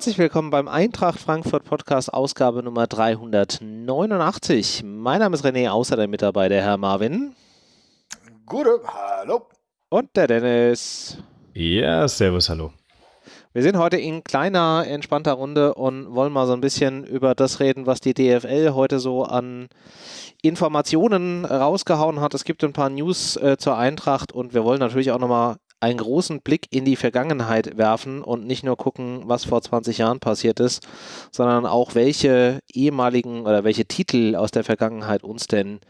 Herzlich willkommen beim Eintracht Frankfurt Podcast, Ausgabe Nummer 389. Mein Name ist René, außerdem mit dabei der Herr Marvin. Gute, hallo. Und der Dennis. Ja, servus, hallo. Wir sind heute in kleiner, entspannter Runde und wollen mal so ein bisschen über das reden, was die DFL heute so an Informationen rausgehauen hat. Es gibt ein paar News äh, zur Eintracht und wir wollen natürlich auch nochmal einen großen Blick in die Vergangenheit werfen und nicht nur gucken, was vor 20 Jahren passiert ist, sondern auch welche ehemaligen oder welche Titel aus der Vergangenheit uns denn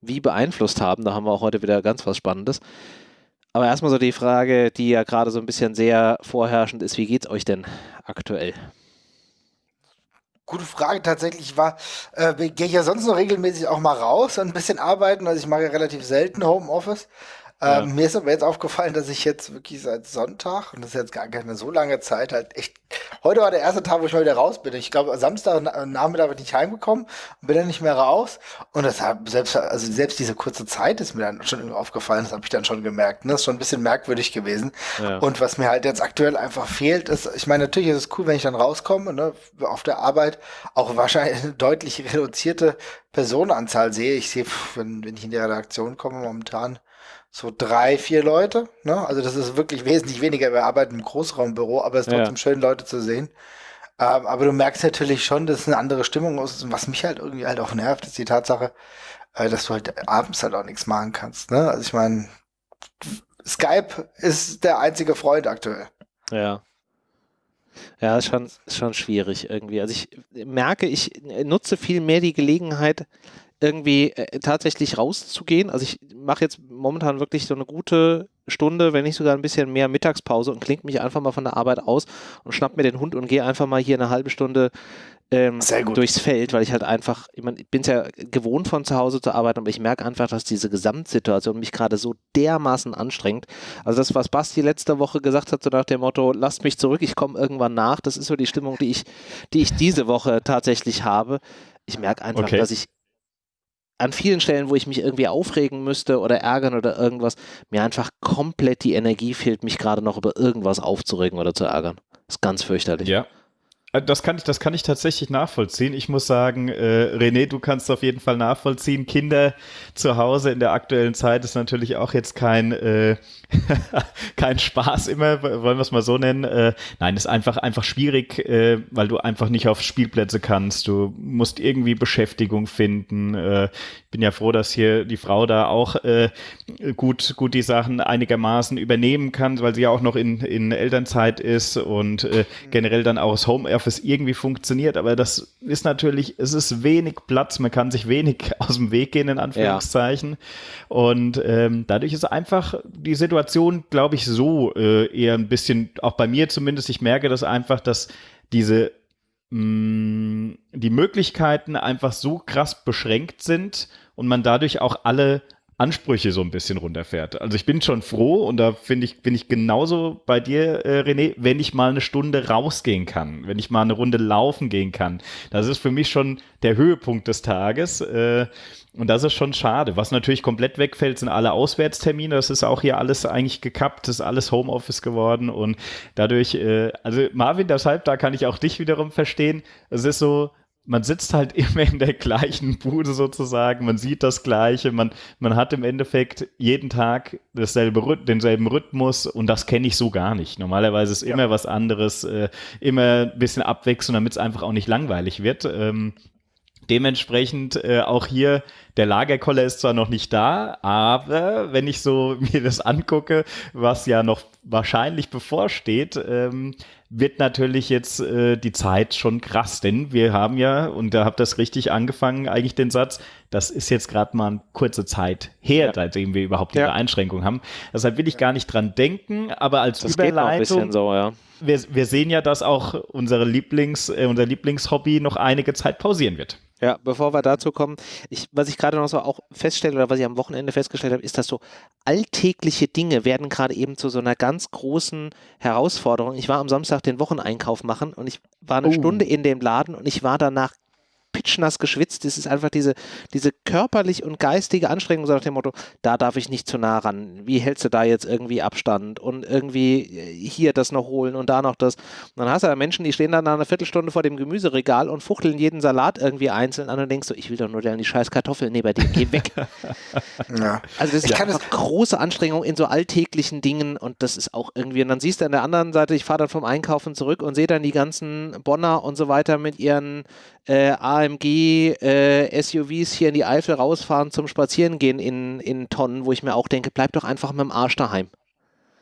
wie beeinflusst haben. Da haben wir auch heute wieder ganz was Spannendes. Aber erstmal so die Frage, die ja gerade so ein bisschen sehr vorherrschend ist, wie geht's euch denn aktuell? Gute Frage tatsächlich war, äh, gehe ich ja sonst noch regelmäßig auch mal raus und ein bisschen arbeiten. Also ich mache ja relativ selten Homeoffice. Ja. Ähm, mir ist aber jetzt aufgefallen, dass ich jetzt wirklich seit Sonntag, und das ist jetzt gar keine so lange Zeit, halt echt. Heute war der erste Tag, wo ich mal wieder raus bin. Ich glaube, Samstag Nachmittag bin ich heimgekommen und bin dann nicht mehr raus. Und das hat selbst, also selbst diese kurze Zeit ist mir dann schon aufgefallen, das habe ich dann schon gemerkt. Ne? Das ist schon ein bisschen merkwürdig gewesen. Ja. Und was mir halt jetzt aktuell einfach fehlt, ist, ich meine, natürlich ist es cool, wenn ich dann rauskomme, ne, auf der Arbeit auch wahrscheinlich eine deutlich reduzierte Personenanzahl sehe. Ich sehe, wenn, wenn ich in die Redaktion komme, momentan so drei, vier Leute. Ne? Also das ist wirklich wesentlich weniger. Wir arbeiten im Großraumbüro, aber es ist trotzdem ja. schön, Leute zu sehen. Ähm, aber du merkst natürlich schon, dass es eine andere Stimmung ist. Und was mich halt irgendwie halt auch nervt, ist die Tatsache, äh, dass du halt abends halt auch nichts machen kannst. Ne? Also ich meine, Skype ist der einzige Freund aktuell. Ja. Ja, ist schon, ist schon schwierig irgendwie. Also ich merke, ich nutze viel mehr die Gelegenheit, irgendwie äh, tatsächlich rauszugehen. Also ich mache jetzt momentan wirklich so eine gute Stunde, wenn nicht sogar ein bisschen mehr Mittagspause und klingt mich einfach mal von der Arbeit aus und schnapp mir den Hund und gehe einfach mal hier eine halbe Stunde ähm, durchs Feld, weil ich halt einfach, ich, mein, ich bin es ja gewohnt von zu Hause zu arbeiten, aber ich merke einfach, dass diese Gesamtsituation mich gerade so dermaßen anstrengt. Also das, was Basti letzte Woche gesagt hat, so nach dem Motto, lasst mich zurück, ich komme irgendwann nach, das ist so die Stimmung, die ich, die ich diese Woche tatsächlich habe. Ich merke einfach, okay. dass ich an vielen Stellen, wo ich mich irgendwie aufregen müsste oder ärgern oder irgendwas, mir einfach komplett die Energie fehlt, mich gerade noch über irgendwas aufzuregen oder zu ärgern. Das ist ganz fürchterlich. Ja, das kann ich, das kann ich tatsächlich nachvollziehen. Ich muss sagen, äh, René, du kannst auf jeden Fall nachvollziehen. Kinder zu Hause in der aktuellen Zeit ist natürlich auch jetzt kein, äh, kein Spaß immer, wollen wir es mal so nennen. Äh, nein, ist einfach, einfach schwierig, äh, weil du einfach nicht auf Spielplätze kannst. Du musst irgendwie Beschäftigung finden. Äh, ich bin ja froh, dass hier die Frau da auch äh, gut, gut die Sachen einigermaßen übernehmen kann, weil sie ja auch noch in, in Elternzeit ist und äh, generell dann auch das Home Homeoffice irgendwie funktioniert, aber das ist natürlich, es ist wenig Platz, man kann sich wenig aus dem Weg gehen, in Anführungszeichen. Ja. Und ähm, dadurch ist einfach die Situation, glaube ich, so äh, eher ein bisschen, auch bei mir zumindest, ich merke das einfach, dass diese mh, mm, die Möglichkeiten einfach so krass beschränkt sind und man dadurch auch alle Ansprüche so ein bisschen runterfährt. Also ich bin schon froh und da finde ich, bin ich genauso bei dir, äh, René, wenn ich mal eine Stunde rausgehen kann, wenn ich mal eine Runde laufen gehen kann. Das ist für mich schon der Höhepunkt des Tages. Äh, und das ist schon schade. Was natürlich komplett wegfällt, sind alle Auswärtstermine. Das ist auch hier alles eigentlich gekappt, das ist alles Homeoffice geworden. Und dadurch, äh, also Marvin, deshalb, da kann ich auch dich wiederum verstehen. Es ist so, man sitzt halt immer in der gleichen Bude sozusagen, man sieht das Gleiche, man, man hat im Endeffekt jeden Tag dasselbe, denselben Rhythmus und das kenne ich so gar nicht. Normalerweise ist ja. immer was anderes, äh, immer ein bisschen Abwechslung, damit es einfach auch nicht langweilig wird. Ähm, dementsprechend äh, auch hier, der Lagerkoller ist zwar noch nicht da, aber wenn ich so mir das angucke, was ja noch wahrscheinlich bevorsteht, ähm, wird natürlich jetzt äh, die Zeit schon krass, denn wir haben ja, und da habt das richtig angefangen, eigentlich den Satz, das ist jetzt gerade mal eine kurze Zeit her, ja. seitdem wir überhaupt diese ja. Einschränkung haben. Deshalb will ich gar nicht dran denken, aber als das Überleitung, so, ja. wir, wir sehen ja, dass auch unsere Lieblings, äh, unser Lieblingshobby noch einige Zeit pausieren wird. Ja, bevor wir dazu kommen, ich, was ich gerade noch so auch feststelle oder was ich am Wochenende festgestellt habe, ist, dass so alltägliche Dinge werden gerade eben zu so einer ganz großen Herausforderung. Ich war am Samstag den Wocheneinkauf machen und ich war eine oh. Stunde in dem Laden und ich war danach pitschnass geschwitzt. Das ist einfach diese, diese körperlich und geistige Anstrengung, so nach dem Motto, da darf ich nicht zu nah ran. Wie hältst du da jetzt irgendwie Abstand und irgendwie äh, hier das noch holen und da noch das. Und dann hast du da Menschen, die stehen dann eine Viertelstunde vor dem Gemüseregal und fuchteln jeden Salat irgendwie einzeln an und denkst so, ich will doch nur die scheiß Kartoffeln neben dir, geh weg. ja. Also das ist einfach große Anstrengung in so alltäglichen Dingen und das ist auch irgendwie, und dann siehst du an der anderen Seite, ich fahre dann vom Einkaufen zurück und sehe dann die ganzen Bonner und so weiter mit ihren äh, AMG äh, SUVs hier in die Eifel rausfahren zum Spazierengehen in, in Tonnen, wo ich mir auch denke, bleib doch einfach mit dem Arsch daheim.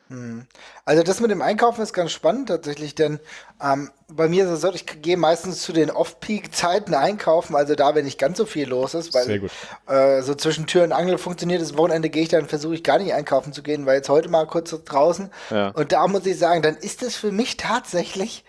Hm. Also das mit dem Einkaufen ist ganz spannend tatsächlich, denn ähm, bei mir ist es so, ich gehe meistens zu den Off-Peak-Zeiten einkaufen, also da, wenn nicht ganz so viel los ist, weil äh, so zwischen Tür und Angel funktioniert. Das Wochenende gehe ich dann, versuche ich gar nicht einkaufen zu gehen, weil jetzt heute mal kurz draußen. Ja. Und da muss ich sagen, dann ist es für mich tatsächlich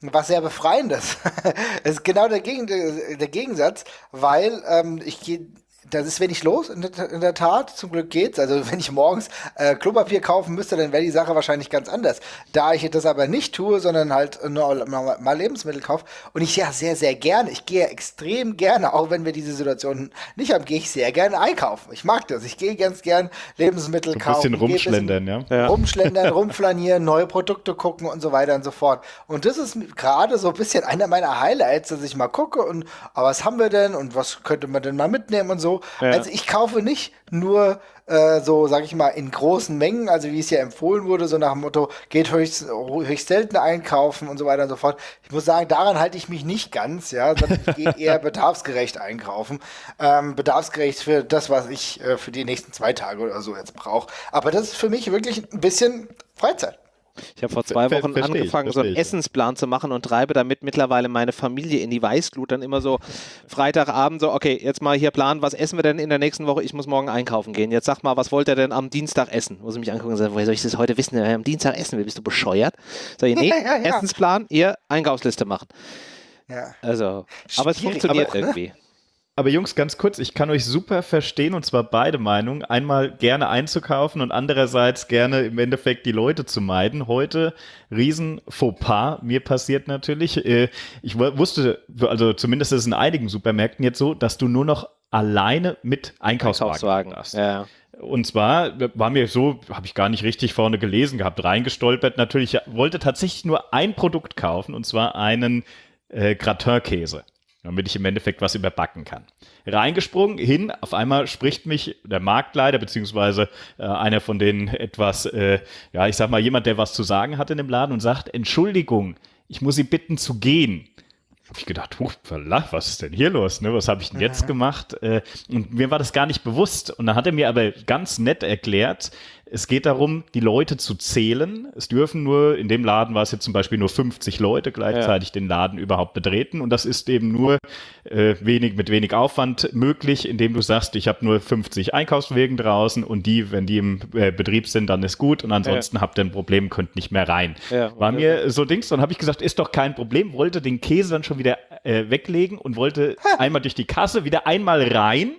was sehr befreiendes. Es ist genau der, Gegen der Gegensatz, weil ähm, ich gehe das ist wenig los, in der, in der, Tat. Zum Glück geht's. Also wenn ich morgens äh, Klopapier kaufen müsste, dann wäre die Sache wahrscheinlich ganz anders. Da ich das aber nicht tue, sondern halt nur mal Lebensmittel kaufe und ich ja sehr, sehr gerne, ich gehe extrem gerne, auch wenn wir diese Situation nicht haben, gehe ich sehr gerne einkaufen. Ich mag das. Ich gehe ganz gern Lebensmittel so ein kaufen. Bisschen rumschlendern, bisschen ja. Rumschlendern, rumflanieren, neue Produkte gucken und so weiter und so fort. Und das ist gerade so ein bisschen einer meiner Highlights, dass ich mal gucke und, aber was haben wir denn und was könnte man denn mal mitnehmen und so. Ja. Also ich kaufe nicht nur äh, so, sag ich mal, in großen Mengen, also wie es ja empfohlen wurde, so nach dem Motto, geht höchst, höchst selten einkaufen und so weiter und so fort. Ich muss sagen, daran halte ich mich nicht ganz, ja, sondern ich gehe eher bedarfsgerecht einkaufen. Ähm, bedarfsgerecht für das, was ich äh, für die nächsten zwei Tage oder so jetzt brauche. Aber das ist für mich wirklich ein bisschen Freizeit. Ich habe vor zwei Wochen ver angefangen, so einen Essensplan zu machen und treibe damit mittlerweile meine Familie in die Weißglut. Dann immer so Freitagabend so, okay, jetzt mal hier planen, was essen wir denn in der nächsten Woche? Ich muss morgen einkaufen gehen. Jetzt sag mal, was wollt ihr denn am Dienstag essen? Muss ich mich angucken und sagen, woher soll ich das heute wissen, wer am Dienstag essen will? Bist du bescheuert? Sag ich, nee, ja, ja. Essensplan, ihr Einkaufsliste machen. Ja. Also, aber es funktioniert aber, irgendwie. Aber Jungs, ganz kurz, ich kann euch super verstehen und zwar beide Meinungen. Einmal gerne einzukaufen und andererseits gerne im Endeffekt die Leute zu meiden. Heute riesen Fauxpas mir passiert natürlich. Äh, ich wusste, also zumindest ist es in einigen Supermärkten jetzt so, dass du nur noch alleine mit Einkaufswagen, Einkaufswagen. hast. Ja. Und zwar war mir so, habe ich gar nicht richtig vorne gelesen gehabt, reingestolpert. Natürlich wollte tatsächlich nur ein Produkt kaufen und zwar einen äh, Gratin-Käse damit ich im Endeffekt was überbacken kann. Reingesprungen, hin, auf einmal spricht mich der Marktleiter, beziehungsweise äh, einer von denen etwas, äh, ja, ich sag mal, jemand, der was zu sagen hat in dem Laden und sagt, Entschuldigung, ich muss Sie bitten zu gehen. Habe ich gedacht, huch, was ist denn hier los? Ne? Was habe ich denn jetzt gemacht? Äh, und mir war das gar nicht bewusst. Und dann hat er mir aber ganz nett erklärt, es geht darum, die Leute zu zählen. Es dürfen nur, in dem Laden war es jetzt zum Beispiel nur 50 Leute gleichzeitig ja. den Laden überhaupt betreten. Und das ist eben nur äh, wenig, mit wenig Aufwand möglich, indem du sagst, ich habe nur 50 Einkaufswegen draußen und die, wenn die im äh, Betrieb sind, dann ist gut. Und ansonsten ja. habt ihr ein Problem, könnt nicht mehr rein. Ja, war mir so Dings. Dann habe ich gesagt, ist doch kein Problem. Wollte den Käse dann schon wieder äh, weglegen und wollte einmal durch die Kasse, wieder einmal rein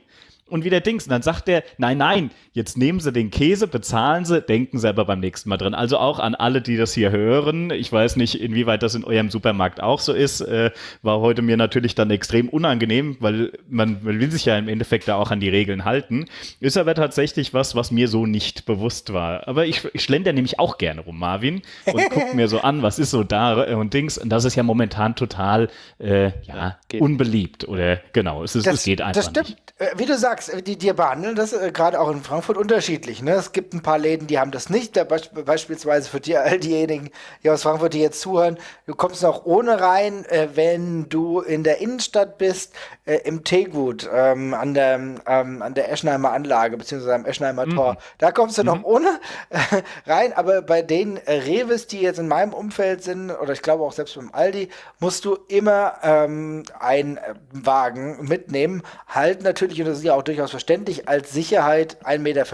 und wieder Dings. Und dann sagt er, nein, nein, jetzt nehmen Sie den Käse, bezahlen Sie, denken Sie aber beim nächsten Mal drin. Also auch an alle, die das hier hören. Ich weiß nicht, inwieweit das in eurem Supermarkt auch so ist. Äh, war heute mir natürlich dann extrem unangenehm, weil man, man, will sich ja im Endeffekt da auch an die Regeln halten. Ist aber tatsächlich was, was mir so nicht bewusst war. Aber ich, ich schlender nämlich auch gerne rum, Marvin, und gucke mir so an, was ist so da und Dings. Und das ist ja momentan total äh, ja, ja unbeliebt. Oder genau, es, ist, das, es geht einfach das stimmt. nicht. Äh, wie du sagst, die, die behandeln das äh, gerade auch in Frankfurt unterschiedlich. Ne? Es gibt ein paar Läden, die haben das nicht. Da be beispielsweise für die, all diejenigen, die aus Frankfurt, die jetzt zuhören, du kommst noch ohne rein, äh, wenn du in der Innenstadt bist, äh, im Tegut, ähm, an, der, ähm, an der Eschenheimer Anlage, beziehungsweise am Eschenheimer mhm. Tor. Da kommst du mhm. noch ohne rein. Aber bei den äh, Reves, die jetzt in meinem Umfeld sind, oder ich glaube auch selbst beim Aldi, musst du immer ähm, einen Wagen mitnehmen. Halt natürlich natürlich, und das ist ja auch durchaus verständlich, als Sicherheit 1,50 Meter.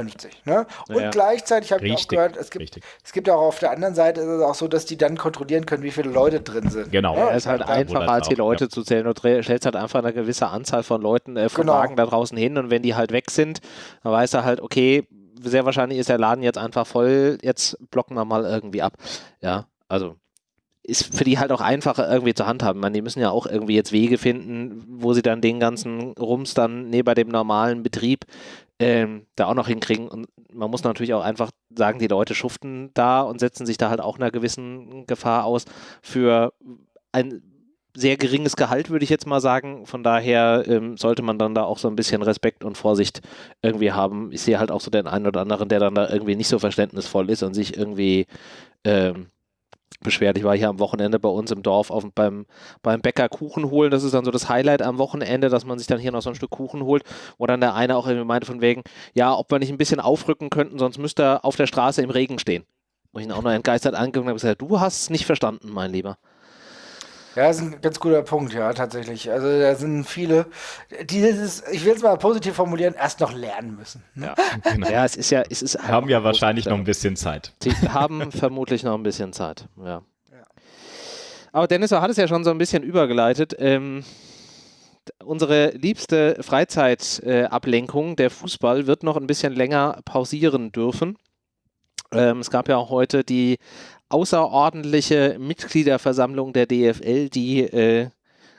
Ne? Und ja. gleichzeitig habe ich auch gehört, es gibt, es gibt auch auf der anderen Seite ist es auch so, dass die dann kontrollieren können, wie viele Leute drin sind. Genau. Ja, es ist halt einfacher, als die Leute ja. zu zählen. Du stellst halt einfach eine gewisse Anzahl von Leuten äh, von genau. Wagen da draußen hin und wenn die halt weg sind, dann weiß er halt, okay, sehr wahrscheinlich ist der Laden jetzt einfach voll, jetzt blocken wir mal irgendwie ab. Ja, also ist für die halt auch einfacher irgendwie zu handhaben. Man, die müssen ja auch irgendwie jetzt Wege finden, wo sie dann den ganzen Rums dann neben dem normalen Betrieb ähm, da auch noch hinkriegen. Und man muss natürlich auch einfach sagen, die Leute schuften da und setzen sich da halt auch einer gewissen Gefahr aus für ein sehr geringes Gehalt, würde ich jetzt mal sagen. Von daher ähm, sollte man dann da auch so ein bisschen Respekt und Vorsicht irgendwie haben. Ich sehe halt auch so den einen oder anderen, der dann da irgendwie nicht so verständnisvoll ist und sich irgendwie ähm, beschwert. Ich war hier am Wochenende bei uns im Dorf auf, beim, beim Bäcker Kuchen holen. Das ist dann so das Highlight am Wochenende, dass man sich dann hier noch so ein Stück Kuchen holt, wo dann der eine auch irgendwie meinte von wegen, ja, ob wir nicht ein bisschen aufrücken könnten, sonst müsste er auf der Straße im Regen stehen. Wo ich ihn auch noch entgeistert angeguckt habe und gesagt, du hast es nicht verstanden, mein Lieber. Ja, das ist ein ganz guter Punkt, ja, tatsächlich. Also da sind viele, die dieses, ich will es mal positiv formulieren, erst noch lernen müssen. Ne? Ja, genau. ja, es ist ja, es ist haben ja wahrscheinlich noch ein bisschen Zeit. Sie haben vermutlich noch ein bisschen Zeit, ja. Aber Dennis hat es ja schon so ein bisschen übergeleitet. Ähm, unsere liebste Freizeitablenkung, äh, der Fußball, wird noch ein bisschen länger pausieren dürfen. Ähm, es gab ja auch heute die außerordentliche Mitgliederversammlung der DFL, die äh,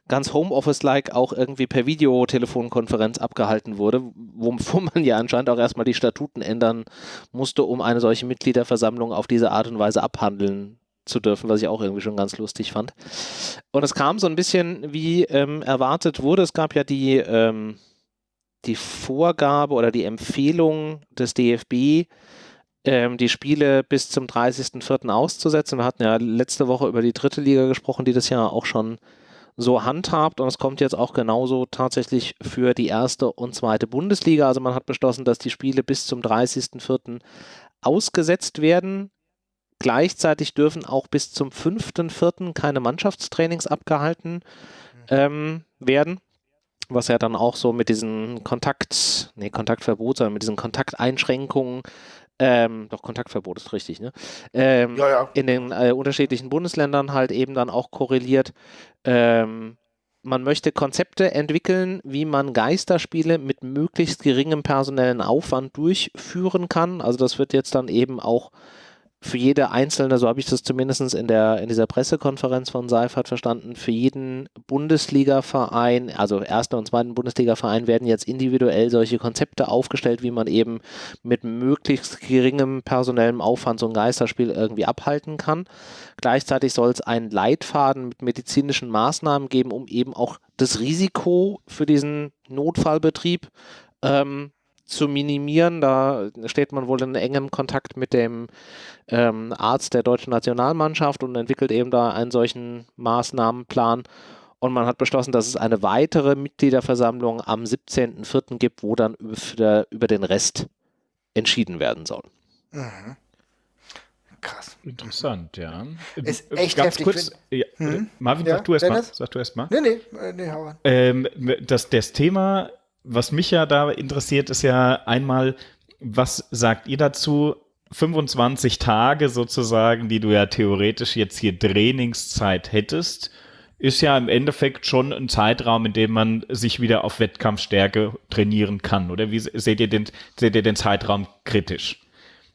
ganz Homeoffice-like auch irgendwie per Videotelefonkonferenz abgehalten wurde, wovon man ja anscheinend auch erstmal die Statuten ändern musste, um eine solche Mitgliederversammlung auf diese Art und Weise abhandeln zu dürfen, was ich auch irgendwie schon ganz lustig fand. Und es kam so ein bisschen wie ähm, erwartet wurde. Es gab ja die, ähm, die Vorgabe oder die Empfehlung des DFB, ähm, die Spiele bis zum 30.04. auszusetzen. Wir hatten ja letzte Woche über die dritte Liga gesprochen, die das ja auch schon so handhabt und es kommt jetzt auch genauso tatsächlich für die erste und zweite Bundesliga. Also man hat beschlossen, dass die Spiele bis zum 30.04. ausgesetzt werden. Gleichzeitig dürfen auch bis zum 5.04. keine Mannschaftstrainings abgehalten ähm, werden was ja dann auch so mit diesen Kontakt, nee, Kontaktverbot, sondern mit diesen Kontakteinschränkungen ähm, doch Kontaktverbot ist richtig, ne? Ähm, ja, ja. In den äh, unterschiedlichen Bundesländern halt eben dann auch korreliert. Ähm, man möchte Konzepte entwickeln, wie man Geisterspiele mit möglichst geringem personellen Aufwand durchführen kann. Also das wird jetzt dann eben auch für jede einzelne, so habe ich das zumindest in, der, in dieser Pressekonferenz von Seifert verstanden, für jeden Bundesliga-Verein, also ersten und zweiten Bundesliga-Verein, werden jetzt individuell solche Konzepte aufgestellt, wie man eben mit möglichst geringem personellem Aufwand so ein Geisterspiel irgendwie abhalten kann. Gleichzeitig soll es einen Leitfaden mit medizinischen Maßnahmen geben, um eben auch das Risiko für diesen Notfallbetrieb ähm, zu minimieren. Da steht man wohl in engem Kontakt mit dem ähm, Arzt der deutschen Nationalmannschaft und entwickelt eben da einen solchen Maßnahmenplan. Und man hat beschlossen, dass es eine weitere Mitgliederversammlung am 17.04. gibt, wo dann über, über den Rest entschieden werden soll. Mhm. Krass. Interessant, ja. Ist echt Ganz heftig. Kurz, ja, hm? Marvin, ja, sag du erst mal. Sag du erst mal. Nee, nee, äh, nee, hau an. Ähm, das, das Thema was mich ja da interessiert, ist ja einmal, was sagt ihr dazu? 25 Tage sozusagen, die du ja theoretisch jetzt hier Trainingszeit hättest, ist ja im Endeffekt schon ein Zeitraum, in dem man sich wieder auf Wettkampfstärke trainieren kann. Oder wie seht ihr den, seht ihr den Zeitraum kritisch?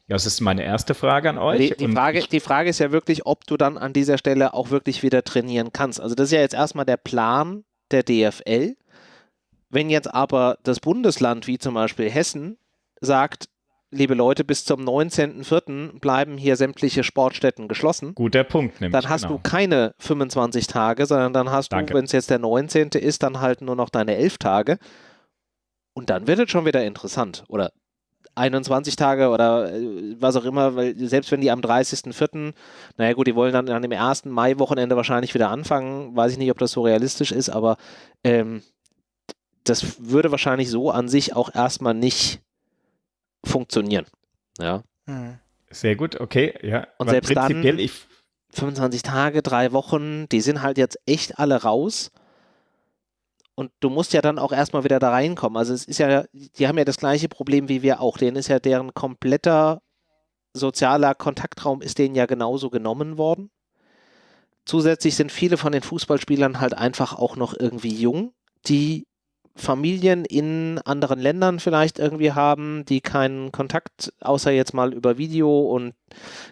Das ist meine erste Frage an euch. Die, die Frage, die Frage ist ja wirklich, ob du dann an dieser Stelle auch wirklich wieder trainieren kannst. Also das ist ja jetzt erstmal der Plan der DFL. Wenn jetzt aber das Bundesland, wie zum Beispiel Hessen, sagt, liebe Leute, bis zum 19.04. bleiben hier sämtliche Sportstätten geschlossen. Guter Punkt, nämlich. Dann hast genau. du keine 25 Tage, sondern dann hast Danke. du, wenn es jetzt der 19. ist, dann halt nur noch deine 11 Tage. Und dann wird es schon wieder interessant. Oder 21 Tage oder äh, was auch immer, weil selbst wenn die am 30.04., naja gut, die wollen dann an dem ersten Mai-Wochenende wahrscheinlich wieder anfangen, weiß ich nicht, ob das so realistisch ist, aber ähm, das würde wahrscheinlich so an sich auch erstmal nicht funktionieren. Ja. Hm. Sehr gut, okay, ja. Und Aber selbst dann, ich 25 Tage, drei Wochen, die sind halt jetzt echt alle raus. Und du musst ja dann auch erstmal wieder da reinkommen. Also es ist ja, die haben ja das gleiche Problem wie wir auch. Denen ist ja deren kompletter sozialer Kontaktraum ist denen ja genauso genommen worden. Zusätzlich sind viele von den Fußballspielern halt einfach auch noch irgendwie jung, die Familien in anderen Ländern vielleicht irgendwie haben, die keinen Kontakt außer jetzt mal über Video und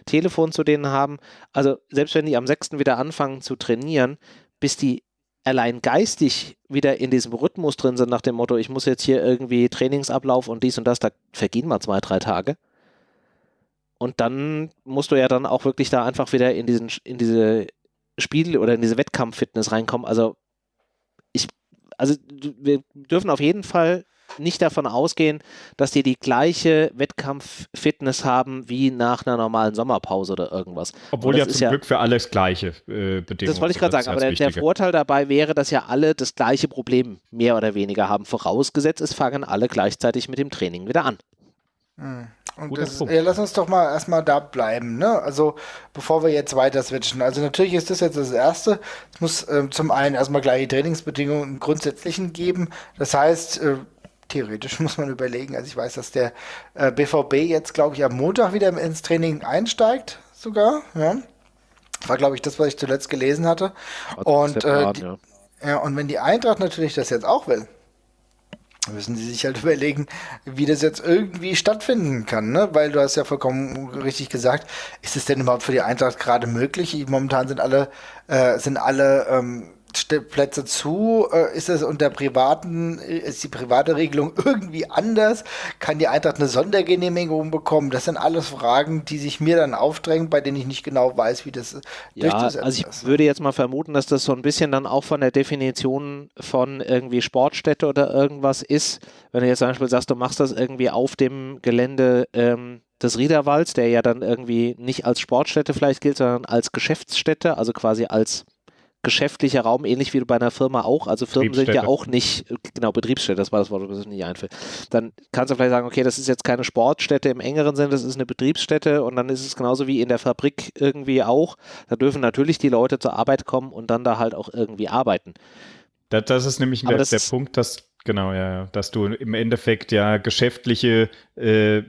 Telefon zu denen haben. Also selbst wenn die am 6. wieder anfangen zu trainieren, bis die allein geistig wieder in diesem Rhythmus drin sind, nach dem Motto, ich muss jetzt hier irgendwie Trainingsablauf und dies und das, da vergehen mal zwei, drei Tage. Und dann musst du ja dann auch wirklich da einfach wieder in diesen, in diese Spiel- oder in diese Wettkampffitness reinkommen. Also also wir dürfen auf jeden Fall nicht davon ausgehen, dass die die gleiche Wettkampffitness haben wie nach einer normalen Sommerpause oder irgendwas. Obwohl ja zum ja, Glück für alles gleiche äh, Bedingungen. Das wollte ich gerade sagen, aber der, der, Vorteil dabei wäre, dass ja alle das gleiche Problem mehr oder weniger haben. Vorausgesetzt, es fangen alle gleichzeitig mit dem Training wieder an. Hm. Und das, ja, lass uns doch mal erstmal da bleiben, ne? Also bevor wir jetzt weiter switchen. Also natürlich ist das jetzt das Erste. Es muss äh, zum einen erstmal gleiche Trainingsbedingungen im Grundsätzlichen geben. Das heißt, äh, theoretisch muss man überlegen. Also ich weiß, dass der äh, BVB jetzt, glaube ich, am Montag wieder ins Training einsteigt, sogar. Ja. War, glaube ich, das, was ich zuletzt gelesen hatte. Und, äh, die, ja. ja, und wenn die Eintracht natürlich das jetzt auch will, müssen sie sich halt überlegen, wie das jetzt irgendwie stattfinden kann, ne? Weil du hast ja vollkommen richtig gesagt, ist es denn überhaupt für die Eintracht gerade möglich? Momentan sind alle, äh, sind alle ähm, Plätze zu? Äh, ist es unter privaten, ist die private Regelung irgendwie anders? Kann die Eintracht eine Sondergenehmigung bekommen? Das sind alles Fragen, die sich mir dann aufdrängen, bei denen ich nicht genau weiß, wie das ja, Also ich ist. würde jetzt mal vermuten, dass das so ein bisschen dann auch von der Definition von irgendwie Sportstätte oder irgendwas ist. Wenn du jetzt zum Beispiel sagst, du machst das irgendwie auf dem Gelände ähm, des Riederwalds, der ja dann irgendwie nicht als Sportstätte vielleicht gilt, sondern als Geschäftsstätte, also quasi als geschäftlicher Raum, ähnlich wie bei einer Firma auch. Also Firmen sind ja auch nicht, genau, Betriebsstätte, das war das Wort, das mir nicht einfällt. Dann kannst du vielleicht sagen, okay, das ist jetzt keine Sportstätte im engeren Sinne, das ist eine Betriebsstätte und dann ist es genauso wie in der Fabrik irgendwie auch. Da dürfen natürlich die Leute zur Arbeit kommen und dann da halt auch irgendwie arbeiten. Das, das ist nämlich der, der Punkt, dass, genau, ja, dass du im Endeffekt ja geschäftliche äh,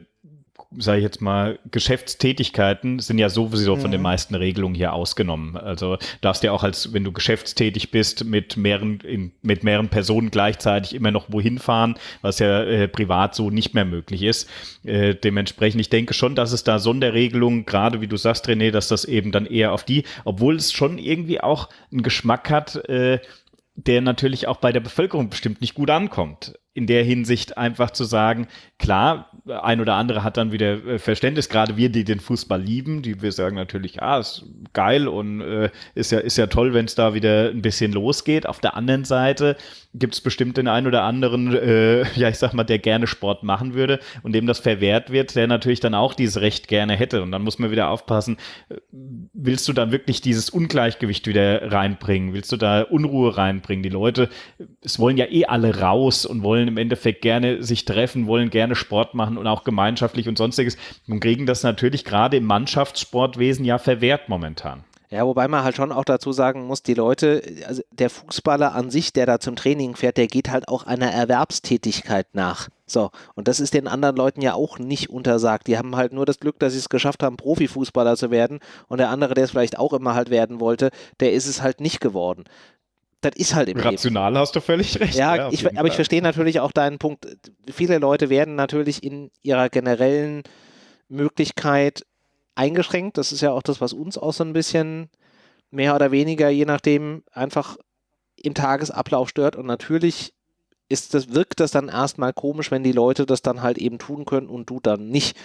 sage ich jetzt mal, Geschäftstätigkeiten sind ja sowieso von den mhm. meisten Regelungen hier ausgenommen. Also darfst ja auch als, wenn du geschäftstätig bist, mit mehreren, in, mit mehreren Personen gleichzeitig immer noch wohin fahren, was ja äh, privat so nicht mehr möglich ist. Äh, dementsprechend, ich denke schon, dass es da Sonderregelungen, gerade wie du sagst, René, dass das eben dann eher auf die, obwohl es schon irgendwie auch einen Geschmack hat, äh, der natürlich auch bei der Bevölkerung bestimmt nicht gut ankommt in der Hinsicht einfach zu sagen, klar, ein oder andere hat dann wieder äh, Verständnis, gerade wir, die den Fußball lieben, die wir sagen natürlich, ah, ist geil und äh, ist ja ist ja toll, wenn es da wieder ein bisschen losgeht. Auf der anderen Seite gibt es bestimmt den einen oder anderen, äh, ja, ich sag mal, der gerne Sport machen würde und dem das verwehrt wird, der natürlich dann auch dieses Recht gerne hätte. Und dann muss man wieder aufpassen, äh, willst du dann wirklich dieses Ungleichgewicht wieder reinbringen? Willst du da Unruhe reinbringen? Die Leute, es wollen ja eh alle raus und wollen wollen im Endeffekt gerne sich treffen, wollen gerne Sport machen und auch gemeinschaftlich und sonstiges und kriegen das natürlich gerade im Mannschaftssportwesen ja verwehrt momentan. Ja, wobei man halt schon auch dazu sagen muss, die Leute, also der Fußballer an sich, der da zum Training fährt, der geht halt auch einer Erwerbstätigkeit nach. So, und das ist den anderen Leuten ja auch nicht untersagt. Die haben halt nur das Glück, dass sie es geschafft haben, Profifußballer zu werden. Und der andere, der es vielleicht auch immer halt werden wollte, der ist es halt nicht geworden das ist halt im Rational Leben. hast du völlig recht. Ja, ja ich, aber ich verstehe natürlich auch deinen Punkt. Viele Leute werden natürlich in ihrer generellen Möglichkeit eingeschränkt. Das ist ja auch das, was uns auch so ein bisschen mehr oder weniger, je nachdem, einfach im Tagesablauf stört. Und natürlich ist das, wirkt das dann erstmal komisch, wenn die Leute das dann halt eben tun können und du dann nicht.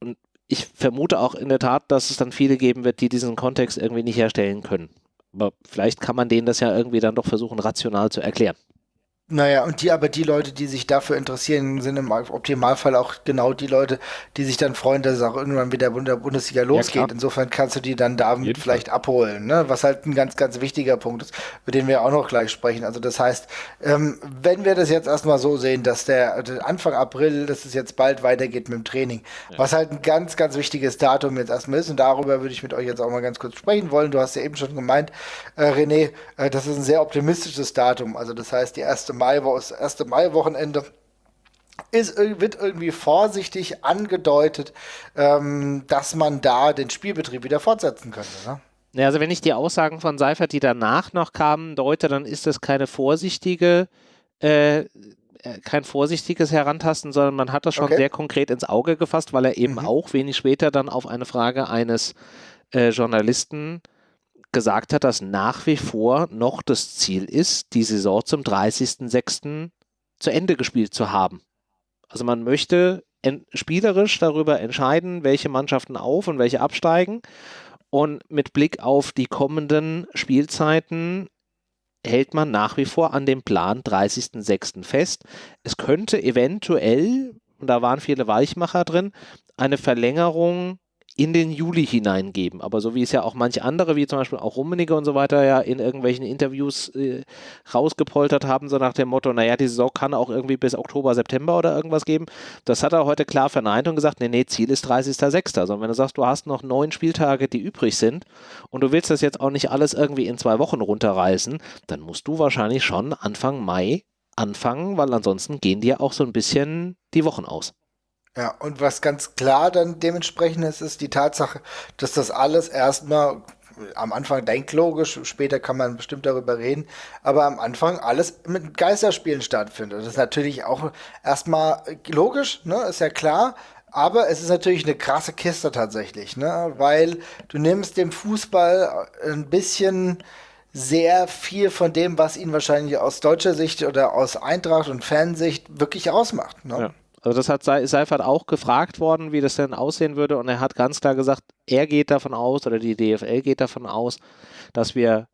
Und ich vermute auch in der Tat, dass es dann viele geben wird, die diesen Kontext irgendwie nicht herstellen können. Aber vielleicht kann man denen das ja irgendwie dann doch versuchen, rational zu erklären. Naja, und die aber die Leute, die sich dafür interessieren, sind im Optimalfall auch genau die Leute, die sich dann freuen, dass es auch irgendwann wieder in der Bundesliga losgeht. Ja, Insofern kannst du die dann damit vielleicht Fall. abholen, ne? was halt ein ganz, ganz wichtiger Punkt ist, über den wir auch noch gleich sprechen. Also das heißt, ähm, wenn wir das jetzt erstmal so sehen, dass der, der, Anfang April, dass es jetzt bald weitergeht mit dem Training, ja. was halt ein ganz, ganz wichtiges Datum jetzt erstmal ist und darüber würde ich mit euch jetzt auch mal ganz kurz sprechen wollen. Du hast ja eben schon gemeint, äh, René, äh, das ist ein sehr optimistisches Datum. Also das heißt, die erste Mai, das erste Mai-Wochenende ist, wird irgendwie vorsichtig angedeutet, ähm, dass man da den Spielbetrieb wieder fortsetzen könnte. Ne? Ja, also wenn ich die Aussagen von Seifert, die danach noch kamen, deute, dann ist das keine vorsichtige äh, kein vorsichtiges Herantasten, sondern man hat das schon okay. sehr konkret ins Auge gefasst, weil er eben mhm. auch wenig später dann auf eine Frage eines äh, Journalisten gesagt hat, dass nach wie vor noch das Ziel ist, die Saison zum 30.06. zu Ende gespielt zu haben. Also man möchte spielerisch darüber entscheiden, welche Mannschaften auf und welche absteigen. Und mit Blick auf die kommenden Spielzeiten hält man nach wie vor an dem Plan 30.06. fest. Es könnte eventuell, und da waren viele Weichmacher drin, eine Verlängerung in den Juli hineingeben. Aber so wie es ja auch manche andere, wie zum Beispiel auch Rummenigge und so weiter, ja in irgendwelchen Interviews äh, rausgepoltert haben, so nach dem Motto, naja, die Saison kann auch irgendwie bis Oktober, September oder irgendwas geben. Das hat er heute klar verneint und gesagt, nee, nee, Ziel ist 30.06. Also wenn du sagst, du hast noch neun Spieltage, die übrig sind und du willst das jetzt auch nicht alles irgendwie in zwei Wochen runterreißen, dann musst du wahrscheinlich schon Anfang Mai anfangen, weil ansonsten gehen dir auch so ein bisschen die Wochen aus. Ja, und was ganz klar dann dementsprechend ist, ist die Tatsache, dass das alles erstmal am Anfang denkt logisch, später kann man bestimmt darüber reden, aber am Anfang alles mit Geisterspielen stattfindet. Das ist natürlich auch erstmal logisch, ne, ist ja klar, aber es ist natürlich eine krasse Kiste tatsächlich, ne, weil du nimmst dem Fußball ein bisschen sehr viel von dem, was ihn wahrscheinlich aus deutscher Sicht oder aus Eintracht und Fansicht wirklich ausmacht. Ne? Ja. Also das hat Seifert auch gefragt worden, wie das denn aussehen würde und er hat ganz klar gesagt, er geht davon aus oder die DFL geht davon aus, dass wir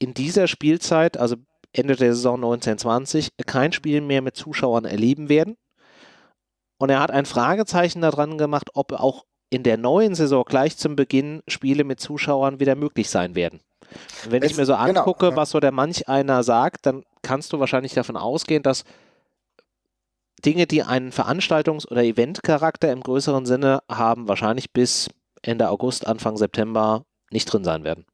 in dieser Spielzeit, also Ende der Saison 1920, kein Spiel mehr mit Zuschauern erleben werden. Und er hat ein Fragezeichen daran gemacht, ob auch in der neuen Saison gleich zum Beginn Spiele mit Zuschauern wieder möglich sein werden. Und wenn es, ich mir so genau, angucke, genau, was so der manch einer sagt, dann kannst du wahrscheinlich davon ausgehen, dass Dinge, die einen Veranstaltungs- oder Eventcharakter im größeren Sinne haben, wahrscheinlich bis Ende August, Anfang September nicht drin sein werden.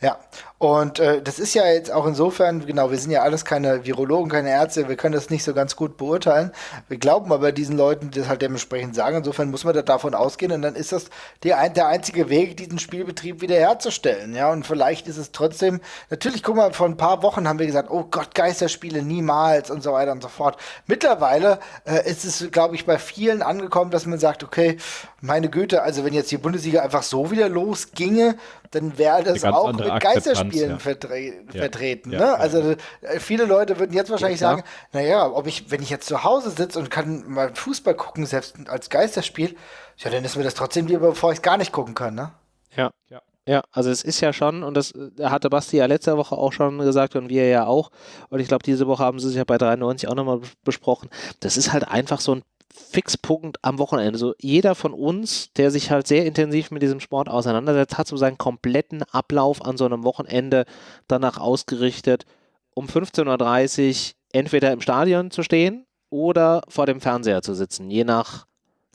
Ja, und äh, das ist ja jetzt auch insofern, genau, wir sind ja alles keine Virologen, keine Ärzte, wir können das nicht so ganz gut beurteilen. Wir glauben aber diesen Leuten, die das halt dementsprechend sagen. Insofern muss man da davon ausgehen und dann ist das die, der einzige Weg, diesen Spielbetrieb wiederherzustellen. Ja, und vielleicht ist es trotzdem, natürlich, guck mal, vor ein paar Wochen haben wir gesagt, oh Gott, Geisterspiele niemals und so weiter und so fort. Mittlerweile äh, ist es, glaube ich, bei vielen angekommen, dass man sagt, okay, meine Güte, also wenn jetzt die Bundesliga einfach so wieder losginge, dann wäre das auch mit Geisterspielen ja. vertre ja. vertreten. Ja. Ne? Also äh, viele Leute würden jetzt wahrscheinlich sagen, naja, ob ich, wenn ich jetzt zu Hause sitze und kann mal Fußball gucken, selbst als Geisterspiel, ja, dann ist mir das trotzdem lieber, bevor ich es gar nicht gucken kann, ne? Ja. ja. Ja, also es ist ja schon, und das hatte Basti ja letzte Woche auch schon gesagt und wir ja auch, und ich glaube, diese Woche haben sie sich ja bei 93 auch nochmal besprochen, das ist halt einfach so ein Fixpunkt am Wochenende. So jeder von uns, der sich halt sehr intensiv mit diesem Sport auseinandersetzt, hat so seinen kompletten Ablauf an so einem Wochenende danach ausgerichtet, um 15.30 Uhr entweder im Stadion zu stehen oder vor dem Fernseher zu sitzen, je nach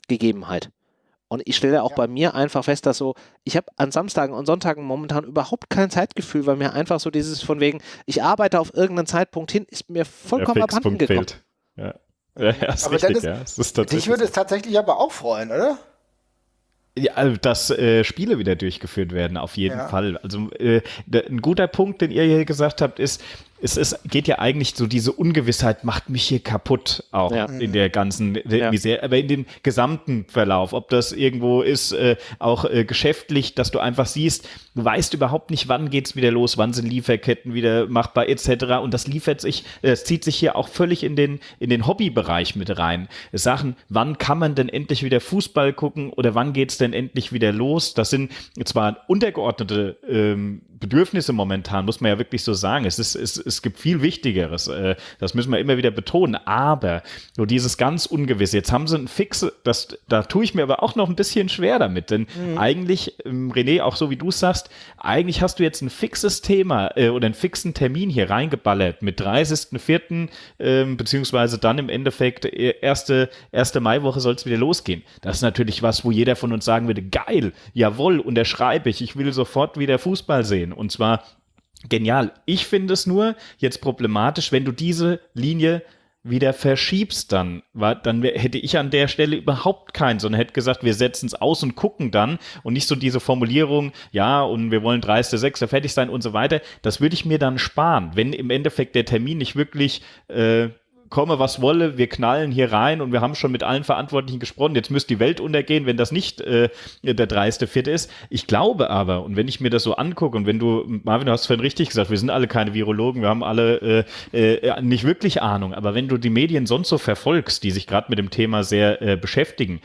Gegebenheit. Und ich stelle auch ja. bei mir einfach fest, dass so, ich habe an Samstagen und Sonntagen momentan überhaupt kein Zeitgefühl, weil mir einfach so dieses von wegen, ich arbeite auf irgendeinen Zeitpunkt hin, ist mir vollkommen abhanden gekommen. Ja. Ja, ist aber richtig, ist, ja. Ist dich würde es tatsächlich aber auch freuen, oder? Ja, also, dass äh, Spiele wieder durchgeführt werden, auf jeden ja. Fall. Also äh, ein guter Punkt, den ihr hier gesagt habt, ist, es ist, geht ja eigentlich so, diese Ungewissheit macht mich hier kaputt, auch ja. in der ganzen ja. Misere, aber in dem gesamten Verlauf, ob das irgendwo ist, äh, auch äh, geschäftlich, dass du einfach siehst, du weißt überhaupt nicht, wann geht's wieder los, wann sind Lieferketten wieder machbar, etc. Und das liefert sich, äh, es zieht sich hier auch völlig in den, in den Hobbybereich mit rein. Sachen, wann kann man denn endlich wieder Fußball gucken oder wann geht's denn endlich wieder los? Das sind zwar untergeordnete ähm, Bedürfnisse momentan, muss man ja wirklich so sagen. Es, ist, es, es gibt viel Wichtigeres. Äh, das müssen wir immer wieder betonen. Aber so dieses ganz Ungewisse. Jetzt haben sie ein Fix, das, da tue ich mir aber auch noch ein bisschen schwer damit. Denn mhm. eigentlich, ähm, René, auch so wie du sagst, eigentlich hast du jetzt ein fixes Thema äh, oder einen fixen Termin hier reingeballert mit 30.04. Äh, beziehungsweise dann im Endeffekt äh, erste, erste Maiwoche soll es wieder losgehen. Das ist natürlich was, wo jeder von uns sagen würde, geil, jawohl, unterschreibe ich, ich will sofort wieder Fußball sehen sehen. Und zwar genial. Ich finde es nur jetzt problematisch, wenn du diese Linie wieder verschiebst dann, war, dann hätte ich an der Stelle überhaupt keinen, sondern hätte gesagt, wir setzen es aus und gucken dann und nicht so diese Formulierung, ja, und wir wollen 30.06. fertig sein und so weiter. Das würde ich mir dann sparen, wenn im Endeffekt der Termin nicht wirklich äh, komme, was wolle, wir knallen hier rein und wir haben schon mit allen Verantwortlichen gesprochen, jetzt müsste die Welt untergehen, wenn das nicht äh, der dreiste Vierte ist. Ich glaube aber, und wenn ich mir das so angucke, und wenn du, Marvin, du hast vorhin richtig gesagt, wir sind alle keine Virologen, wir haben alle äh, äh, nicht wirklich Ahnung, aber wenn du die Medien sonst so verfolgst, die sich gerade mit dem Thema sehr äh, beschäftigen,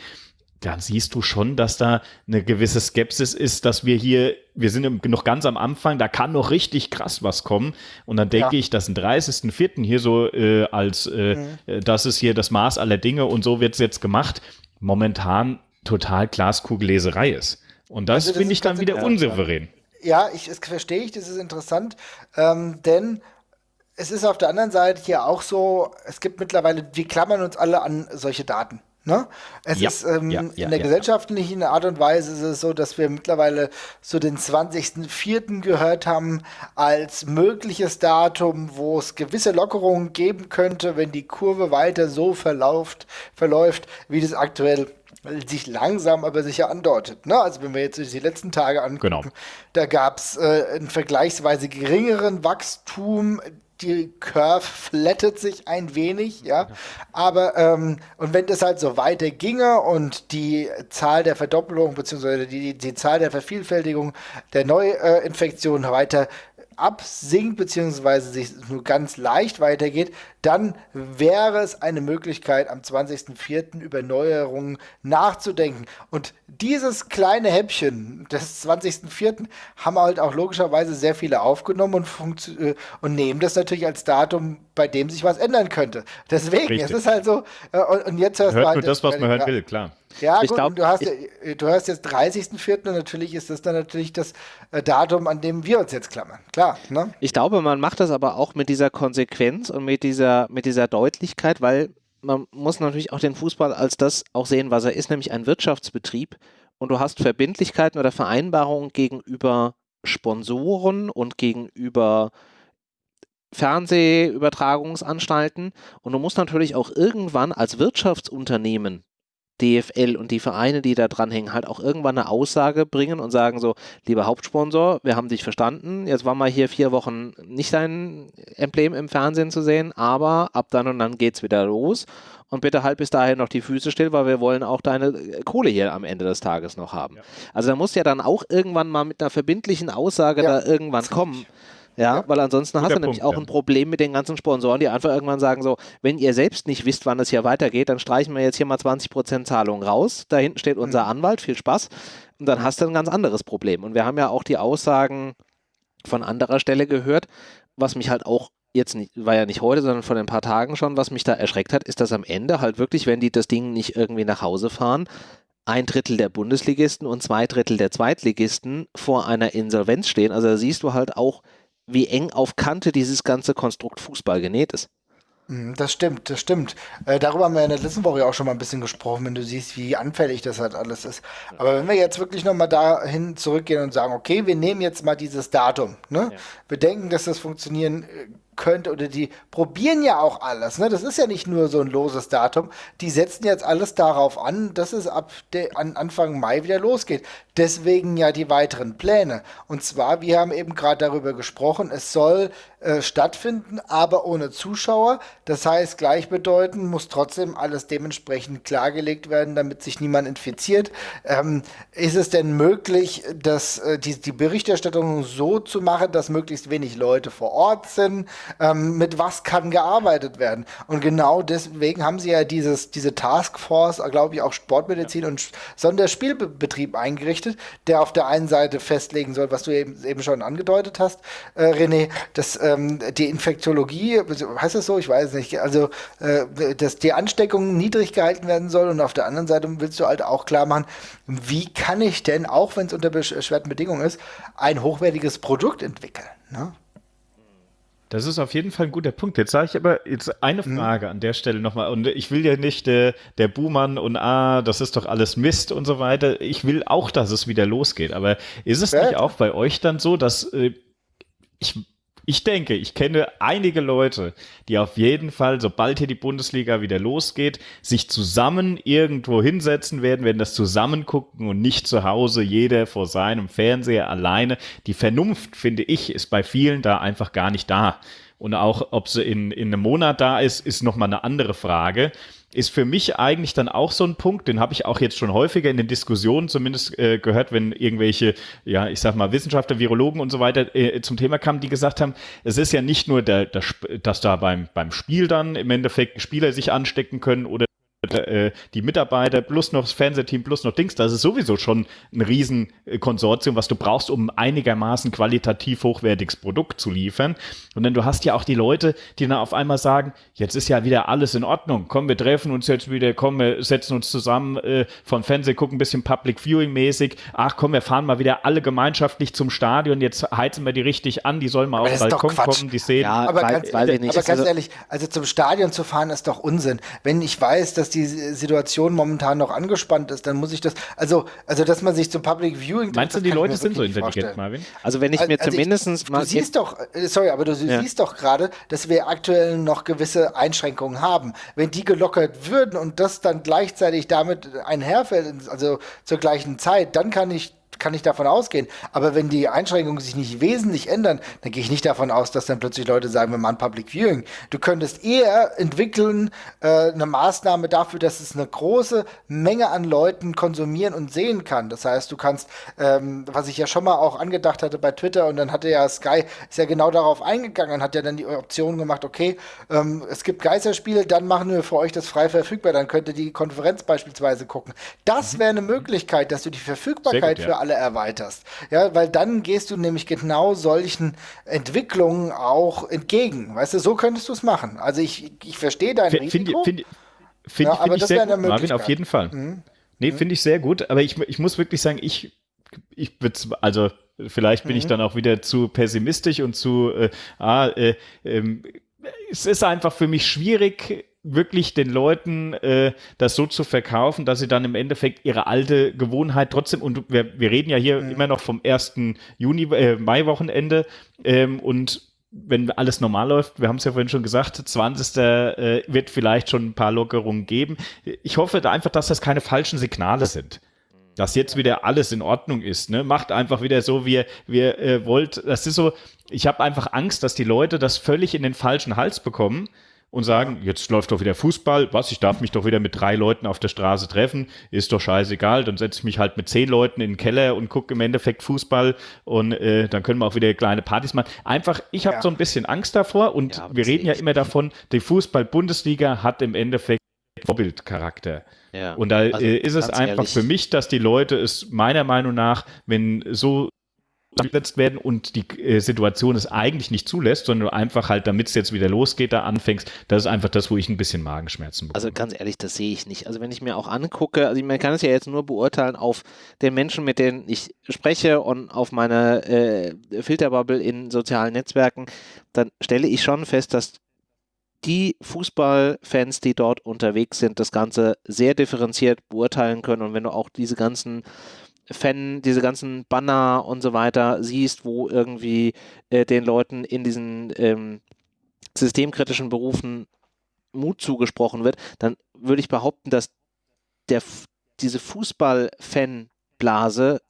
dann siehst du schon, dass da eine gewisse Skepsis ist, dass wir hier, wir sind noch ganz am Anfang, da kann noch richtig krass was kommen. Und dann denke ja. ich, dass ein 30.04. hier so äh, als, äh, mhm. Äh, das ist hier das Maß aller Dinge und so wird es jetzt gemacht, momentan total Glaskugelleserei ist. Und das, also das finde ich dann wieder unsouverän. Ja, ich, das verstehe ich, das ist interessant, ähm, denn es ist auf der anderen Seite hier auch so, es gibt mittlerweile, wir klammern uns alle an solche Daten. Ne? Es ja, ist ähm, ja, ja, in der gesellschaftlichen Art und Weise ist es so, dass wir mittlerweile so den 20.04. gehört haben als mögliches Datum, wo es gewisse Lockerungen geben könnte, wenn die Kurve weiter so verläuft, verläuft wie das aktuell sich langsam aber sicher andeutet. Ne? Also wenn wir jetzt die letzten Tage angucken, genau. da gab es äh, einen vergleichsweise geringeren Wachstum die Curve flattet sich ein wenig, ja. Aber, ähm, und wenn das halt so weiter ginge und die Zahl der Verdoppelung beziehungsweise die, die Zahl der Vervielfältigung der Neuinfektionen weiter absinkt beziehungsweise sich nur ganz leicht weitergeht, dann wäre es eine Möglichkeit, am 20.04. über Neuerungen nachzudenken. Und dieses kleine Häppchen des 20.04. haben halt auch logischerweise sehr viele aufgenommen und, äh, und nehmen das natürlich als Datum, bei dem sich was ändern könnte. Deswegen, Richtig. es ist halt so, äh, und, und, jetzt hörst Hört du halt das, was man hören will, klar. Ja, ich gut, glaub, du, hast, ich, du hast jetzt 30.04. und natürlich ist das dann natürlich das äh, Datum, an dem wir uns jetzt klammern. Klar. Ne? Ich glaube, man macht das aber auch mit dieser Konsequenz und mit dieser, mit dieser Deutlichkeit, weil man muss natürlich auch den Fußball als das auch sehen, was er ist, nämlich ein Wirtschaftsbetrieb. Und du hast Verbindlichkeiten oder Vereinbarungen gegenüber Sponsoren und gegenüber Fernsehübertragungsanstalten. Und du musst natürlich auch irgendwann als Wirtschaftsunternehmen DFL und die Vereine, die da dranhängen, halt auch irgendwann eine Aussage bringen und sagen so, lieber Hauptsponsor, wir haben dich verstanden, jetzt war mal hier vier Wochen nicht dein Emblem im Fernsehen zu sehen, aber ab dann und dann geht's wieder los und bitte halt bis dahin noch die Füße still, weil wir wollen auch deine Kohle hier am Ende des Tages noch haben. Ja. Also da muss ja dann auch irgendwann mal mit einer verbindlichen Aussage ja, da irgendwann kommen. Ja, ja, weil ansonsten hast du Punkt, nämlich auch ja. ein Problem mit den ganzen Sponsoren, die einfach irgendwann sagen so, wenn ihr selbst nicht wisst, wann es hier weitergeht, dann streichen wir jetzt hier mal 20% Zahlung raus. Da hinten steht unser mhm. Anwalt, viel Spaß. Und dann hast du ein ganz anderes Problem. Und wir haben ja auch die Aussagen von anderer Stelle gehört, was mich halt auch jetzt nicht, war ja nicht heute, sondern vor ein paar Tagen schon, was mich da erschreckt hat, ist, dass am Ende halt wirklich, wenn die das Ding nicht irgendwie nach Hause fahren, ein Drittel der Bundesligisten und zwei Drittel der Zweitligisten vor einer Insolvenz stehen. Also da siehst du halt auch, wie eng auf Kante dieses ganze Konstrukt Fußball genäht ist. Mhm, das stimmt, das stimmt. Äh, darüber haben wir in der letzten Woche auch schon mal ein bisschen gesprochen, wenn du siehst, wie anfällig das halt alles ist. Aber wenn wir jetzt wirklich nochmal dahin zurückgehen und sagen, okay, wir nehmen jetzt mal dieses Datum, ne? Ja. Wir denken, dass das funktionieren äh, könnte oder die probieren ja auch alles. Ne? Das ist ja nicht nur so ein loses Datum. Die setzen jetzt alles darauf an, dass es ab an Anfang Mai wieder losgeht. Deswegen ja die weiteren Pläne. Und zwar, wir haben eben gerade darüber gesprochen, es soll äh, stattfinden, aber ohne Zuschauer. Das heißt, gleichbedeutend muss trotzdem alles dementsprechend klargelegt werden, damit sich niemand infiziert. Ähm, ist es denn möglich, dass äh, die, die Berichterstattung so zu machen, dass möglichst wenig Leute vor Ort sind? ähm, mit was kann gearbeitet werden. Und genau deswegen haben sie ja dieses, diese Taskforce, glaube ich, auch Sportmedizin ja. und Sonderspielbetrieb eingerichtet, der auf der einen Seite festlegen soll, was du eben, eben schon angedeutet hast, äh, René, dass ähm, die Infektiologie, heißt das so? Ich weiß nicht. Also, äh, dass die Ansteckung niedrig gehalten werden soll und auf der anderen Seite willst du halt auch klar machen, wie kann ich denn, auch wenn es unter beschwerten Bedingungen ist, ein hochwertiges Produkt entwickeln? Ne? Das ist auf jeden Fall ein guter Punkt. Jetzt sage ich aber jetzt eine mhm. Frage an der Stelle nochmal. Und ich will ja nicht äh, der Buhmann und ah, das ist doch alles Mist und so weiter. Ich will auch, dass es wieder losgeht. Aber ist es ja. nicht auch bei euch dann so, dass äh, ich ich denke, ich kenne einige Leute, die auf jeden Fall, sobald hier die Bundesliga wieder losgeht, sich zusammen irgendwo hinsetzen werden, werden das zusammen gucken und nicht zu Hause, jeder vor seinem Fernseher alleine. Die Vernunft, finde ich, ist bei vielen da einfach gar nicht da. Und auch, ob sie in, in einem Monat da ist, ist nochmal eine andere Frage ist für mich eigentlich dann auch so ein Punkt, den habe ich auch jetzt schon häufiger in den Diskussionen zumindest äh, gehört, wenn irgendwelche, ja, ich sag mal, Wissenschaftler, Virologen und so weiter äh, zum Thema kamen, die gesagt haben, es ist ja nicht nur, der, der, dass da beim, beim Spiel dann im Endeffekt Spieler sich anstecken können oder die Mitarbeiter plus noch das Fernsehteam plus noch Dings, das ist sowieso schon ein Riesenkonsortium, was du brauchst, um einigermaßen qualitativ hochwertiges Produkt zu liefern. Und dann du hast ja auch die Leute, die dann auf einmal sagen, jetzt ist ja wieder alles in Ordnung, komm, wir treffen uns jetzt wieder, komm, wir setzen uns zusammen äh, von Fernsehen, gucken ein bisschen Public Viewing mäßig, ach komm, wir fahren mal wieder alle gemeinschaftlich zum Stadion, jetzt heizen wir die richtig an, die sollen mal auf den Balkon kommen, die sehen. Ja, aber, weil, ganz, weil aber ganz also, ehrlich, also zum Stadion zu fahren ist doch Unsinn. Wenn ich weiß, dass die Situation momentan noch angespannt ist, dann muss ich das, also, also dass man sich zum Public Viewing. Meinst du, die Leute sind so intelligent, vorstellen. Marvin? Also wenn ich mir also zumindest ich, mal. Du siehst doch, äh, sorry, aber du ja. siehst doch gerade, dass wir aktuell noch gewisse Einschränkungen haben. Wenn die gelockert würden und das dann gleichzeitig damit einherfällt, also zur gleichen Zeit, dann kann ich kann ich davon ausgehen. Aber wenn die Einschränkungen sich nicht wesentlich ändern, dann gehe ich nicht davon aus, dass dann plötzlich Leute sagen, wir machen Public Viewing. Du könntest eher entwickeln äh, eine Maßnahme dafür, dass es eine große Menge an Leuten konsumieren und sehen kann. Das heißt, du kannst, ähm, was ich ja schon mal auch angedacht hatte bei Twitter und dann hatte ja Sky, ist ja genau darauf eingegangen und hat ja dann die Option gemacht, okay, ähm, es gibt Geisterspiele, dann machen wir für euch das frei verfügbar, dann könnt ihr die Konferenz beispielsweise gucken. Das mhm. wäre eine Möglichkeit, dass du die Verfügbarkeit gut, ja. für alle erweiterst. Ja, weil dann gehst du nämlich genau solchen Entwicklungen auch entgegen. Weißt du, so könntest du es machen. Also ich, ich verstehe dein F Risiko. Finde find, ja, find ich sehr gut, Marvin, auf jeden Fall. Mhm. Nee, mhm. finde ich sehr gut, aber ich, ich muss wirklich sagen, ich, ich würde also vielleicht bin mhm. ich dann auch wieder zu pessimistisch und zu, äh, ah, äh, äh, es ist einfach für mich schwierig, wirklich den Leuten äh, das so zu verkaufen, dass sie dann im Endeffekt ihre alte Gewohnheit trotzdem, und wir, wir reden ja hier mhm. immer noch vom 1. Juni, äh, Mai-Wochenende ähm, und wenn alles normal läuft, wir haben es ja vorhin schon gesagt, 20. Äh, wird vielleicht schon ein paar Lockerungen geben. Ich hoffe da einfach, dass das keine falschen Signale sind dass jetzt wieder alles in Ordnung ist. Ne? Macht einfach wieder so, wie ihr äh, wollt. Das ist so, ich habe einfach Angst, dass die Leute das völlig in den falschen Hals bekommen und sagen, jetzt läuft doch wieder Fußball, was, ich darf mich doch wieder mit drei Leuten auf der Straße treffen, ist doch scheißegal, dann setze ich mich halt mit zehn Leuten in den Keller und gucke im Endeffekt Fußball und äh, dann können wir auch wieder kleine Partys machen. Einfach, ich habe ja. so ein bisschen Angst davor und ja, wir reden ja immer davon, die Fußball-Bundesliga hat im Endeffekt Vorbildcharakter. Ja. Und da also, äh, ist es einfach ehrlich. für mich, dass die Leute es meiner Meinung nach, wenn so gesetzt werden und die äh, Situation es eigentlich nicht zulässt, sondern du einfach halt, damit es jetzt wieder losgeht, da anfängst, das ist einfach das, wo ich ein bisschen Magenschmerzen bekomme. Also ganz ehrlich, das sehe ich nicht. Also wenn ich mir auch angucke, also man kann es ja jetzt nur beurteilen auf den Menschen, mit denen ich spreche und auf meine äh, Filterbubble in sozialen Netzwerken, dann stelle ich schon fest, dass die Fußballfans, die dort unterwegs sind, das Ganze sehr differenziert beurteilen können. Und wenn du auch diese ganzen Fan, diese ganzen Banner und so weiter siehst, wo irgendwie äh, den Leuten in diesen ähm, systemkritischen Berufen Mut zugesprochen wird, dann würde ich behaupten, dass der, diese Fußball-Fan-Blase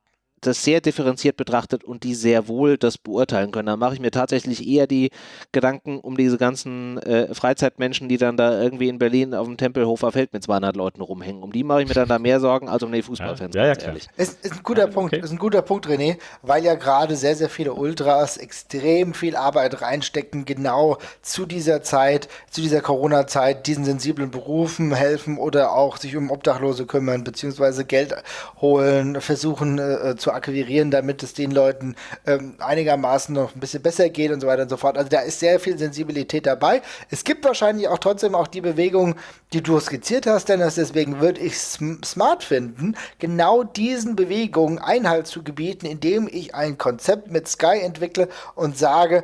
das sehr differenziert betrachtet und die sehr wohl das beurteilen können. Da mache ich mir tatsächlich eher die Gedanken um diese ganzen äh, Freizeitmenschen, die dann da irgendwie in Berlin auf dem Tempelhofer Feld mit 200 Leuten rumhängen. Um die mache ich mir dann da mehr Sorgen als um die Fußballfans, ja, ja, ja ehrlich. Es ist ein guter Punkt, okay. ist ein guter Punkt, René, weil ja gerade sehr, sehr viele Ultras extrem viel Arbeit reinstecken, genau zu dieser Zeit, zu dieser Corona-Zeit, diesen sensiblen Berufen helfen oder auch sich um Obdachlose kümmern, beziehungsweise Geld holen, versuchen äh, zu akquirieren, damit es den Leuten ähm, einigermaßen noch ein bisschen besser geht und so weiter und so fort. Also da ist sehr viel Sensibilität dabei. Es gibt wahrscheinlich auch trotzdem auch die Bewegung, die du skizziert hast, Dennis, deswegen würde ich es smart finden, genau diesen Bewegungen Einhalt zu gebieten, indem ich ein Konzept mit Sky entwickle und sage,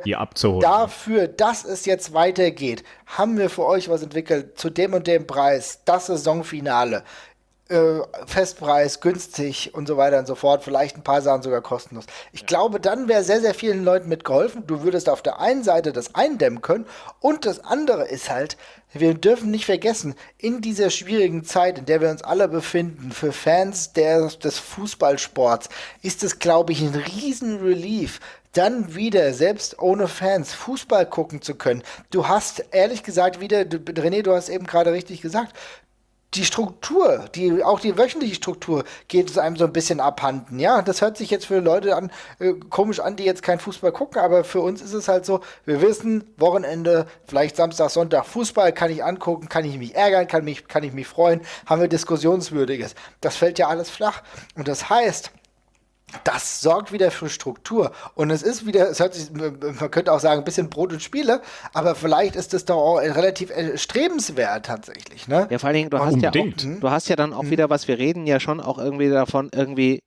dafür, dass es jetzt weitergeht, haben wir für euch was entwickelt zu dem und dem Preis, das Saisonfinale äh, Festpreis, günstig und so weiter und so fort, vielleicht ein paar Sachen sogar kostenlos. Ich ja. glaube, dann wäre sehr, sehr vielen Leuten mitgeholfen. Du würdest auf der einen Seite das eindämmen können und das andere ist halt, wir dürfen nicht vergessen, in dieser schwierigen Zeit, in der wir uns alle befinden, für Fans der, des Fußballsports, ist es, glaube ich, ein riesen Relief, dann wieder, selbst ohne Fans, Fußball gucken zu können. Du hast, ehrlich gesagt, wieder, René, du hast eben gerade richtig gesagt, die Struktur, die, auch die wöchentliche Struktur geht es einem so ein bisschen abhanden. Ja, das hört sich jetzt für Leute an, äh, komisch an, die jetzt kein Fußball gucken, aber für uns ist es halt so, wir wissen, Wochenende, vielleicht Samstag, Sonntag Fußball, kann ich angucken, kann ich mich ärgern, kann, mich, kann ich mich freuen, haben wir Diskussionswürdiges. Das fällt ja alles flach. Und das heißt, das sorgt wieder für Struktur. Und es ist wieder, es hört sich, man könnte auch sagen, ein bisschen Brot und Spiele, aber vielleicht ist es doch auch relativ strebenswert tatsächlich. Ne? Ja, vor allen Dingen, du hast ja, auch, du hast ja dann auch mhm. wieder, was wir reden ja schon auch irgendwie davon, irgendwie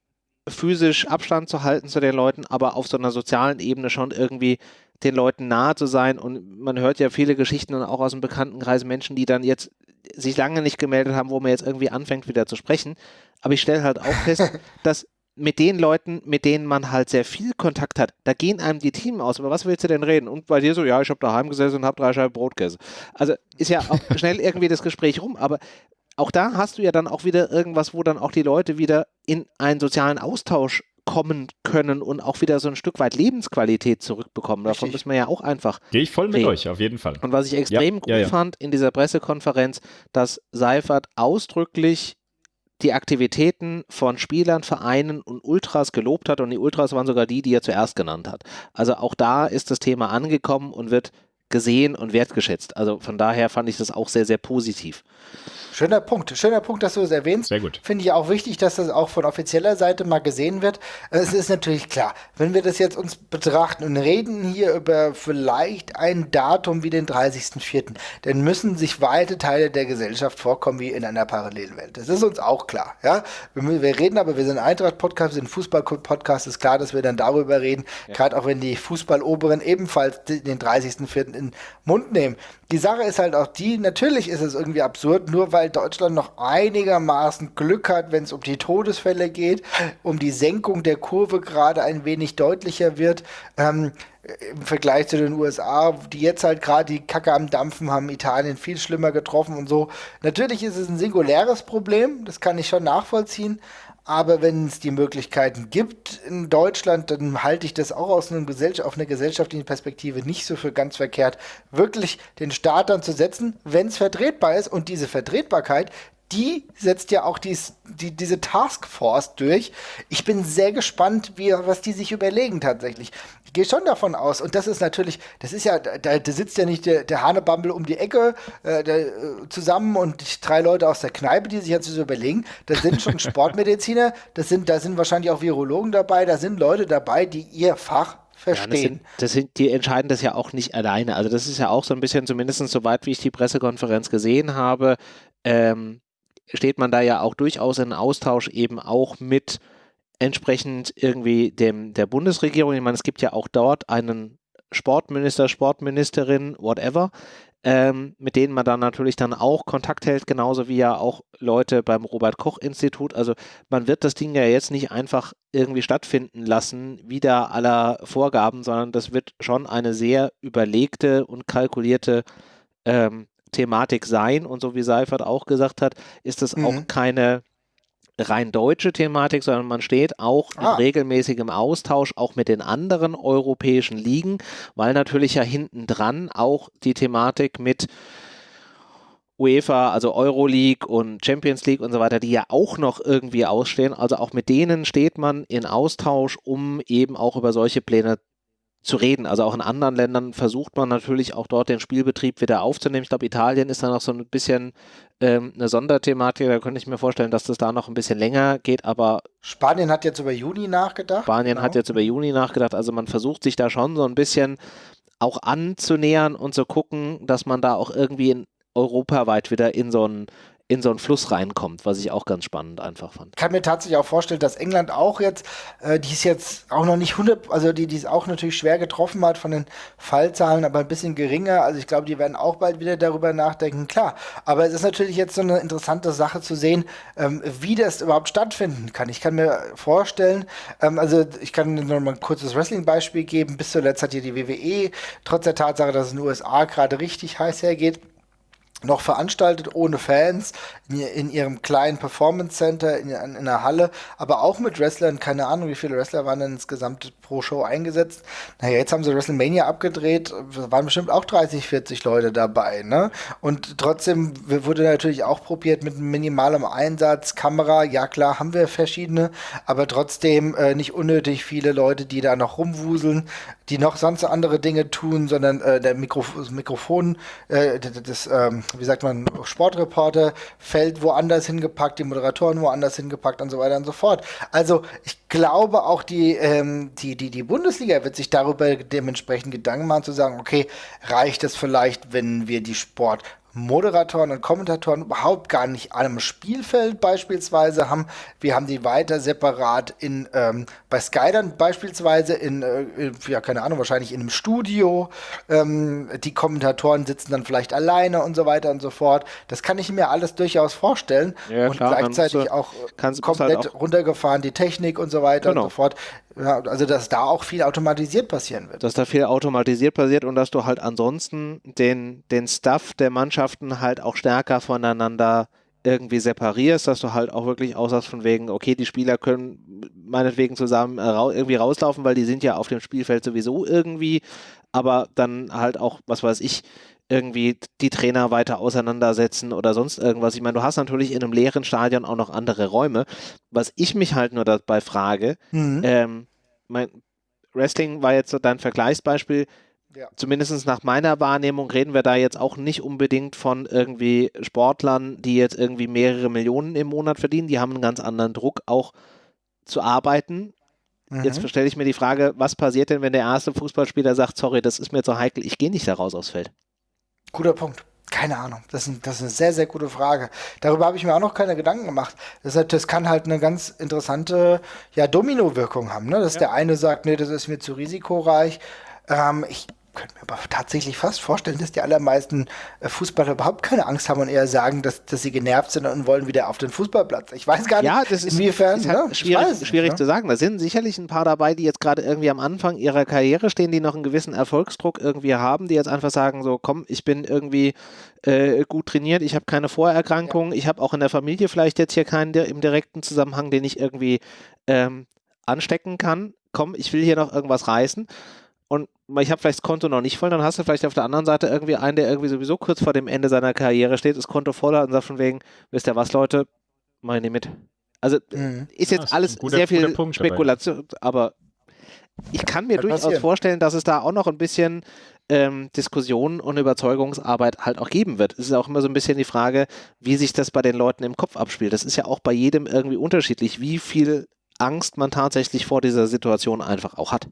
physisch Abstand zu halten zu den Leuten, aber auf so einer sozialen Ebene schon irgendwie den Leuten nahe zu sein. Und man hört ja viele Geschichten und auch aus dem Bekanntenkreis Menschen, die dann jetzt sich lange nicht gemeldet haben, wo man jetzt irgendwie anfängt wieder zu sprechen. Aber ich stelle halt auch fest, dass mit den Leuten, mit denen man halt sehr viel Kontakt hat, da gehen einem die Themen aus. Aber was willst du denn reden? Und bei dir so, ja, ich habe daheim gesessen und habe drei Scheiben Brotkäse. Also ist ja auch schnell irgendwie das Gespräch rum, aber auch da hast du ja dann auch wieder irgendwas, wo dann auch die Leute wieder in einen sozialen Austausch kommen können und auch wieder so ein Stück weit Lebensqualität zurückbekommen. Davon Richtig. müssen wir ja auch einfach. Gehe ich voll mit reden. euch, auf jeden Fall. Und was ich extrem ja, gut ja, ja. fand in dieser Pressekonferenz, dass Seifert ausdrücklich die Aktivitäten von Spielern, Vereinen und Ultras gelobt hat und die Ultras waren sogar die, die er zuerst genannt hat. Also auch da ist das Thema angekommen und wird gesehen und wertgeschätzt. Also von daher fand ich das auch sehr, sehr positiv. Schöner Punkt, schöner Punkt, dass du es erwähnst. Sehr gut. Finde ich auch wichtig, dass das auch von offizieller Seite mal gesehen wird. Es ist natürlich klar, wenn wir das jetzt uns betrachten und reden hier über vielleicht ein Datum wie den 30.04., dann müssen sich weite Teile der Gesellschaft vorkommen wie in einer Parallelwelt. Das ist uns auch klar. Ja? Wir, wir reden aber, wir sind Eintracht-Podcast, wir sind Fußball-Podcast, ist klar, dass wir dann darüber reden, ja. gerade auch wenn die Fußballoberen ebenfalls den 30.04. in den Mund nehmen die Sache ist halt auch die, natürlich ist es irgendwie absurd, nur weil Deutschland noch einigermaßen Glück hat, wenn es um die Todesfälle geht, um die Senkung der Kurve gerade ein wenig deutlicher wird. Ähm, im Vergleich zu den USA, die jetzt halt gerade die Kacke am Dampfen haben, Italien viel schlimmer getroffen und so. Natürlich ist es ein singuläres Problem, das kann ich schon nachvollziehen, aber wenn es die Möglichkeiten gibt in Deutschland, dann halte ich das auch aus einem Gesell auf einer gesellschaftlichen Perspektive nicht so für ganz verkehrt, wirklich den Staat dann zu setzen, wenn es vertretbar ist. Und diese Vertretbarkeit, die setzt ja auch dies, die, diese Taskforce durch. Ich bin sehr gespannt, wie, was die sich überlegen tatsächlich. Gehe schon davon aus, und das ist natürlich, das ist ja, da, da sitzt ja nicht der, der Hanebambel um die Ecke äh, der, äh, zusammen und drei Leute aus der Kneipe, die sich jetzt so überlegen. Das sind schon Sportmediziner, das sind, da sind wahrscheinlich auch Virologen dabei, da sind Leute dabei, die ihr Fach verstehen. Ja, das, sind, das sind, die entscheiden das ja auch nicht alleine. Also das ist ja auch so ein bisschen, zumindest soweit wie ich die Pressekonferenz gesehen habe, ähm, steht man da ja auch durchaus in Austausch eben auch mit entsprechend irgendwie dem, der Bundesregierung. Ich meine, es gibt ja auch dort einen Sportminister, Sportministerin, whatever, ähm, mit denen man dann natürlich dann auch Kontakt hält, genauso wie ja auch Leute beim Robert Koch Institut. Also man wird das Ding ja jetzt nicht einfach irgendwie stattfinden lassen, wieder aller Vorgaben, sondern das wird schon eine sehr überlegte und kalkulierte ähm, Thematik sein. Und so wie Seifert auch gesagt hat, ist es mhm. auch keine rein deutsche Thematik, sondern man steht auch ah. in regelmäßigem Austausch auch mit den anderen europäischen Ligen, weil natürlich ja hinten dran auch die Thematik mit UEFA, also Euroleague und Champions League und so weiter, die ja auch noch irgendwie ausstehen. Also auch mit denen steht man in Austausch, um eben auch über solche Pläne zu reden. Also auch in anderen Ländern versucht man natürlich auch dort den Spielbetrieb wieder aufzunehmen. Ich glaube, Italien ist da noch so ein bisschen ähm, eine Sonderthematik. Da könnte ich mir vorstellen, dass das da noch ein bisschen länger geht. Aber Spanien hat jetzt über Juni nachgedacht. Spanien genau. hat jetzt über Juni nachgedacht. Also man versucht sich da schon so ein bisschen auch anzunähern und zu gucken, dass man da auch irgendwie in europaweit wieder in so ein in so einen Fluss reinkommt, was ich auch ganz spannend einfach fand. Ich kann mir tatsächlich auch vorstellen, dass England auch jetzt, äh, die ist jetzt auch noch nicht 100, also die, ist auch natürlich schwer getroffen hat von den Fallzahlen, aber ein bisschen geringer. Also ich glaube, die werden auch bald wieder darüber nachdenken. Klar, aber es ist natürlich jetzt so eine interessante Sache zu sehen, ähm, wie das überhaupt stattfinden kann. Ich kann mir vorstellen, ähm, also ich kann noch mal ein kurzes Wrestling-Beispiel geben. Bis zuletzt hat hier die WWE, trotz der Tatsache, dass es in den USA gerade richtig heiß hergeht, noch veranstaltet ohne Fans in, in ihrem kleinen Performance Center in, in, in der Halle, aber auch mit Wrestlern, keine Ahnung, wie viele Wrestler waren denn insgesamt pro Show eingesetzt. Naja, jetzt haben sie WrestleMania abgedreht, waren bestimmt auch 30, 40 Leute dabei, ne? Und trotzdem wurde natürlich auch probiert mit minimalem Einsatz, Kamera, ja klar, haben wir verschiedene, aber trotzdem äh, nicht unnötig viele Leute, die da noch rumwuseln, die noch sonst andere Dinge tun, sondern äh, der Mikrof das Mikrofon, äh, das ähm, wie sagt man, Sportreporter fällt woanders hingepackt, die Moderatoren woanders hingepackt und so weiter und so fort. Also ich glaube auch die, ähm, die, die, die Bundesliga wird sich darüber dementsprechend Gedanken machen zu sagen, okay, reicht es vielleicht, wenn wir die Sport Moderatoren und Kommentatoren überhaupt gar nicht an einem Spielfeld beispielsweise haben. Wir haben die weiter separat in ähm, bei Sky dann beispielsweise in, äh, ja keine Ahnung, wahrscheinlich in einem Studio. Ähm, die Kommentatoren sitzen dann vielleicht alleine und so weiter und so fort. Das kann ich mir alles durchaus vorstellen. Ja, und klar, gleichzeitig du, auch komplett halt auch runtergefahren, die Technik und so weiter genau. und so fort. Ja, also dass da auch viel automatisiert passieren wird. Dass da viel automatisiert passiert und dass du halt ansonsten den, den Stuff der Mannschaften halt auch stärker voneinander irgendwie separierst, dass du halt auch wirklich aussagst von wegen, okay, die Spieler können meinetwegen zusammen äh, irgendwie rauslaufen, weil die sind ja auf dem Spielfeld sowieso irgendwie, aber dann halt auch, was weiß ich, irgendwie die Trainer weiter auseinandersetzen oder sonst irgendwas. Ich meine, du hast natürlich in einem leeren Stadion auch noch andere Räume. Was ich mich halt nur dabei frage, mhm. ähm, mein Wrestling war jetzt so dein Vergleichsbeispiel. Ja. Zumindest nach meiner Wahrnehmung reden wir da jetzt auch nicht unbedingt von irgendwie Sportlern, die jetzt irgendwie mehrere Millionen im Monat verdienen. Die haben einen ganz anderen Druck, auch zu arbeiten. Mhm. Jetzt stelle ich mir die Frage, was passiert denn, wenn der erste Fußballspieler sagt, sorry, das ist mir zu heikel, ich gehe nicht da raus aufs Feld? Guter Punkt. Keine Ahnung. Das ist, das ist eine sehr, sehr gute Frage. Darüber habe ich mir auch noch keine Gedanken gemacht. Das, halt, das kann halt eine ganz interessante ja, Domino-Wirkung haben. Ne? Dass ja. der eine sagt, nee, das ist mir zu risikoreich. Ähm, ich könnte mir aber tatsächlich fast vorstellen, dass die allermeisten äh, Fußballer überhaupt keine Angst haben und eher sagen, dass, dass sie genervt sind und wollen wieder auf den Fußballplatz. Ich weiß gar nicht, ja, das ist, inwiefern. Ist halt ne? schwierig, nicht, schwierig ne? zu sagen. Da sind sicherlich ein paar dabei, die jetzt gerade irgendwie am Anfang ihrer Karriere stehen, die noch einen gewissen Erfolgsdruck irgendwie haben, die jetzt einfach sagen, so komm, ich bin irgendwie äh, gut trainiert, ich habe keine Vorerkrankungen, ja. ich habe auch in der Familie vielleicht jetzt hier keinen der, im direkten Zusammenhang, den ich irgendwie ähm, anstecken kann. Komm, ich will hier noch irgendwas reißen ich habe vielleicht das Konto noch nicht voll, dann hast du vielleicht auf der anderen Seite irgendwie einen, der irgendwie sowieso kurz vor dem Ende seiner Karriere steht, das Konto voll hat und sagt von wegen, wisst ihr was, Leute, meine mit. Also mhm. ist jetzt ja, alles guter, sehr viel Spekulation, dabei. aber ich kann mir kann durchaus passieren. vorstellen, dass es da auch noch ein bisschen ähm, Diskussionen und Überzeugungsarbeit halt auch geben wird. Es ist auch immer so ein bisschen die Frage, wie sich das bei den Leuten im Kopf abspielt. Das ist ja auch bei jedem irgendwie unterschiedlich, wie viel Angst man tatsächlich vor dieser Situation einfach auch hat.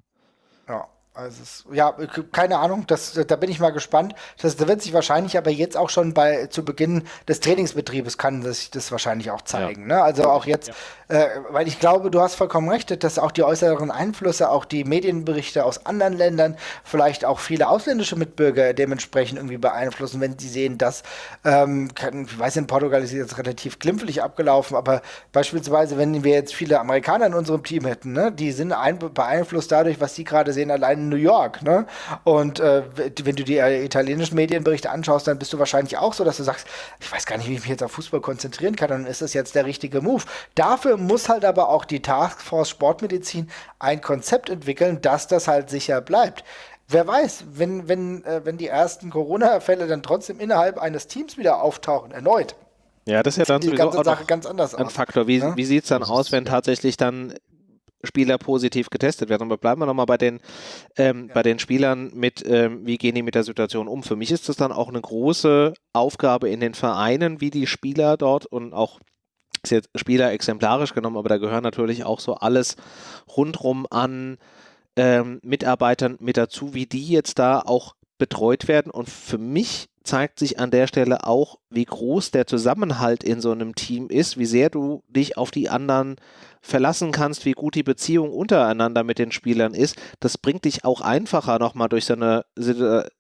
Ja. Also es, ja, keine Ahnung, das, da bin ich mal gespannt. Das, da wird sich wahrscheinlich aber jetzt auch schon bei zu Beginn des Trainingsbetriebes kann sich das wahrscheinlich auch zeigen. Ja. Ne? Also auch jetzt, ja. Äh, weil ich glaube, du hast vollkommen recht, dass auch die äußeren Einflüsse, auch die Medienberichte aus anderen Ländern, vielleicht auch viele ausländische Mitbürger dementsprechend irgendwie beeinflussen, wenn sie sehen, dass, ähm, kann, ich weiß, in Portugal ist jetzt relativ glimpflich abgelaufen, aber beispielsweise, wenn wir jetzt viele Amerikaner in unserem Team hätten, ne, die sind ein, beeinflusst dadurch, was sie gerade sehen, allein New York. Ne? Und äh, wenn du die äh, italienischen Medienberichte anschaust, dann bist du wahrscheinlich auch so, dass du sagst, ich weiß gar nicht, wie ich mich jetzt auf Fußball konzentrieren kann, dann ist das jetzt der richtige Move. Dafür muss halt aber auch die Taskforce Sportmedizin ein Konzept entwickeln, dass das halt sicher bleibt. Wer weiß, wenn, wenn, äh, wenn die ersten Corona-Fälle dann trotzdem innerhalb eines Teams wieder auftauchen, erneut. Ja, das ist ja dann die ganze Sache ganz anders ein aus. Faktor. Wie, ja? Ne? wie sieht es dann aus, wenn tatsächlich dann Spieler positiv getestet werden. Aber bleiben wir nochmal bei den, ähm, ja. bei den Spielern mit, ähm, wie gehen die mit der Situation um. Für mich ist das dann auch eine große Aufgabe in den Vereinen, wie die Spieler dort und auch ist jetzt Spieler exemplarisch genommen, aber da gehören natürlich auch so alles rundrum an ähm, Mitarbeitern mit dazu, wie die jetzt da auch betreut werden. Und für mich zeigt sich an der Stelle auch, wie groß der Zusammenhalt in so einem Team ist, wie sehr du dich auf die anderen verlassen kannst, wie gut die Beziehung untereinander mit den Spielern ist. Das bringt dich auch einfacher nochmal durch so eine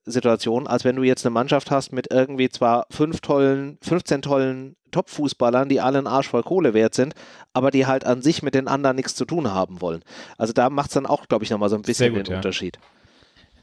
Situation, als wenn du jetzt eine Mannschaft hast mit irgendwie zwar fünf tollen, 15 tollen Top-Fußballern, die alle einen Arsch voll Kohle wert sind, aber die halt an sich mit den anderen nichts zu tun haben wollen. Also da macht es dann auch, glaube ich, nochmal so ein bisschen gut, den ja. Unterschied.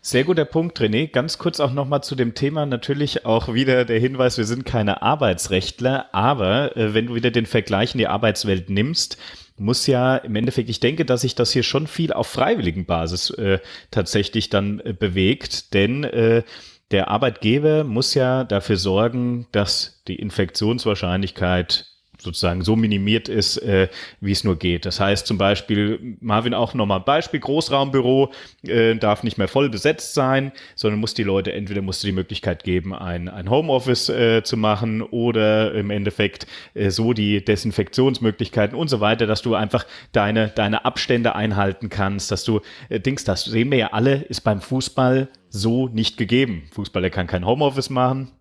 Sehr guter Punkt, René. Ganz kurz auch nochmal zu dem Thema. Natürlich auch wieder der Hinweis, wir sind keine Arbeitsrechtler, aber äh, wenn du wieder den Vergleich in die Arbeitswelt nimmst, muss ja im Endeffekt, ich denke, dass sich das hier schon viel auf freiwilligen Basis äh, tatsächlich dann äh, bewegt, denn äh, der Arbeitgeber muss ja dafür sorgen, dass die Infektionswahrscheinlichkeit sozusagen so minimiert ist, äh, wie es nur geht. Das heißt zum Beispiel, Marvin auch nochmal ein Beispiel, Großraumbüro äh, darf nicht mehr voll besetzt sein, sondern muss die Leute, entweder musst du die Möglichkeit geben, ein, ein Homeoffice äh, zu machen oder im Endeffekt äh, so die Desinfektionsmöglichkeiten und so weiter, dass du einfach deine, deine Abstände einhalten kannst, dass du äh, Dings, das sehen wir ja alle, ist beim Fußball so nicht gegeben. Fußballer kann kein Homeoffice machen,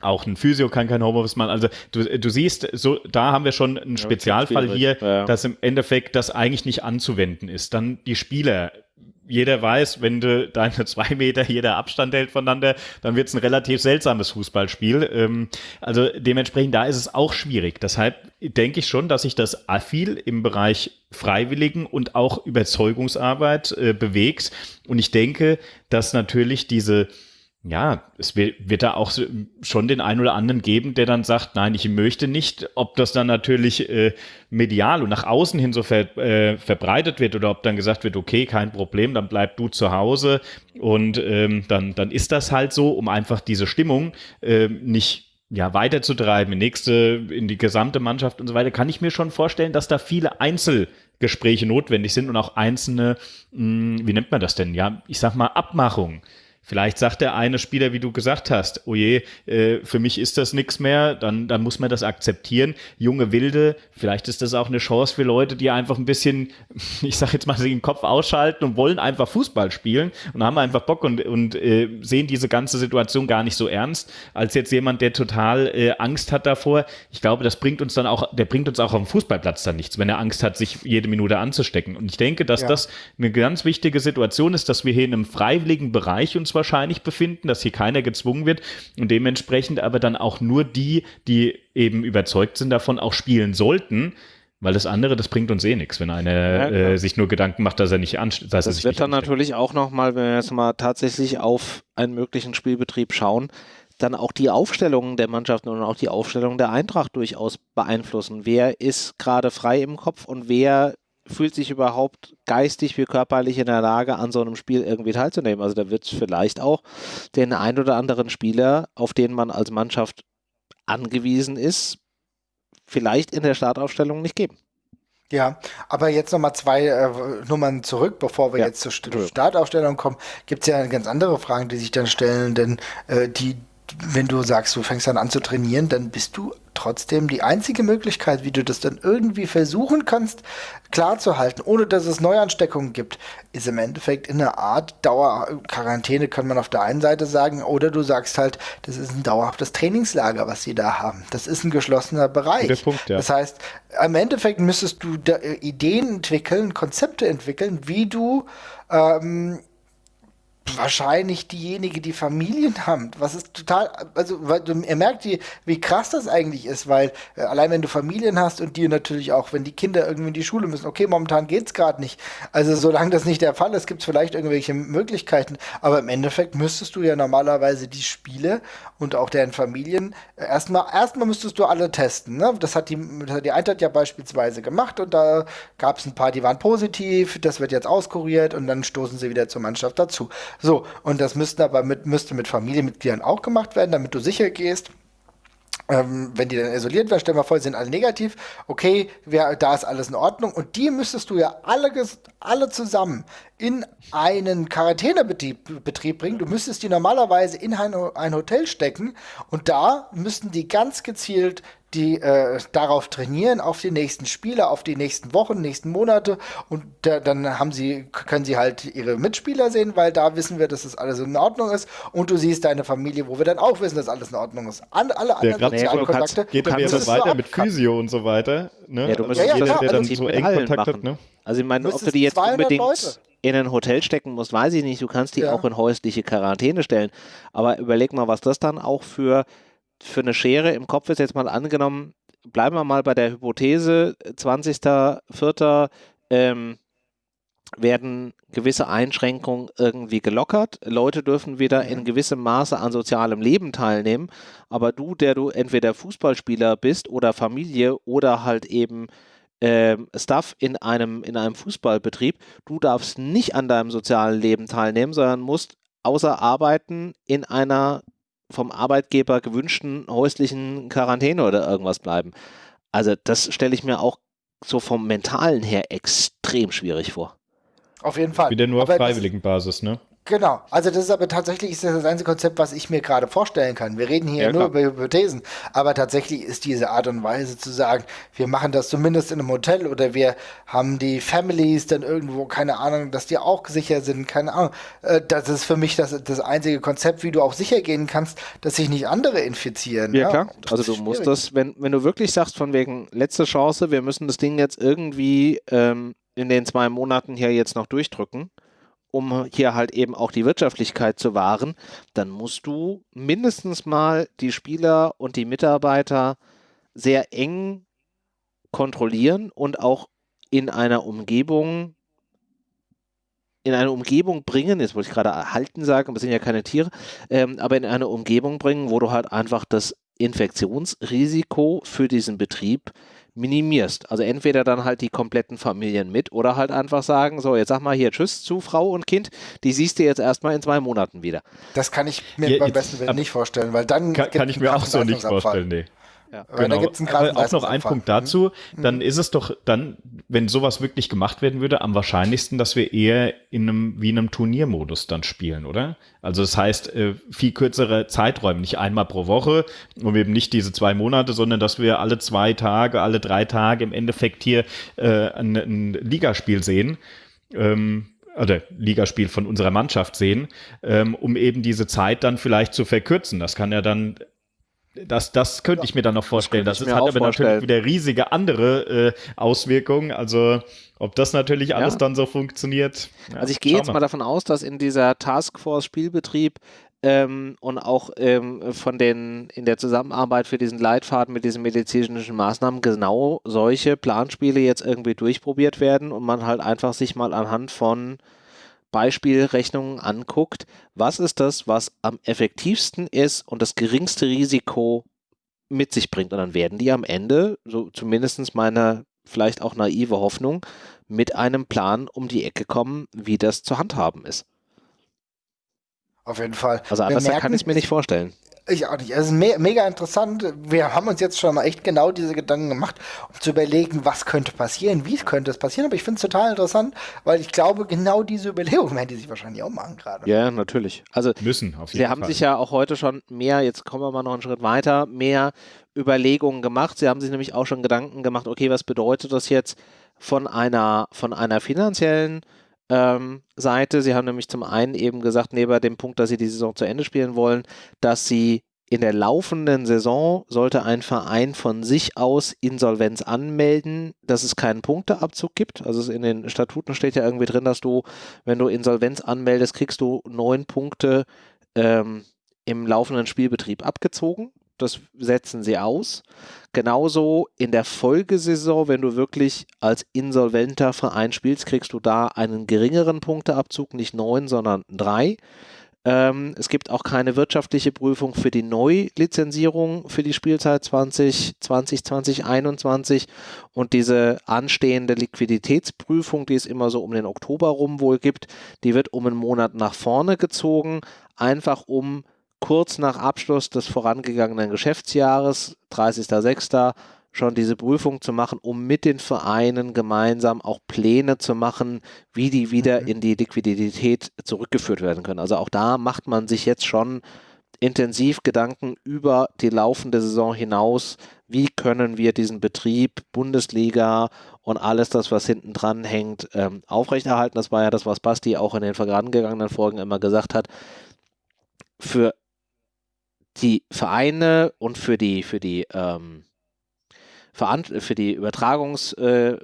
auch ein Physio kann kein Homeoffice machen. Also du, du siehst, so da haben wir schon einen Spezialfall hier, ja. dass im Endeffekt das eigentlich nicht anzuwenden ist. Dann die Spieler. Jeder weiß, wenn du deine zwei Meter jeder Abstand hält voneinander, dann wird es ein relativ seltsames Fußballspiel. Ähm, also dementsprechend, da ist es auch schwierig. Deshalb denke ich schon, dass sich das viel im Bereich Freiwilligen und auch Überzeugungsarbeit äh, bewegt. Und ich denke, dass natürlich diese ja, es wird, da auch schon den einen oder anderen geben, der dann sagt, nein, ich möchte nicht, ob das dann natürlich äh, medial und nach außen hin so ver, äh, verbreitet wird oder ob dann gesagt wird, okay, kein Problem, dann bleib du zu Hause und ähm, dann, dann ist das halt so, um einfach diese Stimmung äh, nicht ja, weiterzutreiben, in nächste, in die gesamte Mannschaft und so weiter, kann ich mir schon vorstellen, dass da viele Einzelgespräche notwendig sind und auch einzelne, hm, wie nennt man das denn? Ja, ich sag mal, Abmachungen Vielleicht sagt der eine Spieler, wie du gesagt hast, oh je, äh, für mich ist das nichts mehr, dann, dann muss man das akzeptieren. Junge Wilde, vielleicht ist das auch eine Chance für Leute, die einfach ein bisschen, ich sag jetzt mal, den Kopf ausschalten und wollen einfach Fußball spielen und haben einfach Bock und, und äh, sehen diese ganze Situation gar nicht so ernst, als jetzt jemand, der total äh, Angst hat davor. Ich glaube, das bringt uns dann auch, der bringt uns auch am Fußballplatz dann nichts, wenn er Angst hat, sich jede Minute anzustecken. Und ich denke, dass ja. das eine ganz wichtige Situation ist, dass wir hier in einem freiwilligen Bereich uns wahrscheinlich befinden, dass hier keiner gezwungen wird und dementsprechend aber dann auch nur die, die eben überzeugt sind davon, auch spielen sollten. Weil das andere, das bringt uns eh nichts, wenn einer ja, äh, sich nur Gedanken macht, dass er nicht ansteht. Das wird dann ansteckt. natürlich auch nochmal, wenn wir jetzt mal tatsächlich auf einen möglichen Spielbetrieb schauen, dann auch die Aufstellungen der Mannschaften und auch die Aufstellung der Eintracht durchaus beeinflussen. Wer ist gerade frei im Kopf und wer fühlt sich überhaupt geistig wie körperlich in der Lage, an so einem Spiel irgendwie teilzunehmen. Also da wird es vielleicht auch den ein oder anderen Spieler, auf den man als Mannschaft angewiesen ist, vielleicht in der Startaufstellung nicht geben. Ja, aber jetzt nochmal zwei äh, Nummern zurück, bevor wir ja, jetzt zur Startaufstellung kommen, gibt es ja ganz andere Fragen, die sich dann stellen, denn äh, die, wenn du sagst, du fängst dann an zu trainieren, dann bist du trotzdem die einzige Möglichkeit, wie du das dann irgendwie versuchen kannst, klarzuhalten, ohne dass es Neuansteckungen gibt, ist im Endeffekt in einer Art Dauerquarantäne, kann man auf der einen Seite sagen, oder du sagst halt, das ist ein dauerhaftes Trainingslager, was sie da haben. Das ist ein geschlossener Bereich. Punkt, ja. Das heißt, im Endeffekt müsstest du Ideen entwickeln, Konzepte entwickeln, wie du ähm, wahrscheinlich diejenige, die Familien haben. Was ist total, also weil du, ihr merkt, wie, wie krass das eigentlich ist, weil äh, allein wenn du Familien hast und die natürlich auch, wenn die Kinder irgendwie in die Schule müssen, okay, momentan geht's gerade nicht. Also solange das nicht der Fall ist, gibt's vielleicht irgendwelche Möglichkeiten, aber im Endeffekt müsstest du ja normalerweise die Spiele und auch deren Familien äh, erstmal, erstmal müsstest du alle testen. Ne? Das hat die, das hat die Eintracht ja beispielsweise gemacht und da gab es ein paar, die waren positiv, das wird jetzt auskuriert und dann stoßen sie wieder zur Mannschaft dazu. So, und das müsste aber mit, müsste mit Familienmitgliedern auch gemacht werden, damit du sicher gehst. Ähm, wenn die dann isoliert werden, stellen wir vor, sind alle negativ, okay, wer, da ist alles in Ordnung. Und die müsstest du ja alle, alle zusammen in einen Quarantänebetrieb Betrieb bringen. Du müsstest die normalerweise in ein, ein Hotel stecken und da müssten die ganz gezielt die äh, darauf trainieren, auf die nächsten Spiele, auf die nächsten Wochen, nächsten Monate und da, dann haben sie, können sie halt ihre Mitspieler sehen, weil da wissen wir, dass das alles in Ordnung ist und du siehst deine Familie, wo wir dann auch wissen, dass alles in Ordnung ist. An, alle anderen ja, sozialen Kontakte. Geht dann jetzt weiter mit Physio und so weiter. Ne? Ja, du musst also ja, ja, der dann so eng Kontakt machen. hat. Ne? Also ich meine, ob du die jetzt unbedingt Leute. in ein Hotel stecken musst, weiß ich nicht. Du kannst die ja. auch in häusliche Quarantäne stellen. Aber überleg mal, was das dann auch für für eine Schere im Kopf ist, jetzt mal angenommen, bleiben wir mal bei der Hypothese, 20.04. Ähm, werden gewisse Einschränkungen irgendwie gelockert. Leute dürfen wieder in gewissem Maße an sozialem Leben teilnehmen. Aber du, der du entweder Fußballspieler bist oder Familie oder halt eben ähm, Staff in einem, in einem Fußballbetrieb, du darfst nicht an deinem sozialen Leben teilnehmen, sondern musst außer Arbeiten in einer vom Arbeitgeber gewünschten häuslichen Quarantäne oder irgendwas bleiben. Also das stelle ich mir auch so vom mentalen her extrem schwierig vor. Auf jeden Fall. Wieder nur auf freiwilligen Basis, ne? Genau, also das ist aber tatsächlich ist das, das einzige Konzept, was ich mir gerade vorstellen kann. Wir reden hier ja, nur über Hypothesen, aber tatsächlich ist diese Art und Weise zu sagen, wir machen das zumindest in einem Hotel oder wir haben die Families dann irgendwo, keine Ahnung, dass die auch sicher sind, keine Ahnung. Äh, das ist für mich das, das einzige Konzept, wie du auch sicher gehen kannst, dass sich nicht andere infizieren. Ja, ja? klar. Also du musst das, wenn, wenn du wirklich sagst, von wegen letzte Chance, wir müssen das Ding jetzt irgendwie ähm, in den zwei Monaten hier jetzt noch durchdrücken um hier halt eben auch die Wirtschaftlichkeit zu wahren, dann musst du mindestens mal die Spieler und die Mitarbeiter sehr eng kontrollieren und auch in einer Umgebung in eine Umgebung bringen, jetzt wollte ich gerade erhalten sagen, es sind ja keine Tiere, ähm, aber in eine Umgebung bringen, wo du halt einfach das Infektionsrisiko für diesen Betrieb minimierst. Also entweder dann halt die kompletten Familien mit oder halt einfach sagen, so jetzt sag mal hier Tschüss zu Frau und Kind, die siehst du jetzt erstmal in zwei Monaten wieder. Das kann ich mir ja, beim besten Willen nicht vorstellen, weil dann kann, kann ich mir auch so nicht vorstellen, nee. Ja. Genau. Aber auch noch ein Punkt dazu, mhm. dann ist es doch dann, wenn sowas wirklich gemacht werden würde, am wahrscheinlichsten, dass wir eher in einem, wie in einem Turniermodus dann spielen, oder? Also das heißt, äh, viel kürzere Zeiträume, nicht einmal pro Woche und eben nicht diese zwei Monate, sondern dass wir alle zwei Tage, alle drei Tage im Endeffekt hier äh, ein, ein Ligaspiel sehen. Ähm, oder Ligaspiel von unserer Mannschaft sehen, ähm, um eben diese Zeit dann vielleicht zu verkürzen. Das kann ja dann das, das könnte ja, ich mir dann noch vorstellen. Das, das hat aber vorstellen. natürlich wieder riesige andere äh, Auswirkungen. Also ob das natürlich alles ja. dann so funktioniert. Ja, also ich gehe jetzt mal. davon aus, dass in dieser Taskforce Spielbetrieb ähm, und auch ähm, von den in der Zusammenarbeit für diesen Leitfaden mit diesen medizinischen Maßnahmen genau solche Planspiele jetzt irgendwie durchprobiert werden und man halt einfach sich mal anhand von Beispielrechnungen anguckt, was ist das, was am effektivsten ist und das geringste Risiko mit sich bringt. Und dann werden die am Ende, so zumindest meine vielleicht auch naive Hoffnung, mit einem Plan um die Ecke kommen, wie das zu handhaben ist. Auf jeden Fall. Also anders kann ich es mir nicht vorstellen. Ich auch nicht. Es ist me mega interessant. Wir haben uns jetzt schon mal echt genau diese Gedanken gemacht, um zu überlegen, was könnte passieren, wie könnte es passieren. Aber ich finde es total interessant, weil ich glaube, genau diese Überlegungen werden die sich wahrscheinlich auch machen gerade. Ja, natürlich. Also müssen auf jeden Sie haben sich ja auch heute schon mehr, jetzt kommen wir mal noch einen Schritt weiter, mehr Überlegungen gemacht. Sie haben sich nämlich auch schon Gedanken gemacht, okay, was bedeutet das jetzt von einer, von einer finanziellen ähm, Seite. Sie haben nämlich zum einen eben gesagt, neben dem Punkt, dass sie die Saison zu Ende spielen wollen, dass sie in der laufenden Saison sollte ein Verein von sich aus Insolvenz anmelden, dass es keinen Punkteabzug gibt. Also in den Statuten steht ja irgendwie drin, dass du, wenn du Insolvenz anmeldest, kriegst du neun Punkte ähm, im laufenden Spielbetrieb abgezogen das setzen sie aus. Genauso in der Folgesaison, wenn du wirklich als insolventer Verein spielst, kriegst du da einen geringeren Punkteabzug, nicht neun, sondern drei. Ähm, es gibt auch keine wirtschaftliche Prüfung für die Neulizenzierung für die Spielzeit 2020, 2021 und diese anstehende Liquiditätsprüfung, die es immer so um den Oktober rum wohl gibt, die wird um einen Monat nach vorne gezogen, einfach um kurz nach Abschluss des vorangegangenen Geschäftsjahres, 30.06., schon diese Prüfung zu machen, um mit den Vereinen gemeinsam auch Pläne zu machen, wie die wieder mhm. in die Liquidität zurückgeführt werden können. Also auch da macht man sich jetzt schon intensiv Gedanken über die laufende Saison hinaus. Wie können wir diesen Betrieb, Bundesliga und alles das, was hinten dran hängt, ähm, aufrechterhalten? Das war ja das, was Basti auch in den vorangegangenen Folgen immer gesagt hat. Für die Vereine und für die, für die, ähm, für die Übertragungs- äh,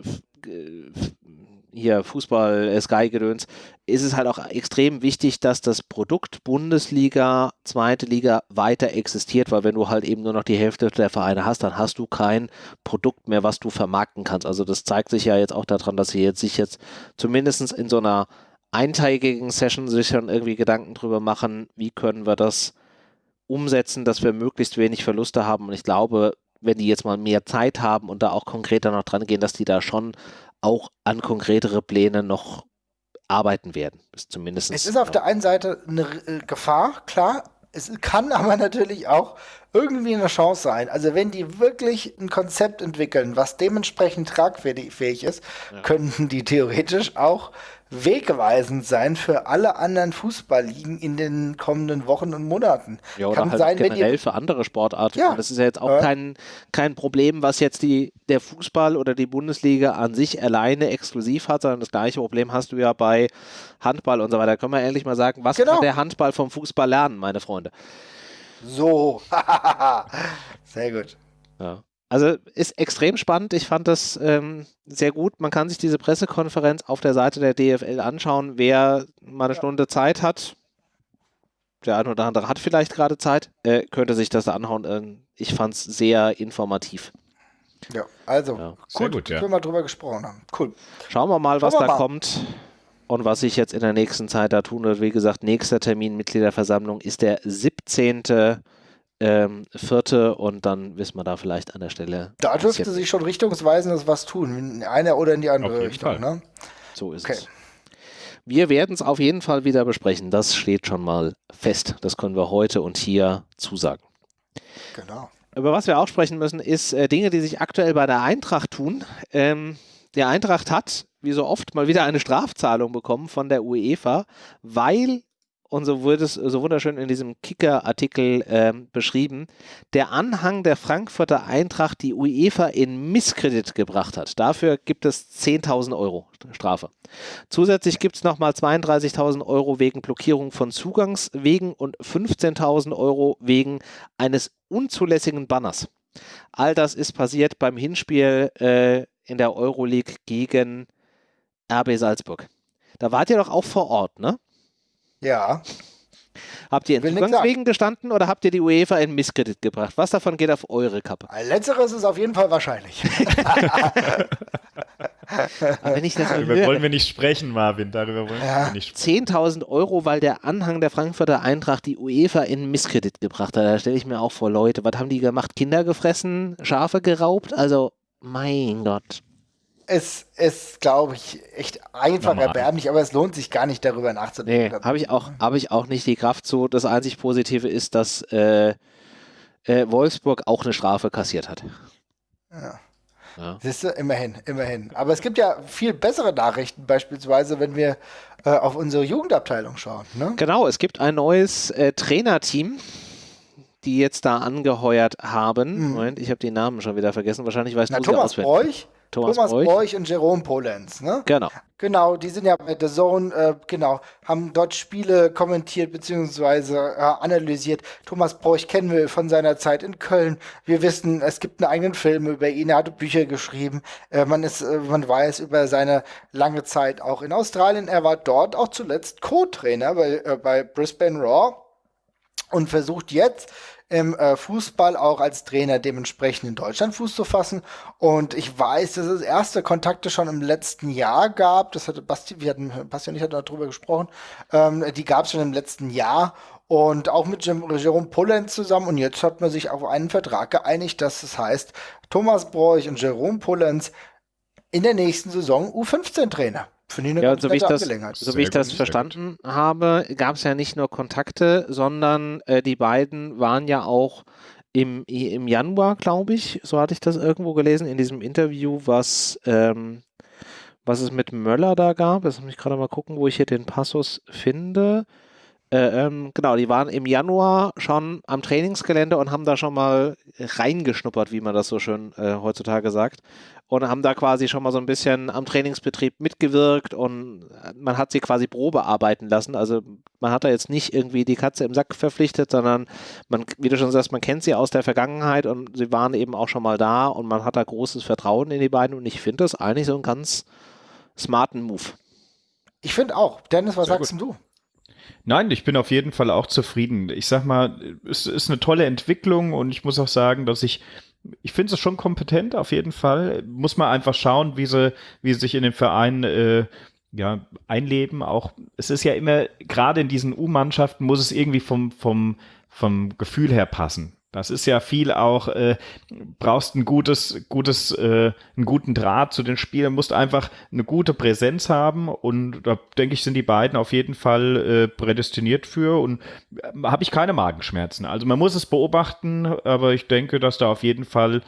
hier Fußball, äh, Sky-Gedöns, ist es halt auch extrem wichtig, dass das Produkt Bundesliga, zweite Liga weiter existiert, weil wenn du halt eben nur noch die Hälfte der Vereine hast, dann hast du kein Produkt mehr, was du vermarkten kannst. Also das zeigt sich ja jetzt auch daran, dass sie jetzt sich jetzt zumindest in so einer einteiligen Session sich schon irgendwie Gedanken drüber machen, wie können wir das umsetzen, dass wir möglichst wenig Verluste haben. Und ich glaube, wenn die jetzt mal mehr Zeit haben und da auch konkreter noch dran gehen, dass die da schon auch an konkretere Pläne noch arbeiten werden. Ist zumindest es ist auf der einen Seite eine äh, Gefahr, klar. Es kann aber natürlich auch irgendwie eine Chance sein. Also wenn die wirklich ein Konzept entwickeln, was dementsprechend tragfähig ist, ja. könnten die theoretisch auch wegweisend sein für alle anderen Fußballligen in den kommenden Wochen und Monaten. Ja, oder Kann halt sein, generell für andere Sportarten. Ja. Das ist ja jetzt auch ja. kein, kein Problem, was jetzt die, der Fußball oder die Bundesliga an sich alleine exklusiv hat, sondern das gleiche Problem hast du ja bei Handball und so weiter. Da können wir ehrlich mal sagen, was genau. kann der Handball vom Fußball lernen, meine Freunde? So, sehr gut. Ja. Also ist extrem spannend. Ich fand das ähm, sehr gut. Man kann sich diese Pressekonferenz auf der Seite der DFL anschauen. Wer mal eine ja. Stunde Zeit hat, der eine oder andere hat vielleicht gerade Zeit, äh, könnte sich das anhauen. Ähm, ich fand es sehr informativ. Ja, also ja. Sehr gut, ja. wir mal drüber gesprochen haben. Cool. Schauen wir mal, was wir da mal. kommt und was sich jetzt in der nächsten Zeit da tun wird. Wie gesagt, nächster Termin Mitgliederversammlung ist der 17 ähm, vierte und dann wissen wir da vielleicht an der Stelle. Da dürfte sich schon richtungsweisend was tun, in eine oder in die andere Richtung. Ne? So ist okay. es. Wir werden es auf jeden Fall wieder besprechen. Das steht schon mal fest. Das können wir heute und hier zusagen. Genau. Über was wir auch sprechen müssen, ist äh, Dinge, die sich aktuell bei der Eintracht tun. Ähm, der Eintracht hat, wie so oft, mal wieder eine Strafzahlung bekommen von der UEFA, weil und so wurde es so wunderschön in diesem Kicker-Artikel äh, beschrieben, der Anhang der Frankfurter Eintracht die UEFA in Misskredit gebracht hat. Dafür gibt es 10.000 Euro Strafe. Zusätzlich gibt es nochmal 32.000 Euro wegen Blockierung von Zugangswegen und 15.000 Euro wegen eines unzulässigen Banners. All das ist passiert beim Hinspiel äh, in der Euroleague gegen RB Salzburg. Da wart ihr doch auch vor Ort, ne? Ja. Habt ihr in Zugangswegen gestanden oder habt ihr die UEFA in Misskredit gebracht? Was davon geht auf eure Kappe? Letzteres ist auf jeden Fall wahrscheinlich. wenn ich das Darüber höre, wollen wir nicht sprechen, Marvin. Darüber wollen ja. wir nicht sprechen. 10.000 Euro, weil der Anhang der Frankfurter Eintracht die UEFA in Misskredit gebracht hat. Da stelle ich mir auch vor, Leute, was haben die gemacht? Kinder gefressen? Schafe geraubt? Also, mein Gott es ist, glaube ich, echt einfach Normal. erbärmlich, aber es lohnt sich gar nicht darüber nachzudenken. Nee, habe ich, auch, hab ich auch nicht die Kraft zu. Das einzig Positive ist, dass äh, äh, Wolfsburg auch eine Strafe kassiert hat. Ja. Ja. Siehst du, immerhin, immerhin. Aber es gibt ja viel bessere Nachrichten, beispielsweise, wenn wir äh, auf unsere Jugendabteilung schauen. Ne? Genau, es gibt ein neues äh, Trainerteam, die jetzt da angeheuert haben. Mhm. Moment, ich habe die Namen schon wieder vergessen. Wahrscheinlich weißt Na, du Thomas sie Bräuch Thomas, Thomas Bräuch. Bräuch. und Jerome Polenz, ne? Genau. Genau, die sind ja bei The Zone, äh, genau, haben dort Spiele kommentiert bzw. Äh, analysiert. Thomas Bräuch kennen wir von seiner Zeit in Köln. Wir wissen, es gibt einen eigenen Film über ihn, er hat Bücher geschrieben. Äh, man, ist, äh, man weiß über seine lange Zeit auch in Australien. Er war dort auch zuletzt Co-Trainer bei, äh, bei Brisbane Raw und versucht jetzt im äh, Fußball auch als Trainer dementsprechend in Deutschland Fuß zu fassen. Und ich weiß, dass es erste Kontakte schon im letzten Jahr gab. Das hatte Basti, wir hatten, Basti und ich hatten darüber gesprochen. Ähm, die gab es schon im letzten Jahr. Und auch mit Jerome Pollenz zusammen. Und jetzt hat man sich auf einen Vertrag geeinigt, dass es heißt, Thomas Bräuch und Jerome Pollenz in der nächsten Saison U15-Trainer. Ja, so wie ich das, so wie ich das verstanden habe, gab es ja nicht nur Kontakte, sondern äh, die beiden waren ja auch im, im Januar, glaube ich, so hatte ich das irgendwo gelesen, in diesem Interview, was, ähm, was es mit Möller da gab. Jetzt muss ich gerade mal gucken, wo ich hier den Passus finde. Äh, ähm, genau, die waren im Januar schon am Trainingsgelände und haben da schon mal reingeschnuppert, wie man das so schön äh, heutzutage sagt und haben da quasi schon mal so ein bisschen am Trainingsbetrieb mitgewirkt und man hat sie quasi Probe arbeiten lassen. Also man hat da jetzt nicht irgendwie die Katze im Sack verpflichtet, sondern man, wie du schon sagst, man kennt sie aus der Vergangenheit und sie waren eben auch schon mal da und man hat da großes Vertrauen in die beiden und ich finde das eigentlich so einen ganz smarten Move. Ich finde auch. Dennis, was Sehr sagst gut. du? Nein, ich bin auf jeden Fall auch zufrieden. Ich sag mal, es ist eine tolle Entwicklung und ich muss auch sagen, dass ich ich finde es schon kompetent auf jeden Fall. Muss man einfach schauen, wie sie, wie sie sich in den Verein äh, ja, einleben. Auch es ist ja immer, gerade in diesen U-Mannschaften muss es irgendwie vom, vom, vom Gefühl her passen. Das ist ja viel auch, äh, brauchst ein gutes, gutes, äh, einen guten Draht zu den Spielern, musst einfach eine gute Präsenz haben und da denke ich, sind die beiden auf jeden Fall äh, prädestiniert für und äh, habe ich keine Magenschmerzen. Also man muss es beobachten, aber ich denke, dass da auf jeden Fall,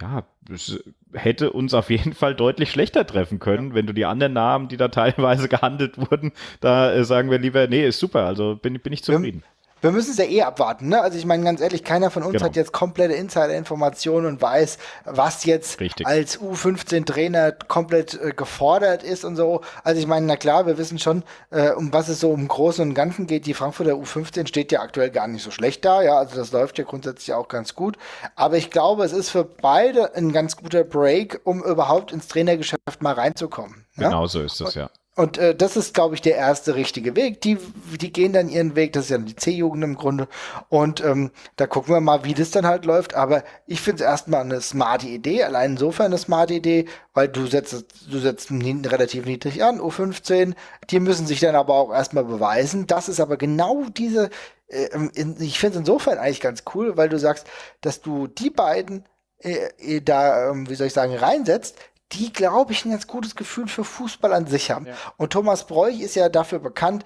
ja, es hätte uns auf jeden Fall deutlich schlechter treffen können, wenn du die anderen Namen, die da teilweise gehandelt wurden, da äh, sagen wir lieber, nee, ist super, also bin, bin ich zufrieden. Ja wir müssen es ja eh abwarten, ne? Also ich meine ganz ehrlich, keiner von uns genau. hat jetzt komplette Insider-Informationen und weiß, was jetzt Richtig. als U15-Trainer komplett äh, gefordert ist und so. Also ich meine, na klar, wir wissen schon, äh, um was es so im Großen und Ganzen geht. Die Frankfurter U15 steht ja aktuell gar nicht so schlecht da, ja, also das läuft ja grundsätzlich auch ganz gut. Aber ich glaube, es ist für beide ein ganz guter Break, um überhaupt ins Trainergeschäft mal reinzukommen. Genau ja? so ist es, ja. Und äh, das ist, glaube ich, der erste richtige Weg. Die, die gehen dann ihren Weg, das ist ja die C-Jugend im Grunde. Und ähm, da gucken wir mal, wie das dann halt läuft. Aber ich finde es erstmal eine smarte Idee, allein insofern eine smarte Idee, weil du setzt, du setzt relativ niedrig an, U15. Die müssen sich dann aber auch erstmal beweisen. Das ist aber genau diese, äh, in, ich finde es insofern eigentlich ganz cool, weil du sagst, dass du die beiden äh, äh da, ähm, wie soll ich sagen, reinsetzt, die, glaube ich, ein ganz gutes Gefühl für Fußball an sich haben. Ja. Und Thomas Bräuch ist ja dafür bekannt,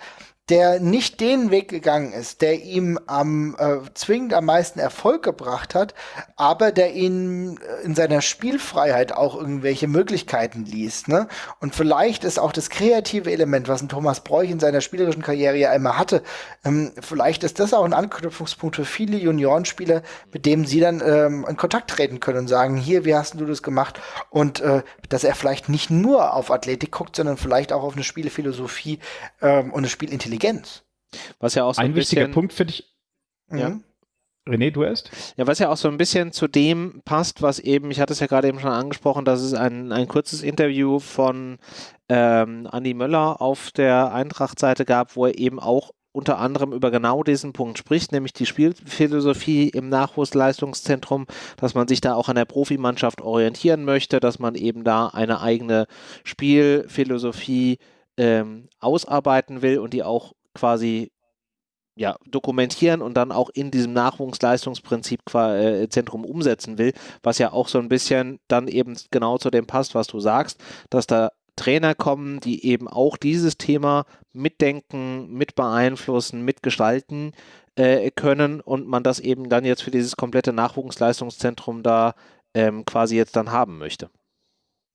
der nicht den Weg gegangen ist, der ihm am äh, zwingend am meisten Erfolg gebracht hat, aber der ihn äh, in seiner Spielfreiheit auch irgendwelche Möglichkeiten ließ. Ne? Und vielleicht ist auch das kreative Element, was ein Thomas Bräuch in seiner spielerischen Karriere ja immer hatte, ähm, vielleicht ist das auch ein Anknüpfungspunkt für viele Juniorenspieler, mit dem sie dann ähm, in Kontakt treten können und sagen, hier, wie hast du das gemacht? Und äh, dass er vielleicht nicht nur auf Athletik guckt, sondern vielleicht auch auf eine Spielphilosophie ähm, und eine Spielintelligenz Intelligenz. Was ja auch so ein, ein wichtiger Punkt finde ich. Ja. Mhm. René, du erst? Ja, was ja auch so ein bisschen zu dem passt, was eben, ich hatte es ja gerade eben schon angesprochen, dass es ein, ein kurzes Interview von ähm, Andi Möller auf der Eintracht-Seite gab, wo er eben auch unter anderem über genau diesen Punkt spricht, nämlich die Spielphilosophie im Nachwuchsleistungszentrum, dass man sich da auch an der Profimannschaft orientieren möchte, dass man eben da eine eigene Spielphilosophie ähm, ausarbeiten will und die auch quasi ja, dokumentieren und dann auch in diesem Nachwuchsleistungsprinzip äh, Zentrum umsetzen will, was ja auch so ein bisschen dann eben genau zu dem passt, was du sagst, dass da Trainer kommen, die eben auch dieses Thema mitdenken, mit beeinflussen, mitgestalten äh, können und man das eben dann jetzt für dieses komplette Nachwuchsleistungszentrum da ähm, quasi jetzt dann haben möchte.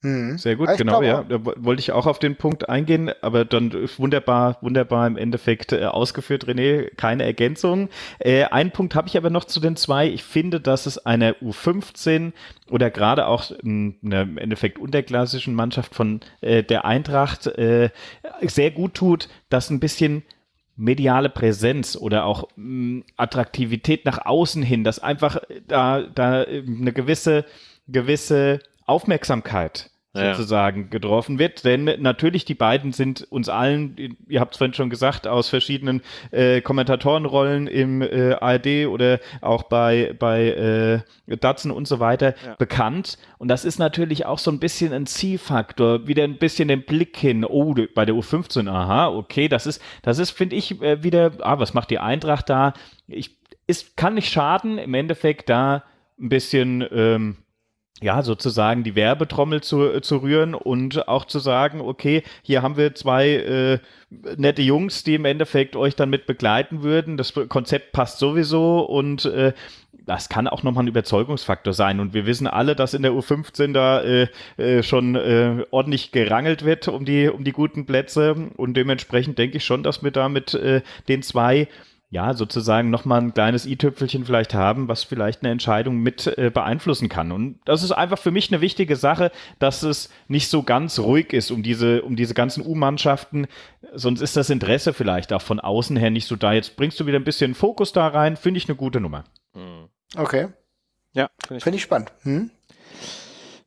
Mhm. Sehr gut, ich genau, ja. Da wollte ich auch auf den Punkt eingehen, aber dann wunderbar, wunderbar im Endeffekt äh, ausgeführt, René, keine Ergänzung. Äh, einen Punkt habe ich aber noch zu den zwei. Ich finde, dass es einer U15 oder gerade auch einer im Endeffekt unterklassischen Mannschaft von äh, der Eintracht äh, sehr gut tut, dass ein bisschen mediale Präsenz oder auch mh, Attraktivität nach außen hin, dass einfach da, da eine gewisse, gewisse Aufmerksamkeit sozusagen ja. getroffen wird. Denn natürlich, die beiden sind uns allen, ihr habt es vorhin schon gesagt, aus verschiedenen äh, Kommentatorenrollen im äh, ARD oder auch bei, bei äh, Datsen und so weiter ja. bekannt. Und das ist natürlich auch so ein bisschen ein Zielfaktor, wieder ein bisschen den Blick hin, oh, bei der U15, aha, okay, das ist, das ist, finde ich, äh, wieder, ah, was macht die Eintracht da? Ich, ist, kann nicht schaden, im Endeffekt da ein bisschen ähm, ja, sozusagen die Werbetrommel zu, äh, zu rühren und auch zu sagen, okay, hier haben wir zwei äh, nette Jungs, die im Endeffekt euch dann mit begleiten würden. Das Konzept passt sowieso und äh, das kann auch nochmal ein Überzeugungsfaktor sein. Und wir wissen alle, dass in der U15 da äh, äh, schon äh, ordentlich gerangelt wird um die, um die guten Plätze. Und dementsprechend denke ich schon, dass wir da mit äh, den zwei ja, sozusagen nochmal ein kleines i-Tüpfelchen vielleicht haben, was vielleicht eine Entscheidung mit äh, beeinflussen kann. Und das ist einfach für mich eine wichtige Sache, dass es nicht so ganz ruhig ist um diese, um diese ganzen U-Mannschaften. Sonst ist das Interesse vielleicht auch von außen her nicht so da. Jetzt bringst du wieder ein bisschen Fokus da rein, finde ich eine gute Nummer. Okay. Ja, finde ich, find ich spannend. Hm?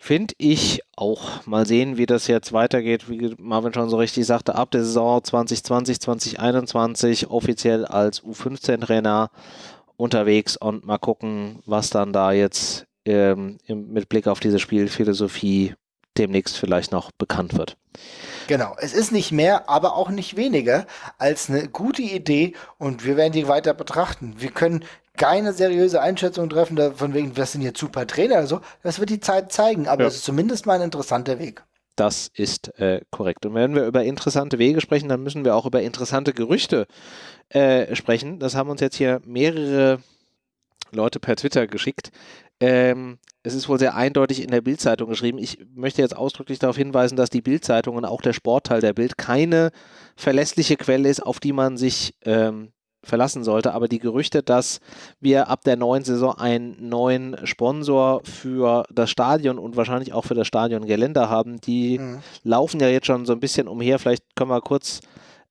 Finde ich auch. Mal sehen, wie das jetzt weitergeht. Wie Marvin schon so richtig sagte, ab der Saison 2020, 2021 offiziell als U15-Trainer unterwegs und mal gucken, was dann da jetzt ähm, mit Blick auf diese Spielphilosophie demnächst vielleicht noch bekannt wird. Genau, es ist nicht mehr, aber auch nicht weniger als eine gute Idee und wir werden die weiter betrachten. Wir können keine seriöse Einschätzung treffen, von wegen, was sind jetzt super Trainer oder so. Das wird die Zeit zeigen, aber es ja. ist zumindest mal ein interessanter Weg. Das ist äh, korrekt. Und wenn wir über interessante Wege sprechen, dann müssen wir auch über interessante Gerüchte äh, sprechen. Das haben uns jetzt hier mehrere Leute per Twitter geschickt. Ähm, es ist wohl sehr eindeutig in der Bildzeitung geschrieben. Ich möchte jetzt ausdrücklich darauf hinweisen, dass die Bildzeitung und auch der Sportteil der Bild keine verlässliche Quelle ist, auf die man sich ähm, verlassen sollte. Aber die Gerüchte, dass wir ab der neuen Saison einen neuen Sponsor für das Stadion und wahrscheinlich auch für das Stadiongelände haben, die mhm. laufen ja jetzt schon so ein bisschen umher. Vielleicht können wir kurz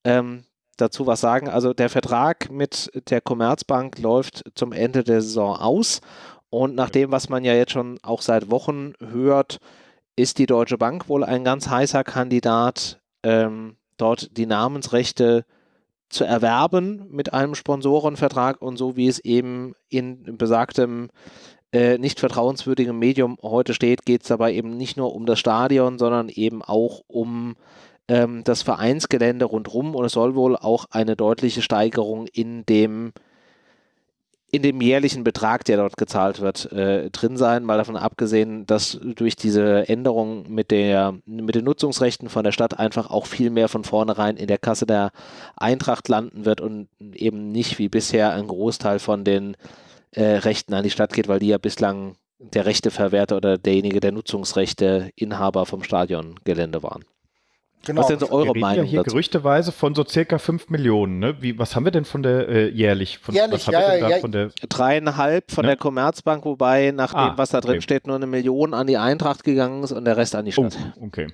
ähm, dazu was sagen. Also der Vertrag mit der Commerzbank läuft zum Ende der Saison aus. Und nach dem, was man ja jetzt schon auch seit Wochen hört, ist die Deutsche Bank wohl ein ganz heißer Kandidat, ähm, dort die Namensrechte zu erwerben mit einem Sponsorenvertrag und so wie es eben in besagtem äh, nicht vertrauenswürdigen Medium heute steht, geht es dabei eben nicht nur um das Stadion, sondern eben auch um ähm, das Vereinsgelände rundherum. Und es soll wohl auch eine deutliche Steigerung in dem in dem jährlichen Betrag, der dort gezahlt wird, äh, drin sein, mal davon abgesehen, dass durch diese Änderung mit, der, mit den Nutzungsrechten von der Stadt einfach auch viel mehr von vornherein in der Kasse der Eintracht landen wird und eben nicht wie bisher ein Großteil von den äh, Rechten an die Stadt geht, weil die ja bislang der Rechteverwerter oder derjenige der Nutzungsrechte Inhaber vom Stadiongelände waren. Genau. Was sind so eure wir Meinung ja hier dazu? gerüchteweise von so circa 5 Millionen. Ne? Wie, was haben wir denn von der äh, jährlich? Von, jährlich, was ja, ja, ja. Von der Dreieinhalb von ne? der Commerzbank, wobei nach ah, dem, was da drin okay. steht, nur eine Million an die Eintracht gegangen ist und der Rest an die Stadt. Oh, okay.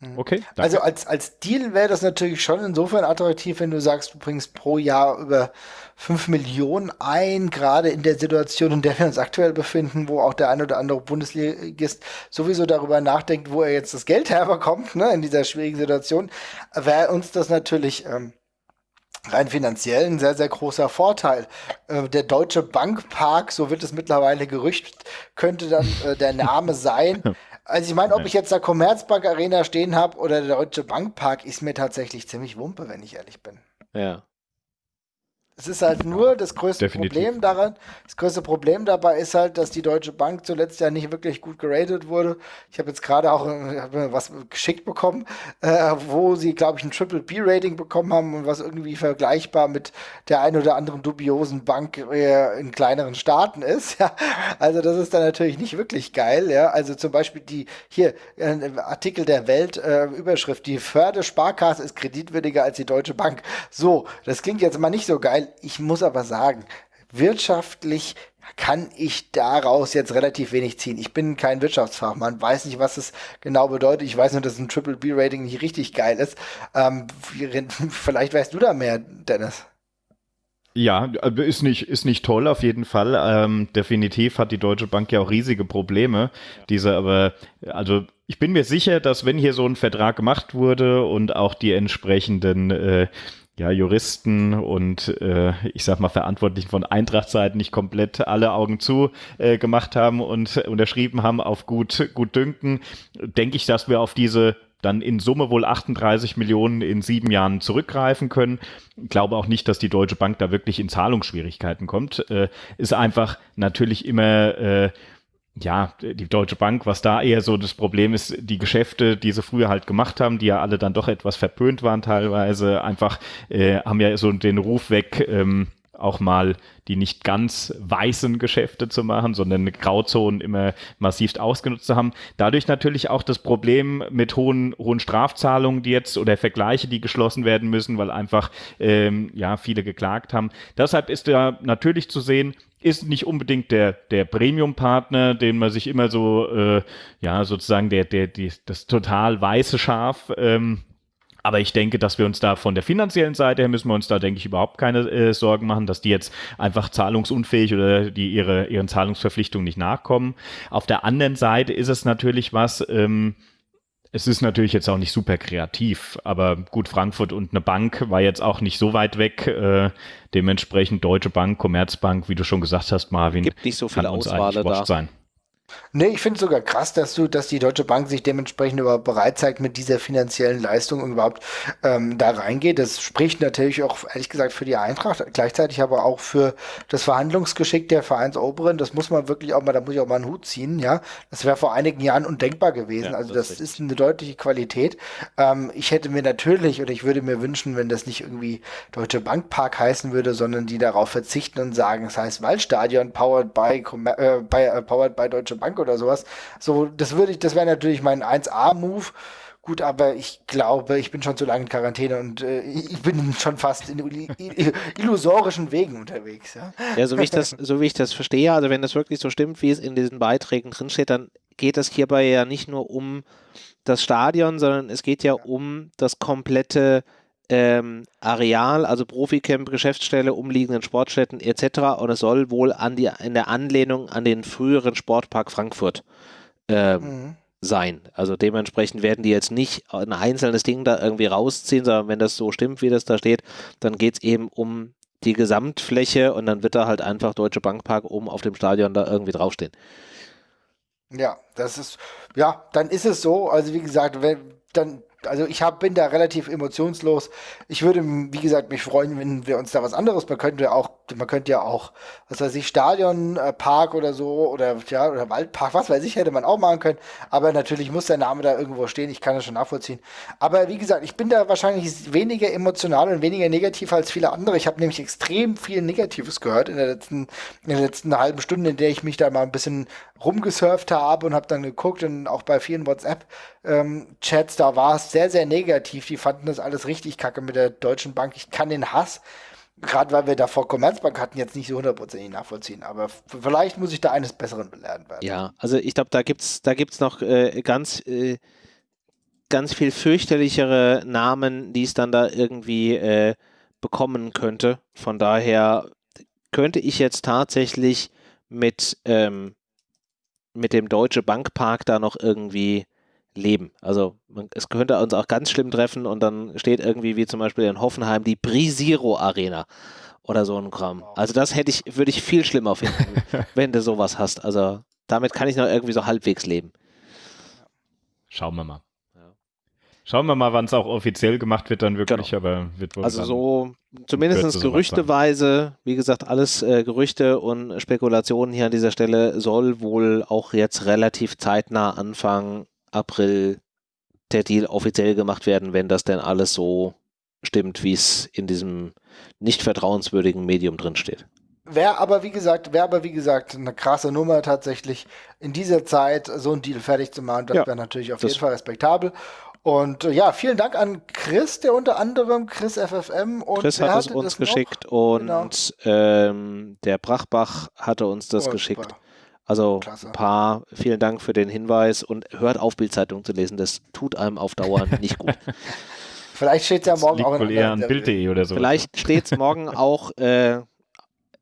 Mhm. Okay. Danke. Also als, als Deal wäre das natürlich schon insofern attraktiv, wenn du sagst, du bringst pro Jahr über 5 Millionen ein, gerade in der Situation, in der wir uns aktuell befinden, wo auch der ein oder andere Bundesligist sowieso darüber nachdenkt, wo er jetzt das Geld herbekommt, ne, in dieser schwierigen Situation, wäre uns das natürlich ähm, rein finanziell ein sehr, sehr großer Vorteil. Äh, der Deutsche Bankpark, so wird es mittlerweile gerücht, könnte dann äh, der Name sein. Also ich meine, ob ich jetzt da Commerzbank Arena stehen habe oder der Deutsche Bankpark, ist mir tatsächlich ziemlich wumpe, wenn ich ehrlich bin. Ja. Es ist halt nur das größte Definitiv. Problem daran. Das größte Problem dabei ist halt, dass die Deutsche Bank zuletzt ja nicht wirklich gut geratet wurde. Ich habe jetzt gerade auch was geschickt bekommen, äh, wo sie, glaube ich, ein Triple B-Rating bekommen haben und was irgendwie vergleichbar mit der ein oder anderen dubiosen Bank äh, in kleineren Staaten ist. Ja. Also das ist dann natürlich nicht wirklich geil. Ja. Also zum Beispiel die hier äh, Artikel der Welt äh, Überschrift: Die Förde-Sparkasse ist kreditwürdiger als die Deutsche Bank. So, das klingt jetzt mal nicht so geil ich muss aber sagen, wirtschaftlich kann ich daraus jetzt relativ wenig ziehen. Ich bin kein Wirtschaftsfachmann, weiß nicht, was es genau bedeutet. Ich weiß nur, dass ein Triple B Rating nicht richtig geil ist. Ähm, vielleicht weißt du da mehr, Dennis. Ja, ist nicht, ist nicht toll auf jeden Fall. Ähm, definitiv hat die Deutsche Bank ja auch riesige Probleme. Diese aber, also ich bin mir sicher, dass wenn hier so ein Vertrag gemacht wurde und auch die entsprechenden äh, ja, Juristen und äh, ich sag mal Verantwortlichen von Eintrachtseiten nicht komplett alle Augen zu äh, gemacht haben und unterschrieben haben auf gut, gut dünken, denke ich, dass wir auf diese dann in Summe wohl 38 Millionen in sieben Jahren zurückgreifen können. Ich glaube auch nicht, dass die Deutsche Bank da wirklich in Zahlungsschwierigkeiten kommt. Äh, ist einfach natürlich immer äh, ja, die Deutsche Bank, was da eher so das Problem ist, die Geschäfte, die sie früher halt gemacht haben, die ja alle dann doch etwas verpönt waren teilweise, einfach äh, haben ja so den Ruf weg, ähm, auch mal die nicht ganz weißen Geschäfte zu machen, sondern Grauzonen immer massiv ausgenutzt zu haben. Dadurch natürlich auch das Problem mit hohen, hohen Strafzahlungen, die jetzt oder Vergleiche, die geschlossen werden müssen, weil einfach ähm, ja viele geklagt haben. Deshalb ist da natürlich zu sehen, ist nicht unbedingt der, der Premium-Partner, den man sich immer so, äh, ja, sozusagen der, der, die, das total weiße Schaf ähm, aber ich denke, dass wir uns da von der finanziellen Seite her müssen wir uns da, denke ich, überhaupt keine äh, Sorgen machen, dass die jetzt einfach zahlungsunfähig oder die ihre, ihren Zahlungsverpflichtungen nicht nachkommen. Auf der anderen Seite ist es natürlich was, ähm, es ist natürlich jetzt auch nicht super kreativ, aber gut, Frankfurt und eine Bank war jetzt auch nicht so weit weg. Äh, dementsprechend Deutsche Bank, Commerzbank, wie du schon gesagt hast, Marvin, gibt nicht so viel Auswahl da. Sein. Nee, ich finde es sogar krass, dass du, dass die Deutsche Bank sich dementsprechend überhaupt bereit zeigt, mit dieser finanziellen Leistung überhaupt ähm, da reingeht. Das spricht natürlich auch, ehrlich gesagt, für die Eintracht, gleichzeitig aber auch für das Verhandlungsgeschick der Vereinsoberen. Das muss man wirklich auch mal, da muss ich auch mal einen Hut ziehen, ja. Das wäre vor einigen Jahren undenkbar gewesen. Ja, also das, das ist eine deutliche Qualität. Ähm, ich hätte mir natürlich, oder ich würde mir wünschen, wenn das nicht irgendwie Deutsche Bank Park heißen würde, sondern die darauf verzichten und sagen, es heißt Waldstadion, powered by, äh, by äh, powered by Deutsche Bank oder sowas. So, das würde ich, das wäre natürlich mein 1A-Move. Gut, aber ich glaube, ich bin schon zu lange in Quarantäne und äh, ich bin schon fast in illusorischen Wegen unterwegs. Ja? ja, so wie ich das, so wie ich das verstehe, also wenn das wirklich so stimmt, wie es in diesen Beiträgen drinsteht, dann geht es hierbei ja nicht nur um das Stadion, sondern es geht ja, ja. um das komplette ähm, Areal, also Proficamp, Geschäftsstelle, umliegenden Sportstätten etc. Und es soll wohl an die, in der Anlehnung an den früheren Sportpark Frankfurt ähm, mhm. sein. Also dementsprechend werden die jetzt nicht ein einzelnes Ding da irgendwie rausziehen, sondern wenn das so stimmt, wie das da steht, dann geht es eben um die Gesamtfläche und dann wird da halt einfach Deutsche Bankpark oben auf dem Stadion da irgendwie draufstehen. Ja, das ist, ja, dann ist es so. Also wie gesagt, wenn, dann also ich hab, bin da relativ emotionslos. Ich würde, wie gesagt, mich freuen, wenn wir uns da was anderes, man könnte auch, man könnte ja auch, was weiß ich, Stadion, äh, Park oder so, oder ja, oder Waldpark, was weiß ich, hätte man auch machen können. Aber natürlich muss der Name da irgendwo stehen, ich kann das schon nachvollziehen. Aber wie gesagt, ich bin da wahrscheinlich weniger emotional und weniger negativ als viele andere. Ich habe nämlich extrem viel Negatives gehört in der letzten, in der letzten halben Stunde, in der ich mich da mal ein bisschen rumgesurft habe und habe dann geguckt und auch bei vielen WhatsApp-Chats, ähm, da war es sehr, sehr negativ. Die fanden das alles richtig kacke mit der Deutschen Bank. Ich kann den Hass, gerade weil wir da vor Commerzbank hatten, jetzt nicht so hundertprozentig nachvollziehen. Aber vielleicht muss ich da eines Besseren belehrt werden. Ja, also ich glaube, da gibt es da gibt's noch äh, ganz, äh, ganz viel fürchterlichere Namen, die es dann da irgendwie äh, bekommen könnte. Von daher könnte ich jetzt tatsächlich mit ähm, mit dem Deutsche Bankpark da noch irgendwie leben. Also man, es könnte uns auch ganz schlimm treffen und dann steht irgendwie wie zum Beispiel in Hoffenheim die Brisiro Arena oder so ein Kram. Also das hätte ich, würde ich viel schlimmer finden, wenn du sowas hast. Also damit kann ich noch irgendwie so halbwegs leben. Schauen wir mal. Schauen wir mal, wann es auch offiziell gemacht wird, dann wirklich, genau. aber wird wohl. Also so zumindest gerüchteweise, wie gesagt, alles äh, Gerüchte und Spekulationen hier an dieser Stelle soll wohl auch jetzt relativ zeitnah Anfang April der Deal offiziell gemacht werden, wenn das denn alles so stimmt, wie es in diesem nicht vertrauenswürdigen Medium drinsteht. Wäre aber wie gesagt, wäre aber wie gesagt eine krasse Nummer tatsächlich in dieser Zeit so ein Deal fertig zu machen. Das ja, wäre natürlich auf jeden Fall respektabel. Und äh, ja, vielen Dank an Chris, der unter anderem Chris FFM und Chris hat es uns geschickt noch? und genau. ähm, der Brachbach hatte uns das oh, geschickt. Super. Also Klasse. ein paar, vielen Dank für den Hinweis und hört auf, Bildzeitung zu lesen. Das tut einem auf Dauer nicht gut. Vielleicht steht es ja morgen auch in eher an Bild.de oder so. Vielleicht steht es morgen auch äh,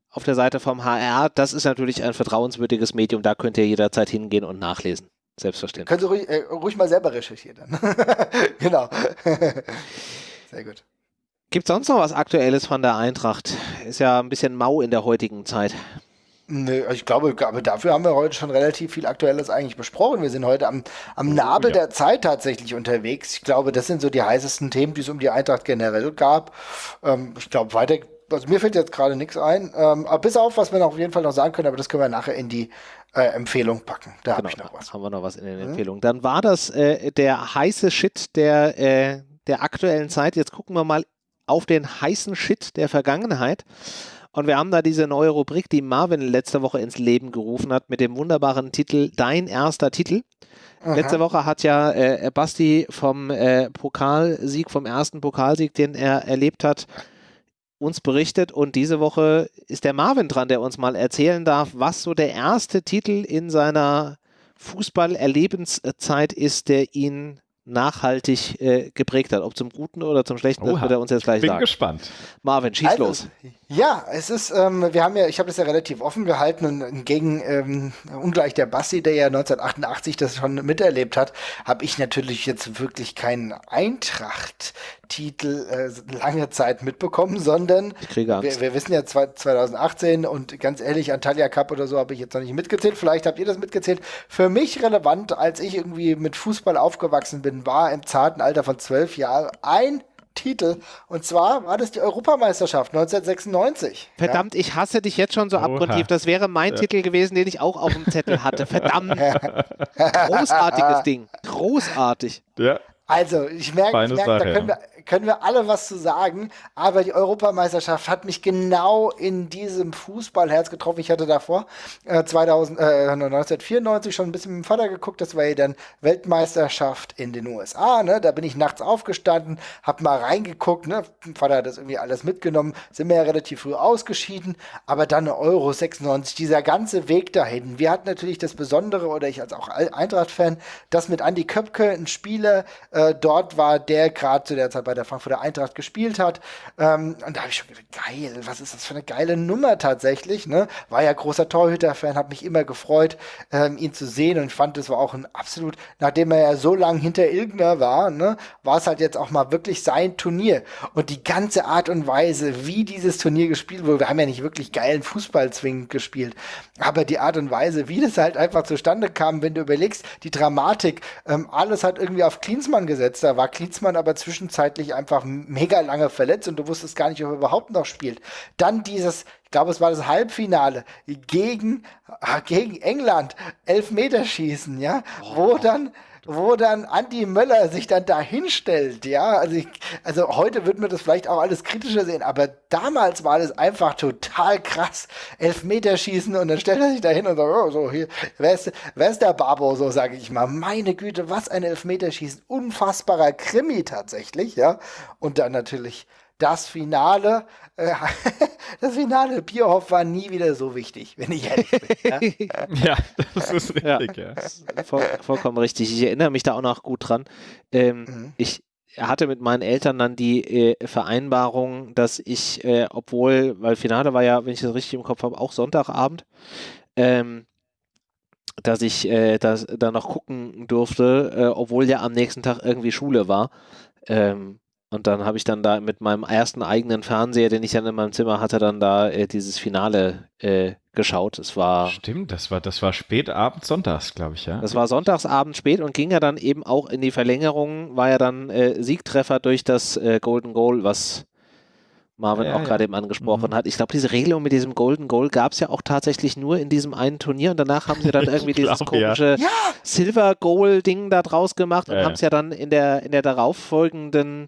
auf der Seite vom HR. Das ist natürlich ein vertrauenswürdiges Medium. Da könnt ihr jederzeit hingehen und nachlesen. Selbstverständlich. Können Sie ruhig, äh, ruhig mal selber recherchieren dann. genau. Sehr gut. Gibt es sonst noch was Aktuelles von der Eintracht? Ist ja ein bisschen mau in der heutigen Zeit. Nö, ich glaube, aber dafür haben wir heute schon relativ viel Aktuelles eigentlich besprochen. Wir sind heute am, am Nabel ja. der Zeit tatsächlich unterwegs. Ich glaube, das sind so die heißesten Themen, die es um die Eintracht generell gab. Ähm, ich glaube, weiter, also mir fällt jetzt gerade nichts ein. Ähm, bis auf, was wir noch auf jeden Fall noch sagen können, aber das können wir nachher in die äh, Empfehlung packen. Da genau, habe ich noch was. Haben wir noch was in den mhm. Empfehlungen. Dann war das äh, der heiße Shit der, äh, der aktuellen Zeit. Jetzt gucken wir mal auf den heißen Shit der Vergangenheit. Und wir haben da diese neue Rubrik, die Marvin letzte Woche ins Leben gerufen hat, mit dem wunderbaren Titel Dein erster Titel. Aha. Letzte Woche hat ja äh, Basti vom äh, Pokalsieg, vom ersten Pokalsieg, den er erlebt hat, uns berichtet. Und diese Woche ist der Marvin dran, der uns mal erzählen darf, was so der erste Titel in seiner Fußballerlebenszeit ist, der ihn nachhaltig äh, geprägt hat. Ob zum Guten oder zum Schlechten, Oha. das wird er uns jetzt gleich Bin sagen. Bin gespannt. Marvin, schieß also, los. Ja, es ist, ähm, wir haben ja, ich habe das ja relativ offen gehalten und gegen ähm, ungleich der Bassi, der ja 1988 das schon miterlebt hat, habe ich natürlich jetzt wirklich keinen Eintracht-Titel äh, lange Zeit mitbekommen, sondern wir, wir, wissen ja 2018 und ganz ehrlich, Antalya Cup oder so habe ich jetzt noch nicht mitgezählt. Vielleicht habt ihr das mitgezählt. Für mich relevant, als ich irgendwie mit Fußball aufgewachsen bin, war im zarten Alter von zwölf Jahren ein Titel. Und zwar war das die Europameisterschaft 1996. Verdammt, ja? ich hasse dich jetzt schon so abgrundtief. Das wäre mein ja. Titel gewesen, den ich auch auf dem Zettel hatte. Verdammt. Großartiges Ding. Großartig. Ja. Also, ich merke, ich merke da können wir, können wir alle was zu sagen, aber die Europameisterschaft hat mich genau in diesem Fußballherz getroffen. Ich hatte davor äh, 2000, äh, 1994 schon ein bisschen mit dem Vater geguckt, das war ja dann Weltmeisterschaft in den USA. Ne? Da bin ich nachts aufgestanden, hab mal reingeguckt. Ne? Mein Vater hat das irgendwie alles mitgenommen, sind wir ja relativ früh ausgeschieden, aber dann Euro 96, dieser ganze Weg dahin. Wir hatten natürlich das Besondere, oder ich als auch Eintracht-Fan, dass mit Andy Köpke ein Spieler äh, dort war, der gerade zu der Zeit bei der Frankfurter Eintracht gespielt hat. Ähm, und da habe ich schon gedacht, geil, was ist das für eine geile Nummer tatsächlich. Ne? War ja großer Torhüter-Fan, hat mich immer gefreut, ähm, ihn zu sehen und fand, es war auch ein absolut, nachdem er ja so lange hinter Ilgner war, ne, war es halt jetzt auch mal wirklich sein Turnier. Und die ganze Art und Weise, wie dieses Turnier gespielt wurde, wir haben ja nicht wirklich geilen Fußball zwingend gespielt, aber die Art und Weise, wie das halt einfach zustande kam, wenn du überlegst, die Dramatik, ähm, alles hat irgendwie auf Klinsmann gesetzt. Da war Klinsmann aber zwischenzeitlich wirklich einfach mega lange verletzt und du wusstest gar nicht, ob er überhaupt noch spielt. Dann dieses, ich glaube, es war das Halbfinale gegen, ah, gegen England, Elfmeterschießen, ja, oh. wo dann wo dann Andi Möller sich dann da hinstellt, ja. Also, ich, also heute wird man das vielleicht auch alles kritischer sehen, aber damals war das einfach total krass. Elfmeterschießen und dann stellt er sich da hin und sagt, oh, so hier, wer ist, wer ist der Babo, so sage ich mal. Meine Güte, was ein Elfmeterschießen. Unfassbarer Krimi tatsächlich, ja. Und dann natürlich das Finale, äh, das Finale Bierhoff war nie wieder so wichtig, wenn ich ehrlich bin. Ja, ja das ist richtig, ja. ja. Voll, vollkommen richtig. Ich erinnere mich da auch noch gut dran. Ähm, mhm. Ich hatte mit meinen Eltern dann die äh, Vereinbarung, dass ich, äh, obwohl, weil Finale war ja, wenn ich das richtig im Kopf habe, auch Sonntagabend, ähm, dass ich äh, das da noch gucken durfte, äh, obwohl ja am nächsten Tag irgendwie Schule war. Ähm, und dann habe ich dann da mit meinem ersten eigenen Fernseher, den ich dann in meinem Zimmer hatte, dann da äh, dieses Finale äh, geschaut. Es war. Stimmt, das war, das war spät abends, sonntags, glaube ich, ja. Das war sonntagsabend spät und ging ja dann eben auch in die Verlängerung, war ja dann äh, Siegtreffer durch das äh, Golden Goal, was Marvin ja, auch gerade eben angesprochen mhm. hat. Ich glaube, diese Regelung mit diesem Golden Goal gab es ja auch tatsächlich nur in diesem einen Turnier und danach haben sie dann irgendwie glaub, dieses komische ja. Silver Goal Ding da draus gemacht und haben es ja dann in der, in der darauffolgenden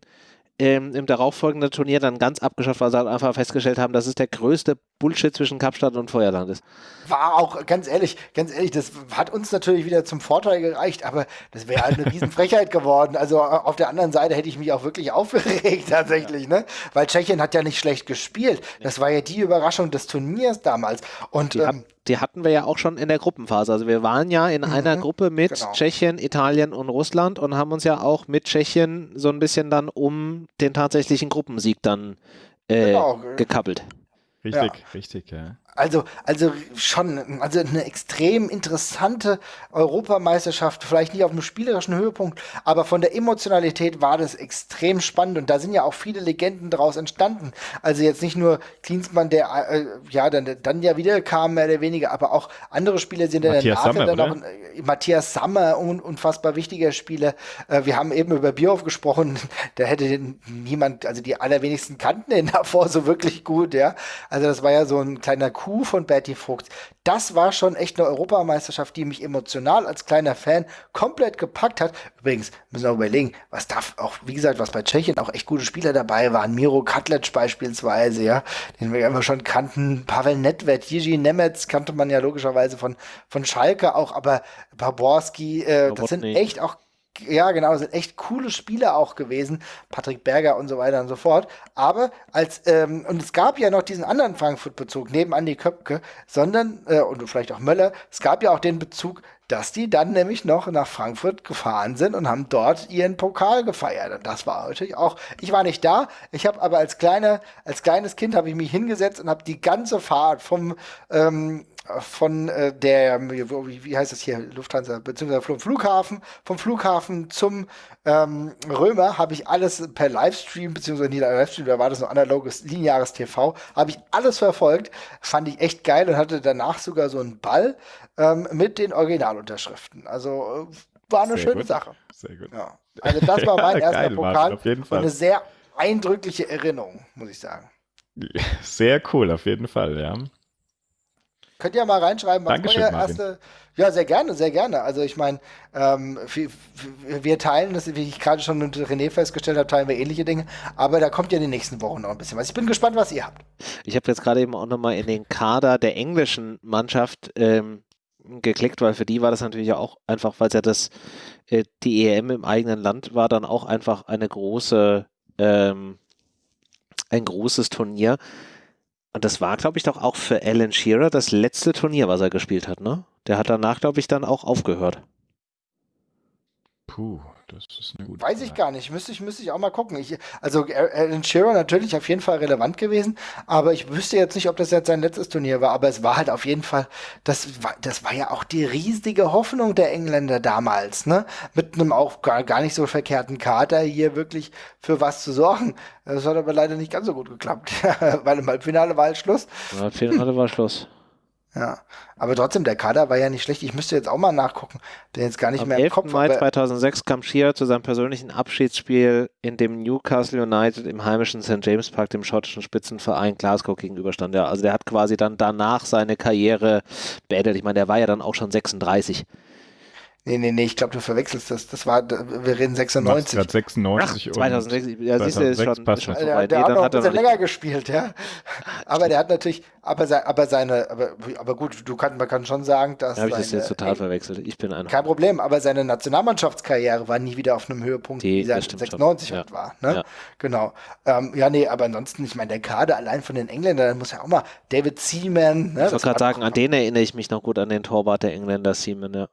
ähm, im darauffolgenden Turnier dann ganz abgeschafft, weil sie halt einfach festgestellt haben, dass es der größte Bullshit zwischen Kapstadt und Feuerland ist. War auch, ganz ehrlich, ganz ehrlich, das hat uns natürlich wieder zum Vorteil gereicht, aber das wäre halt eine Riesenfrechheit geworden. Also auf der anderen Seite hätte ich mich auch wirklich aufgeregt tatsächlich, ja. ne? Weil Tschechien hat ja nicht schlecht gespielt. Das war ja die Überraschung des Turniers damals. Und die, ähm, die hatten wir ja auch schon in der Gruppenphase. Also wir waren ja in mhm, einer Gruppe mit genau. Tschechien, Italien und Russland und haben uns ja auch mit Tschechien so ein bisschen dann um den tatsächlichen Gruppensieg dann äh, genau. gekappelt. Richtig, ja. richtig, ja. Also, also schon, also eine extrem interessante Europameisterschaft, vielleicht nicht auf einem spielerischen Höhepunkt, aber von der Emotionalität war das extrem spannend und da sind ja auch viele Legenden daraus entstanden. Also jetzt nicht nur Klinsmann, der äh, ja dann, dann ja wieder kam, mehr oder weniger, aber auch andere Spieler sind ja danach Sammer, dann auch äh, Matthias Sammer, un, unfassbar wichtiger Spieler. Äh, wir haben eben über Bierhoff gesprochen, da hätte niemand, also die allerwenigsten kannten ihn davor so wirklich gut, ja. Also das war ja so ein kleiner Coup von Bertie Vogt. Das war schon echt eine Europameisterschaft, die mich emotional als kleiner Fan komplett gepackt hat. Übrigens, müssen wir überlegen, was darf auch, wie gesagt, was bei Tschechien auch echt gute Spieler dabei waren. Miro Katlec beispielsweise, ja, den wir ja immer schon kannten. Pavel Nedved, Jiří Nemetz kannte man ja logischerweise von, von Schalke auch, aber Paborski, äh, das sind echt auch ja, genau, sind echt coole Spiele auch gewesen. Patrick Berger und so weiter und so fort. Aber als, ähm, und es gab ja noch diesen anderen Frankfurt-Bezug, neben Andi Köpke, sondern, äh, und vielleicht auch Möller, es gab ja auch den Bezug, dass die dann nämlich noch nach Frankfurt gefahren sind und haben dort ihren Pokal gefeiert. Und das war natürlich auch, ich war nicht da, ich habe aber als kleiner, als kleines Kind habe ich mich hingesetzt und habe die ganze Fahrt vom ähm, von äh, der, wie, heißt das hier, Lufthansa, beziehungsweise vom Flughafen, vom Flughafen zum ähm, Römer habe ich alles per Livestream, beziehungsweise nicht Livestream, da war das noch analoges, lineares TV, habe ich alles verfolgt, fand ich echt geil und hatte danach sogar so einen Ball ähm, mit den Originalunterschriften. Also äh, war eine sehr schöne gut. Sache. Sehr gut. Ja. Also das war mein ja, erster geil, Pokal Martin, auf jeden Fall. und eine sehr eindrückliche Erinnerung, muss ich sagen. Sehr cool, auf jeden Fall, ja. Könnt ihr mal reinschreiben, was Dankeschön, euer erste. Ja, sehr gerne, sehr gerne. Also ich meine, ähm, wir teilen das, wie ich gerade schon mit René festgestellt habe, teilen wir ähnliche Dinge. Aber da kommt ja in den nächsten Wochen noch ein bisschen was. Ich bin gespannt, was ihr habt. Ich habe jetzt gerade eben auch nochmal in den Kader der englischen Mannschaft ähm, geklickt, weil für die war das natürlich auch einfach, weil es ja das, äh, die EM im eigenen Land war, dann auch einfach eine große, ähm, ein großes Turnier. Und das war, glaube ich, doch auch für Alan Shearer das letzte Turnier, was er gespielt hat, ne? Der hat danach, glaube ich, dann auch aufgehört. Puh, das ist eine gute Weiß ich gar nicht. Müsste ich, müsste ich auch mal gucken. Ich, also Alan Shearer natürlich auf jeden Fall relevant gewesen, aber ich wüsste jetzt nicht, ob das jetzt sein letztes Turnier war. Aber es war halt auf jeden Fall, das war, das war ja auch die riesige Hoffnung der Engländer damals, ne? Mit einem auch gar, gar nicht so verkehrten Kater hier wirklich für was zu sorgen. Das hat aber leider nicht ganz so gut geklappt, weil im Halbfinale war halt Schluss. Im Halbfinale war Schluss. Ja, aber trotzdem, der Kader war ja nicht schlecht. Ich müsste jetzt auch mal nachgucken. Bin jetzt gar nicht Am mehr im Kopf. Mai 2006 kam Shearer zu seinem persönlichen Abschiedsspiel, in dem Newcastle United im heimischen St. James Park dem schottischen Spitzenverein Glasgow gegenüberstand. Ja, also der hat quasi dann danach seine Karriere beendet. Ich meine, der war ja dann auch schon 36. Nee, nee, nee, ich glaube, du verwechselst das. Das war, wir reden 96. Gerade 96 Ach, 2006, ja, siehst du, ist schon, ist schon so Der, der nee, hat noch ein bisschen länger gespielt, ja. Aber der hat natürlich, aber, aber seine, aber, aber gut, du kann, man kann schon sagen, dass. Habe ich das jetzt total verwechselt? Ich bin einer. Kein Problem, aber seine Nationalmannschaftskarriere war nie wieder auf einem Höhepunkt, Die, wie er 96 ja. war. Ne? Ja. Genau. Ähm, ja, nee, aber ansonsten, ich meine, der Kader allein von den Engländern, muss ja auch mal David Seaman. Ne? Ich wollte gerade sagen, an den erinnere ich mich noch gut, an den Torwart der Engländer Seaman, ja.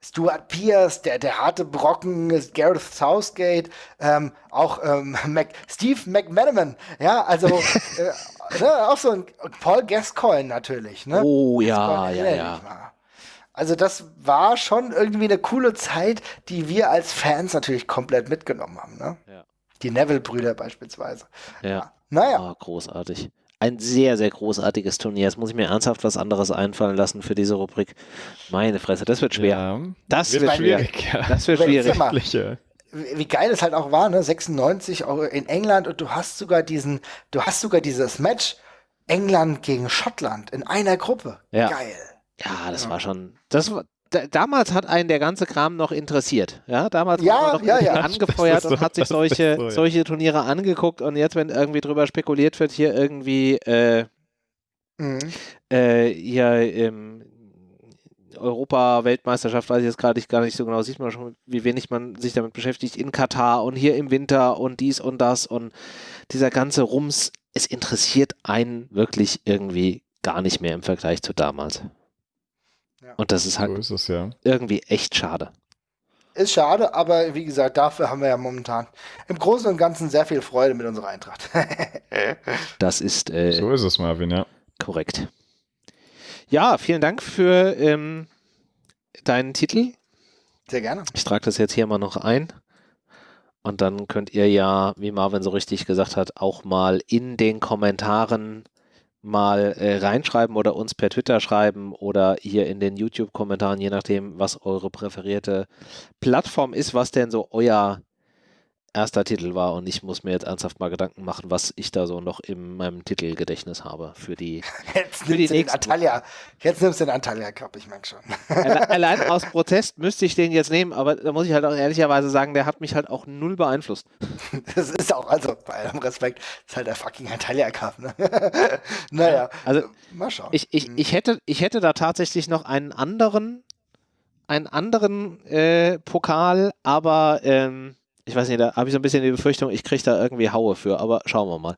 Stuart Pierce, der, der harte Brocken, Gareth Southgate, ähm, auch ähm, Mac, Steve McManaman, ja, also äh, ne, auch so ein Paul Gascoigne natürlich. Ne? Oh ja, ja, ja. Also das war schon irgendwie eine coole Zeit, die wir als Fans natürlich komplett mitgenommen haben. Ne? Ja. Die Neville-Brüder beispielsweise. Ja. ja. Naja. Oh, großartig ein sehr, sehr großartiges Turnier. Jetzt muss ich mir ernsthaft was anderes einfallen lassen für diese Rubrik. Meine Fresse, das wird schwer. Ja, das wird, wird schwierig. Ja. Das wird schwierig. Wie geil es halt auch war, ne? 96 auch in England und du hast sogar diesen, du hast sogar dieses Match England gegen Schottland in einer Gruppe. Ja. Geil. Ja, das ja. war schon, das war, damals hat einen der ganze Kram noch interessiert. Ja, damals ja, war man noch ja, ja. angefeuert so, und hat sich solche, so, solche Turniere angeguckt und jetzt, wenn irgendwie drüber spekuliert wird, hier irgendwie äh, mhm. äh, hier ähm, Europa-Weltmeisterschaft, weiß ich jetzt gerade gar nicht so genau, sieht man schon, wie wenig man sich damit beschäftigt, in Katar und hier im Winter und dies und das und dieser ganze Rums, es interessiert einen wirklich irgendwie gar nicht mehr im Vergleich zu damals. Und das ist halt so ist es, ja. irgendwie echt schade. Ist schade, aber wie gesagt, dafür haben wir ja momentan im Großen und Ganzen sehr viel Freude mit unserer Eintracht. das ist. Äh, so ist es, Marvin, ja. Korrekt. Ja, vielen Dank für ähm, deinen Titel. Sehr gerne. Ich trage das jetzt hier mal noch ein. Und dann könnt ihr ja, wie Marvin so richtig gesagt hat, auch mal in den Kommentaren mal äh, reinschreiben oder uns per Twitter schreiben oder hier in den YouTube-Kommentaren, je nachdem, was eure präferierte Plattform ist, was denn so euer erster Titel war und ich muss mir jetzt ernsthaft mal Gedanken machen, was ich da so noch in meinem Titelgedächtnis habe für die, Jetzt für die nimmst du den nächsten. Antalya. Jetzt nimmst du den Antalya Cup, ich merke schon. Alle- Allein aus Protest müsste ich den jetzt nehmen, aber da muss ich halt auch ehrlicherweise sagen, der hat mich halt auch null beeinflusst. Das ist auch, also bei allem Respekt, das ist halt der fucking Antalya Cup. Ne? naja, Also mal schauen. ich, ich, ich, hätte, ich hätte da tatsächlich noch einen anderen, einen anderen äh, Pokal, aber ähm, ich weiß nicht, da habe ich so ein bisschen die Befürchtung, ich kriege da irgendwie Haue für, aber schauen wir mal.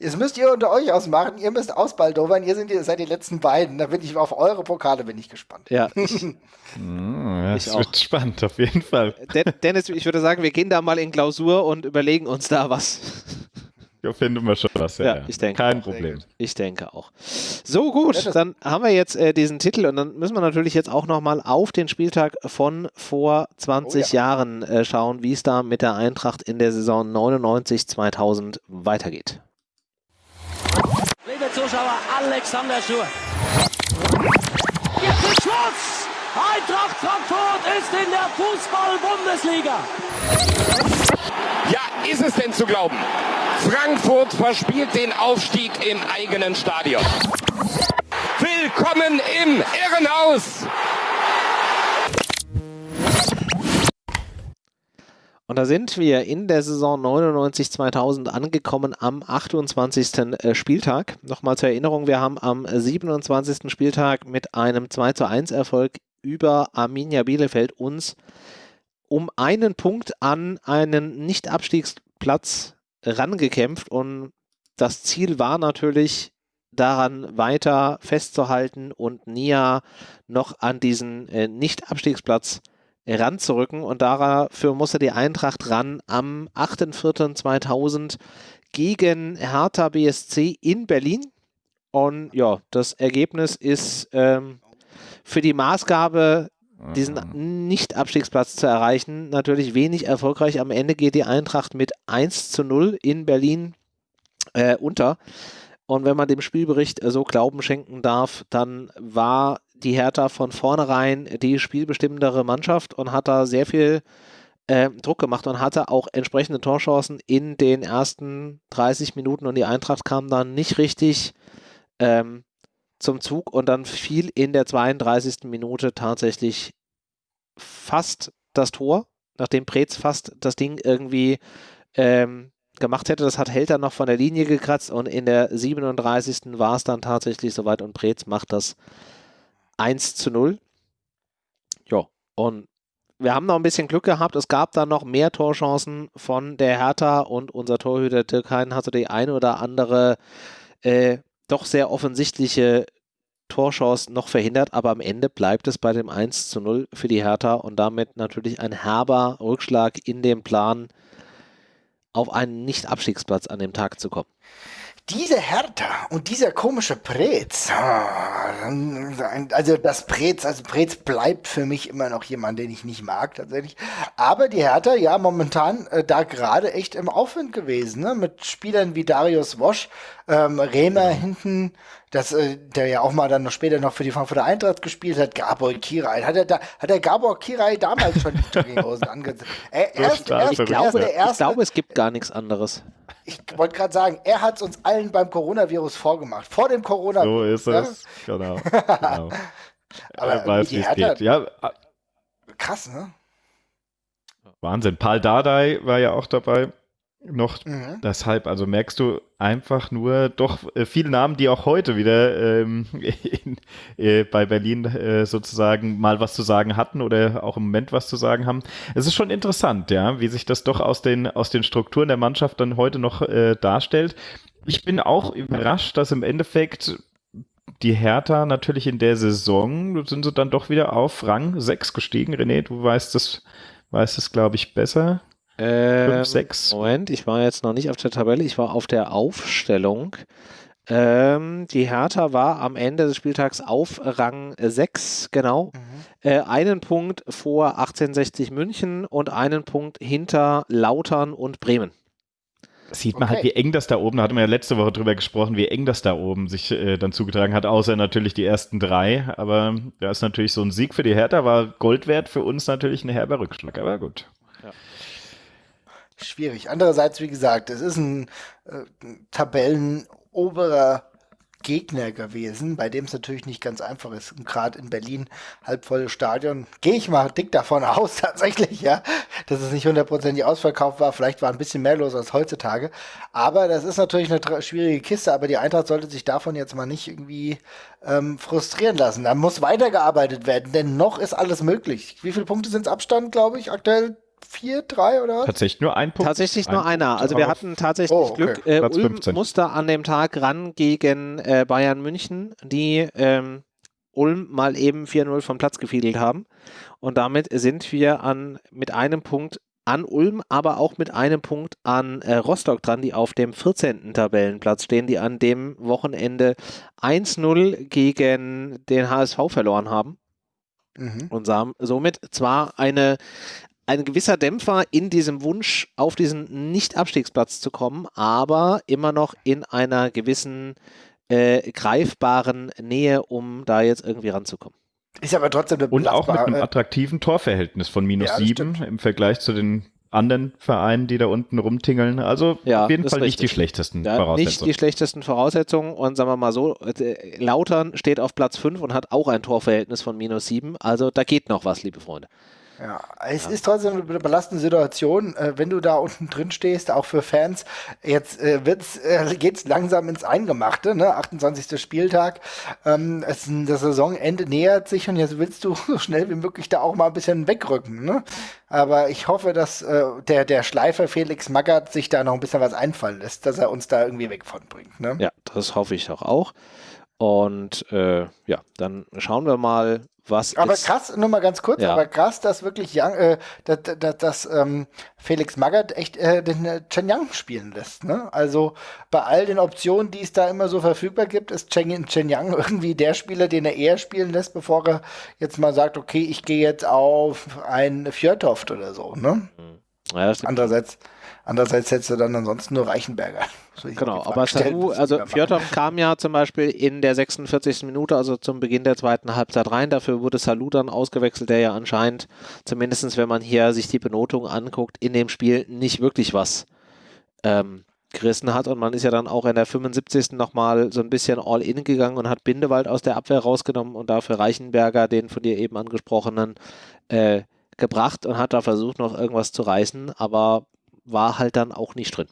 Jetzt müsst ihr unter euch ausmachen, ihr müsst ausbaldowern, ihr sind, ihr seid die letzten beiden. Da bin ich auf eure Pokale bin ich gespannt. Ja, ich, Hm, ja, Ich es wird auch. spannend, auf jeden Fall. Den- Dennis, ich würde sagen, wir gehen da mal in Klausur und überlegen uns da was. Finden wir schon was. Ja, Ja, ja. ich denke Kein auch. Problem. Ich denke auch. So gut, Ja, dann haben wir jetzt äh, diesen Titel und dann müssen wir natürlich jetzt auch nochmal auf den Spieltag von vor 20 Oh Jahren äh, schauen, wie es da mit der Eintracht in der Saison 99-2000 weitergeht. Liebe Zuschauer, Alexander Schur. Jetzt ist Schluss! Eintracht Frankfurt ist in der Fußball-Bundesliga. Ist es denn zu glauben? Frankfurt verspielt den Aufstieg im eigenen Stadion. Willkommen im Irrenhaus! Und da sind wir in der Saison 99-2000 angekommen am 28. äh, Spieltag. Nochmal zur Erinnerung, wir haben am 27. Spieltag mit einem 2-1 Erfolg über Arminia Bielefeld uns um einen Punkt an einen Nicht-Abstiegsplatz rangekämpft und das Ziel war natürlich daran weiter festzuhalten und Nia noch an diesen äh, Nicht-Abstiegsplatz ranzurücken. Und dafür musste die Eintracht ran am 8.4.2000 gegen Hertha BSC in Berlin. Und ja, das Ergebnis ist ähm, für die Maßgabe diesen Nicht-Abstiegsplatz zu erreichen. Natürlich wenig erfolgreich. Am Ende geht die Eintracht mit 1 zu 0 in Berlin äh, unter. Und wenn man dem Spielbericht äh, so Glauben schenken darf, dann war die Hertha von vornherein die spielbestimmendere Mannschaft und hat da sehr viel äh, Druck gemacht und hatte auch entsprechende Torchancen in den ersten 30 Minuten und die Eintracht kam dann nicht richtig ähm, zum Zug und dann fiel in der 32. Minute tatsächlich fast das Tor, nachdem Preetz fast das Ding irgendwie ähm, gemacht hätte. Das hat Helter noch von der Linie gekratzt und in der 37. war es dann tatsächlich soweit und Preetz macht das 1 zu 0. Ja, und wir haben noch ein bisschen Glück gehabt. Es gab dann noch mehr Torchancen von der Hertha und unser Torhüter Türkein hatte die eine oder andere äh, doch sehr offensichtliche Torchance noch verhindert, aber am Ende bleibt es bei dem 1 zu 0 für die Hertha und damit natürlich ein herber Rückschlag in dem Plan, auf einen Nicht-Abstiegsplatz an dem Tag zu kommen. Diese Hertha und dieser komische Preetz, ah, also das Preetz, also Preetz bleibt für mich immer noch jemand, den ich nicht mag tatsächlich. Aber die Hertha, ja, momentan äh, da gerade echt im Aufwind gewesen, ne? mit Spielern wie Darius Wosch, ähm, Rehmer hinten, das, äh, der ja auch mal dann noch später noch für die Frankfurter Eintracht gespielt hat, Gabor Kirai. Hat er da, hat der Gabor Kirai damals schon die Jogginghosen angezogen? Er, erst, erst, Ich verrückt, erst glaube, der ich erste, glaube, es gibt gar nichts anderes. ich wollte gerade sagen, er hat es uns allen beim Coronavirus vorgemacht. Vor dem So Coronavirus. ist es. Genau. genau. Aber er weiß, wie es geht. Ja, Ja? Krass, ne? Wahnsinn. Paul Dardai war ja auch dabei. Noch Mhm. deshalb, also merkst du einfach nur doch äh, viele Namen, die auch heute wieder ähm, in, äh, bei Berlin äh, sozusagen mal was zu sagen hatten oder auch im Moment was zu sagen haben. Es ist schon interessant, ja, wie sich das doch aus den, aus den Strukturen der Mannschaft dann heute noch äh, darstellt. Ich bin auch überrascht, dass im Endeffekt die Hertha natürlich in der Saison sind sie dann doch wieder auf Rang 6 gestiegen. René, du weißt das, weißt es, glaube ich, besser. Ähm, sechs. Moment, ich war jetzt noch nicht auf der Tabelle, ich war auf der Aufstellung. Ähm, die Hertha war am Ende des Spieltags auf Rang 6, genau. Äh, einen Punkt vor 1860 München und einen Punkt hinter Lautern und Bremen. Sieht man Okay. halt, wie eng das da oben, da hatten wir ja letzte Woche drüber gesprochen, wie eng das da oben sich äh, dann zugetragen hat, außer natürlich die ersten drei. Aber da ist natürlich so ein Sieg für die Hertha, war Gold wert, für uns natürlich ein herber Rückschlag, aber gut. Schwierig. Andererseits, wie gesagt, es ist ein äh, Tabellenoberer Gegner gewesen, bei dem es natürlich nicht ganz einfach ist. Gerade in Berlin, halbvolles Stadion, gehe ich mal dick davon aus, tatsächlich, ja, dass es nicht hundertprozentig ausverkauft war. Vielleicht war ein bisschen mehr los als heutzutage. Aber das ist natürlich eine schwierige Kiste, aber die Eintracht sollte sich davon jetzt mal nicht irgendwie ähm, frustrieren lassen. Da muss weitergearbeitet werden, denn noch ist alles möglich. Wie viele Punkte sind es Abstand, glaube ich, aktuell? Vier, drei oder? Tatsächlich nur ein Punkt. Tatsächlich nur ein einer. Punkt also wir hatten tatsächlich oh, okay. Glück. Äh, Ulm 15. musste an dem Tag ran gegen äh, Bayern München, die ähm, Ulm mal eben 4-0 vom Platz gefiedelt haben. Und damit sind wir an, mit einem Punkt an Ulm, aber auch mit einem Punkt an äh, Rostock dran, die auf dem 14. Tabellenplatz stehen, die an dem Wochenende 1-0 gegen den HSV verloren haben. Mhm. Und somit zwar eine, ein gewisser Dämpfer in diesem Wunsch, auf diesen Nicht-Abstiegsplatz zu kommen, aber immer noch in einer gewissen äh, greifbaren Nähe, um da jetzt irgendwie ranzukommen. Ist aber trotzdem eine Und auch mit einem attraktiven Torverhältnis von minus ja, sieben im Vergleich zu den anderen Vereinen, die da unten rumtingeln. Also ja, auf jeden Fall nicht die schlechtesten ja, Voraussetzungen. Nicht die schlechtesten Voraussetzungen und sagen wir mal so, äh, Lautern steht auf Platz 5 und hat auch ein Torverhältnis von minus 7. Also da geht noch was, liebe Freunde. Ja, es ja. ist trotzdem eine belastende Situation, äh, wenn du da unten drin stehst, auch für Fans. Jetzt äh, wird's, äh, geht's langsam ins Eingemachte, ne? 28. Spieltag. Ähm, es, das Saisonende nähert sich und jetzt willst du so schnell wie möglich da auch mal ein bisschen wegrücken, ne? Aber ich hoffe, dass äh, der, der Schleifer Felix Magath sich da noch ein bisschen was einfallen lässt, dass er uns da irgendwie weg von bringt, ne? Ja, das hoffe ich doch auch. Und äh, ja, dann schauen wir mal, was aber krass, nur mal ganz kurz, ja. aber krass, dass wirklich Young, äh, dass, dass, dass ähm, Felix Magath echt äh, den äh, Chen Yang spielen lässt. Ne? Also bei all den Optionen, die es da immer so verfügbar gibt, ist Chen, Chen Yang irgendwie der Spieler, den er eher spielen lässt, bevor er jetzt mal sagt, okay, ich gehe jetzt auf ein Fjörtoft oder so. Ne? Ja, Andererseits Andererseits hättest du dann ansonsten nur Reichenberger. Genau, aber Saru, also Fjordhoff kam ja zum Beispiel in der 46. Minute, also zum Beginn der zweiten Halbzeit rein. Dafür wurde Salou dann ausgewechselt, der ja anscheinend, zumindest wenn man hier sich die Benotung anguckt, in dem Spiel nicht wirklich was ähm, gerissen hat. Und man ist ja dann auch in der 75. nochmal so ein bisschen all-in gegangen und hat Bindewald aus der Abwehr rausgenommen und dafür Reichenberger, den von dir eben angesprochenen, äh, gebracht und hat da versucht, noch irgendwas zu reißen. Aber war halt dann auch nicht drin.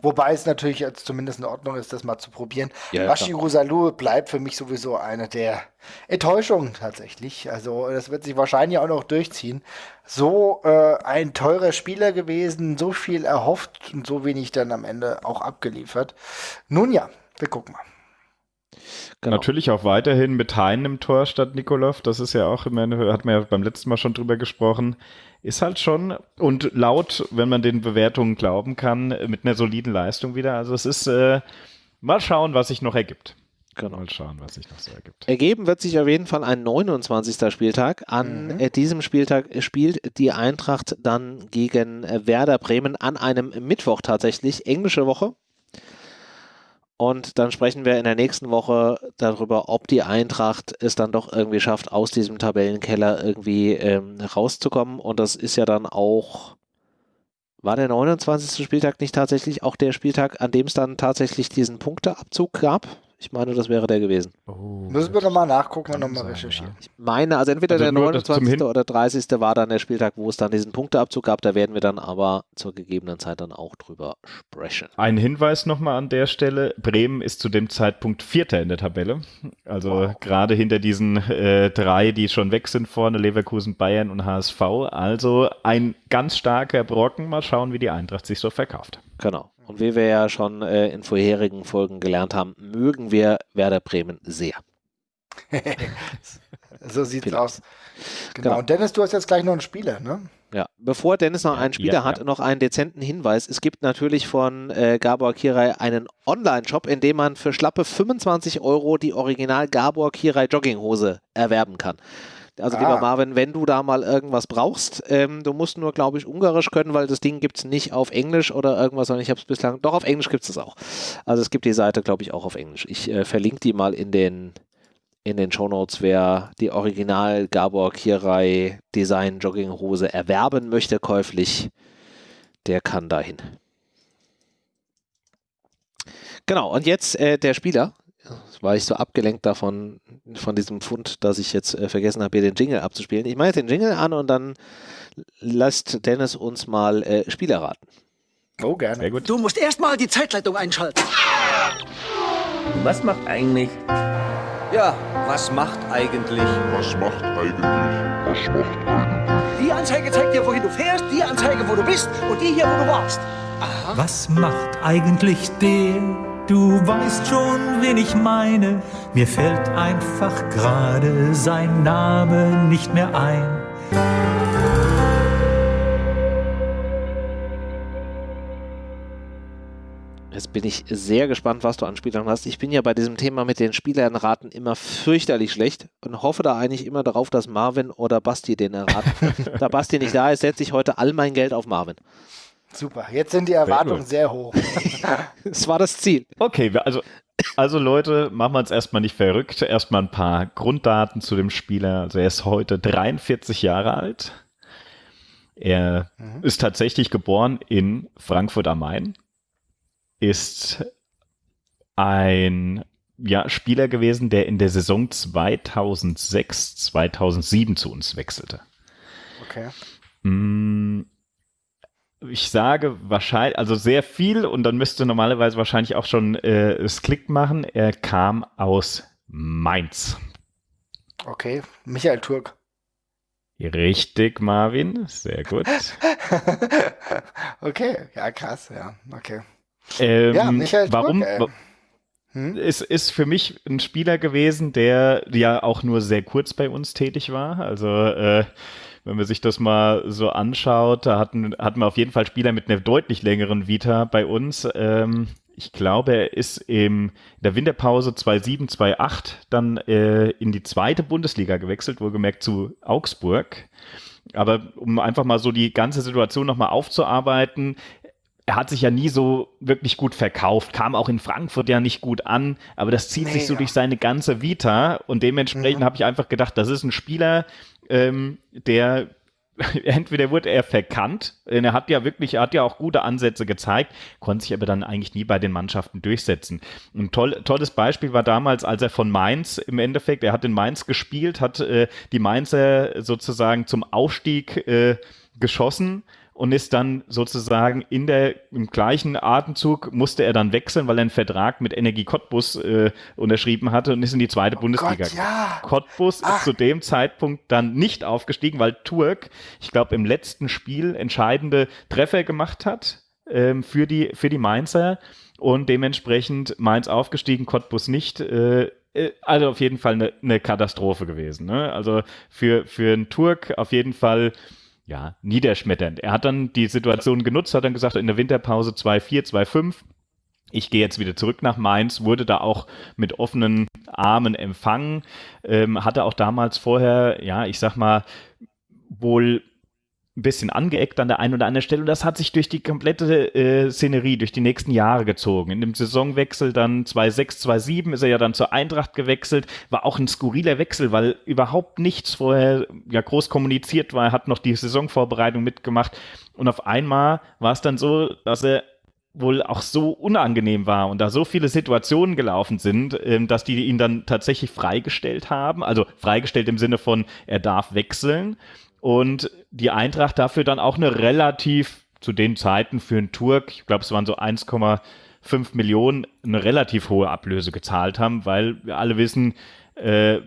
Wobei es natürlich jetzt zumindest in Ordnung ist, das mal zu probieren. Ja, Bashiru Salou bleibt für mich sowieso eine der Enttäuschungen tatsächlich. Also das wird sich wahrscheinlich auch noch durchziehen. So äh, ein teurer Spieler gewesen, so viel erhofft und so wenig dann am Ende auch abgeliefert. Nun ja, wir gucken mal. Genau. Natürlich auch weiterhin mit Hein im Tor statt Nikolov. Das ist ja auch, meine, hat man ja beim letzten Mal schon drüber gesprochen ist halt schon und laut, wenn man den Bewertungen glauben kann, mit einer soliden Leistung wieder. Also es ist äh, mal schauen, was sich noch ergibt. Genau. Mal schauen, was sich noch so ergibt. Ergeben wird sich auf jeden Fall ein 29. Spieltag. An mhm. Äh, diesem Spieltag spielt die Eintracht dann gegen äh, Werder Bremen an einem Mittwoch tatsächlich. Englische Woche. Und dann sprechen wir in der nächsten Woche darüber, ob die Eintracht es dann doch irgendwie schafft, aus diesem Tabellenkeller irgendwie ähm, rauszukommen. Und das ist ja dann auch, war der 29. Spieltag nicht tatsächlich auch der Spieltag, an dem es dann tatsächlich diesen Punkteabzug gab? Ich meine, das wäre der gewesen. Oh, Müssen wir nochmal nachgucken und nochmal recherchieren. Ich meine, also entweder also der 29. oder 30. war dann der Spieltag, wo es dann diesen Punkteabzug gab. Da werden wir dann aber zur gegebenen Zeit dann auch drüber sprechen. Ein Hinweis nochmal an der Stelle. Bremen ist zu dem Zeitpunkt Vierter in der Tabelle. Also wow. gerade hinter diesen äh, drei, die schon weg sind vorne, Leverkusen, Bayern und HSV. Also ein ganz starker Brocken. Mal schauen, wie die Eintracht sich so verkauft. Genau. Und wie wir ja schon äh, in vorherigen Folgen gelernt haben, mögen wir Werder Bremen sehr. so sieht's Vielleicht. aus. Genau. genau. Und Dennis, du hast jetzt gleich noch einen Spieler, ne? Ja, bevor Dennis noch einen Spieler ja, hat, ja. noch einen dezenten Hinweis. Es gibt natürlich von äh, Gabor Kirai einen Online-Shop, in dem man für schlappe 25 Euro die Original Gabor Kirai Jogginghose erwerben kann. Also ah. lieber Marvin, wenn du da mal irgendwas brauchst, ähm, du musst nur, glaube ich, Ungarisch können, weil das Ding gibt es nicht auf Englisch oder irgendwas, sondern ich habe es bislang, doch auf Englisch gibt es es auch. Also es gibt die Seite, glaube ich, auch auf Englisch. Ich äh, verlinke die mal in den, in den Shownotes, wer die Original Gabor Kirai Design Jogginghose erwerben möchte, käuflich, der kann dahin. Genau, und jetzt äh, der Spieler. War ich so abgelenkt davon, von diesem Fund, dass ich jetzt äh, vergessen habe, hier den Jingle abzuspielen. Ich mache jetzt den Jingle an und dann lasst Dennis uns mal äh, Spieler raten. Oh, gerne. Sehr gut. Du musst erstmal die Zeitleitung einschalten. Was macht eigentlich? Ja, was macht eigentlich? Was macht eigentlich? Was macht eigentlich? Die Anzeige zeigt dir, wohin du fährst, die Anzeige, wo du bist und die hier, wo du warst. Was macht eigentlich der? Du weißt schon, wen ich meine. Mir fällt einfach gerade sein Name nicht mehr ein. Jetzt bin ich sehr gespannt, was du an Spielern hast. Ich bin ja bei diesem Thema mit den Spielernraten immer fürchterlich schlecht und hoffe da eigentlich immer darauf, dass Marvin oder Basti den erraten. da Basti nicht da ist, setze ich heute all mein Geld auf Marvin. Super. Jetzt sind die Erwartungen sehr hoch. Das war das Ziel. Okay, also, also Leute, machen wir uns erstmal nicht verrückt. Erstmal ein paar Grunddaten zu dem Spieler. Also er ist heute 43 Jahre alt. Er ist tatsächlich geboren in Frankfurt am Main. Ist ein ja, Spieler gewesen, der in der Saison 2006, 2007 zu uns wechselte. Okay. Mm, Ich sage wahrscheinlich, also sehr viel und dann müsste normalerweise wahrscheinlich auch schon äh, es Klick machen. Er kam aus Mainz. Okay. Michael Turk. Richtig, Marvin. Sehr gut. okay. Ja, krass. Ja, okay. Ähm, Ja, Michael warum? Turk, ey. wa- Hm? Es ist für mich ein Spieler gewesen, der ja auch nur sehr kurz bei uns tätig war. Also äh, wenn man sich das mal so anschaut, da hatten, hatten wir auf jeden Fall Spieler mit einer deutlich längeren Vita bei uns. Ähm, ich glaube, er ist im, in der Winterpause 2007, 2008 dann äh, in die zweite Bundesliga gewechselt, wohlgemerkt zu Augsburg. Aber um einfach mal so die ganze Situation nochmal aufzuarbeiten, er hat sich ja nie so wirklich gut verkauft, kam auch in Frankfurt ja nicht gut an, aber das zieht sich so Mega. durch seine ganze Vita und dementsprechend Mhm. habe ich einfach gedacht, das ist ein Spieler, ähm, der entweder wurde er verkannt, denn er hat ja wirklich, er hat ja auch gute Ansätze gezeigt, konnte sich aber dann eigentlich nie bei den Mannschaften durchsetzen. Ein toll, tolles Beispiel war damals, als er von Mainz im Endeffekt, er hat in Mainz gespielt, hat äh, die Mainzer sozusagen zum Aufstieg äh, geschossen und ist dann sozusagen in der, im gleichen Atemzug musste er dann wechseln, weil er einen Vertrag mit Energie Cottbus äh, unterschrieben hatte und ist in die zweite Bundesliga Oh Gott, ja. Cottbus Ach. ist zu dem Zeitpunkt dann nicht aufgestiegen, weil Turk, ich glaube, im letzten Spiel entscheidende Treffer gemacht hat ähm, für, die, für die Mainzer und dementsprechend Mainz aufgestiegen, Cottbus nicht. Äh, äh, also auf jeden Fall eine, eine Katastrophe gewesen. Ne? Also für, für einen Turk auf jeden Fall ja, niederschmetternd. Er hat dann die Situation genutzt, hat dann gesagt, in der Winterpause 2-4, 2-5, ich gehe jetzt wieder zurück nach Mainz, wurde da auch mit offenen Armen empfangen, ähm, hatte auch damals vorher, ja, ich sag mal, wohl ein bisschen angeeckt an der einen oder anderen Stelle und das hat sich durch die komplette äh, Szenerie, durch die nächsten Jahre gezogen. In dem Saisonwechsel dann 2-6, 2-7 ist er ja dann zur Eintracht gewechselt, war auch ein skurriler Wechsel, weil überhaupt nichts vorher ja groß kommuniziert war, er hat noch die Saisonvorbereitung mitgemacht und auf einmal war es dann so, dass er wohl auch so unangenehm war und da so viele Situationen gelaufen sind, ähm, dass die ihn dann tatsächlich freigestellt haben. Also freigestellt im Sinne von, er darf wechseln. Und die Eintracht dafür dann auch eine relativ, zu den Zeiten für einen Turk, ich glaube, es waren so 1,5 Millionen, eine relativ hohe Ablöse gezahlt haben, weil wir alle wissen, äh,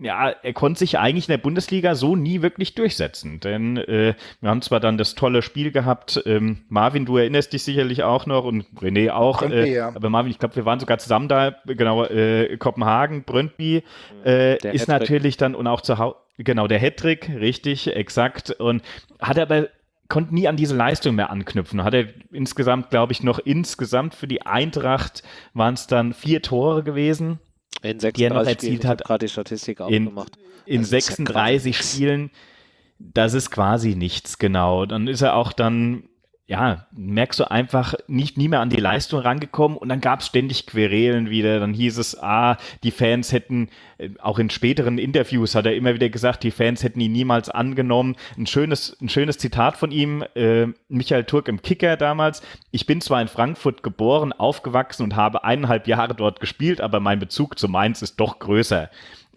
ja, er konnte sich eigentlich in der Bundesliga so nie wirklich durchsetzen. Denn äh, wir haben zwar dann das tolle Spiel gehabt, ähm, Marvin, du erinnerst dich sicherlich auch noch und René auch, Brøndby, äh, ja. aber Marvin, ich glaube, wir waren sogar zusammen da, genau, äh, Kopenhagen, Brøndby, äh, Der ist Hattrick. natürlich dann und auch zu Hause, genau, der Hattrick, richtig, exakt, und hat aber konnte nie an diese Leistung mehr anknüpfen. Hat er insgesamt, glaube ich, noch insgesamt für die Eintracht waren es dann vier Tore gewesen In Die er noch 36 erzielt Spielen. Hat. gerade die Statistik in, aufgemacht. in ja 36 quasi- Spielen. Das ist quasi nichts, genau. Dann ist er auch dann ja, merkst du einfach nicht nie mehr an die Leistung rangekommen und dann gab es ständig Querelen wieder. Dann hieß es, ah, die Fans hätten, äh, auch in späteren Interviews hat er immer wieder gesagt, die Fans hätten ihn niemals angenommen. Ein schönes, ein schönes Zitat von ihm, äh, Michael Turk im Kicker damals. Ich bin zwar in Frankfurt geboren, aufgewachsen und habe eineinhalb Jahre dort gespielt, aber mein Bezug zu Mainz ist doch größer.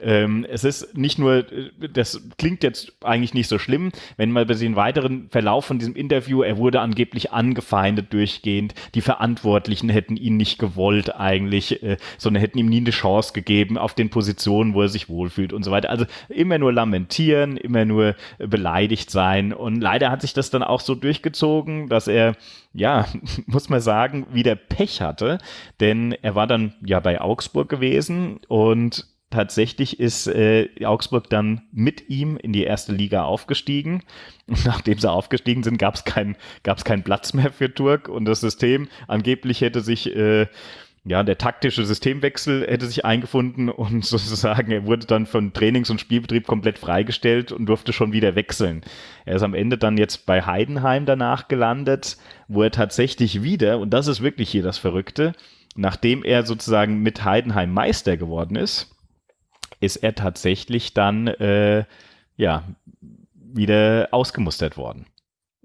Ähm, es ist nicht nur, das klingt jetzt eigentlich nicht so schlimm, wenn man bei den weiteren Verlauf von diesem Interview, er wurde angeblich angefeindet durchgehend, die Verantwortlichen hätten ihn nicht gewollt eigentlich, äh, sondern hätten ihm nie eine Chance gegeben auf den Positionen, wo er sich wohlfühlt und so weiter. Also immer nur lamentieren, immer nur beleidigt sein und leider hat sich das dann auch so durchgezogen, dass er ja, muss man sagen, wieder Pech hatte, denn er war dann ja bei Augsburg gewesen und tatsächlich ist äh, Augsburg dann mit ihm in die erste Liga aufgestiegen. Und nachdem sie aufgestiegen sind, gab es keinen Platz mehr für Turk und das System. Angeblich hätte sich äh, ja, der taktische Systemwechsel hätte sich eingefunden und sozusagen er wurde dann von Trainings- und Spielbetrieb komplett freigestellt und durfte schon wieder wechseln. Er ist am Ende dann jetzt bei Heidenheim danach gelandet, wo er tatsächlich wieder, und das ist wirklich hier das Verrückte, nachdem er sozusagen mit Heidenheim Meister geworden ist, ist er tatsächlich dann äh, ja wieder ausgemustert worden.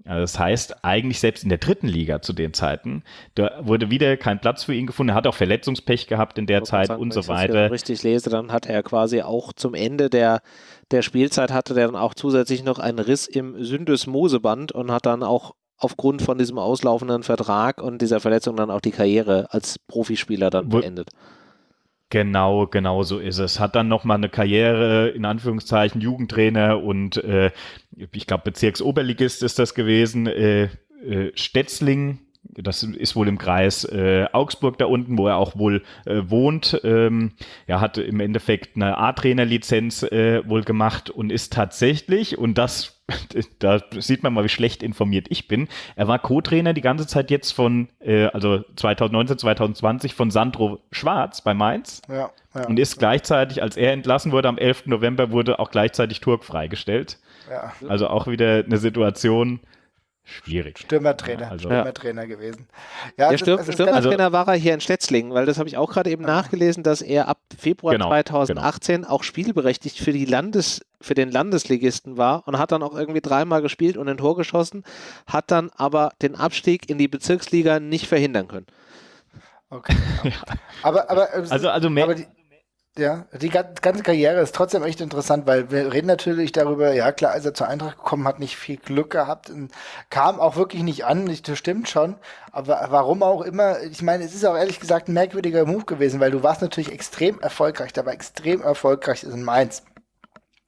Also das heißt, eigentlich selbst in der dritten Liga zu den Zeiten, da wurde wieder kein Platz für ihn gefunden. Er hat auch Verletzungspech gehabt in der Zeit sagen, und so weiter. Wenn ich das richtig lese, dann hat er quasi auch zum Ende der, der Spielzeit hatte der dann auch zusätzlich noch einen Riss im Syndesmoseband und hat dann auch aufgrund von diesem auslaufenden Vertrag und dieser Verletzung dann auch die Karriere als Profispieler dann beendet. Genau, genau so ist es. Hat dann nochmal eine Karriere, in Anführungszeichen, Jugendtrainer und äh, ich glaube Bezirksoberligist ist das gewesen, äh, äh, Stetzling, das ist wohl im Kreis äh, Augsburg da unten, wo er auch wohl äh, wohnt. Ähm, er hat im Endeffekt eine A-Trainer-Lizenz äh, wohl gemacht und ist tatsächlich, und das da sieht man mal, wie schlecht informiert ich bin. Er war Co-Trainer die ganze Zeit jetzt von, äh, also 2019, 2020 von Sandro Schwarz bei Mainz. Ja, ja, und ist gleichzeitig, als er entlassen wurde, am 11. November wurde auch gleichzeitig Turk freigestellt. Ja. Also auch wieder eine Situation, Schwierig. Stürmertrainer, also, Stürmertrainer ja. gewesen. Ja, der Stürm, Stürmertrainer also, war er hier in Stetzlingen, weil das habe ich auch gerade eben nachgelesen, dass er ab Februar genau, 2018 genau. auch spielberechtigt für die Landes, für den Landesligisten war und hat dann auch irgendwie dreimal gespielt und ein Tor geschossen, hat dann aber den Abstieg in die Bezirksliga nicht verhindern können. Okay. Ja. Aber, aber, also, also mehr, aber die, ja, die ganze Karriere ist trotzdem echt interessant, weil wir reden natürlich darüber, ja klar, als er zur Eintracht gekommen hat, nicht viel Glück gehabt, und kam auch wirklich nicht an, das stimmt schon, aber warum auch immer, ich meine, es ist auch ehrlich gesagt ein merkwürdiger Move gewesen, weil du warst natürlich extrem erfolgreich, war extrem erfolgreich in Mainz.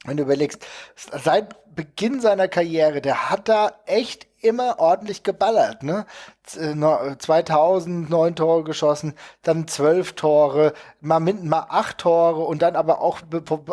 Wenn du überlegst, seit Beginn seiner Karriere, der hat da echt immer ordentlich geballert, ne? 2000 äh, neun Tore geschossen, dann zwölf Tore, mal, mal acht Tore und dann aber auch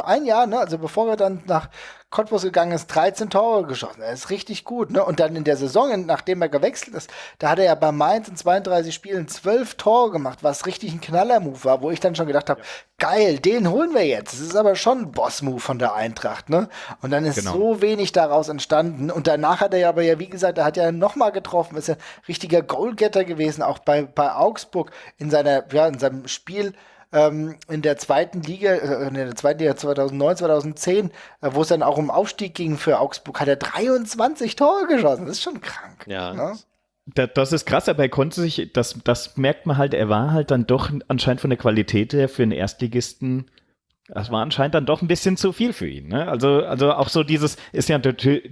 ein Jahr, ne? Also bevor er dann nach Cottbus gegangen ist, 13 Tore geschossen. Er ist richtig gut. Ne? Und dann in der Saison, nachdem er gewechselt ist, da hat er ja bei Mainz in 32 Spielen 12 Tore gemacht, was richtig ein Knaller-Move war, wo ich dann schon gedacht habe, ja. geil, den holen wir jetzt. Das ist aber schon ein Boss-Move von der Eintracht. Ne? Und dann ist genau. so wenig daraus entstanden. Und danach hat er ja aber ja, wie gesagt, er hat ja nochmal getroffen, ist ja richtiger Goalgetter gewesen, auch bei, bei Augsburg in seiner, ja, in seinem Spiel ähm, in der zweiten Liga, äh, in der zweiten Liga 2009, 2010, äh, wo es dann auch um Aufstieg ging für Augsburg, hat er 23 Tore geschossen. Das ist schon krank. Ja. Ne? Das ist krass, aber er konnte sich, das, das merkt man halt, er war halt dann doch anscheinend von der Qualität her für einen Erstligisten das war anscheinend dann doch ein bisschen zu viel für ihn. Ne? Also, also auch so dieses ist ja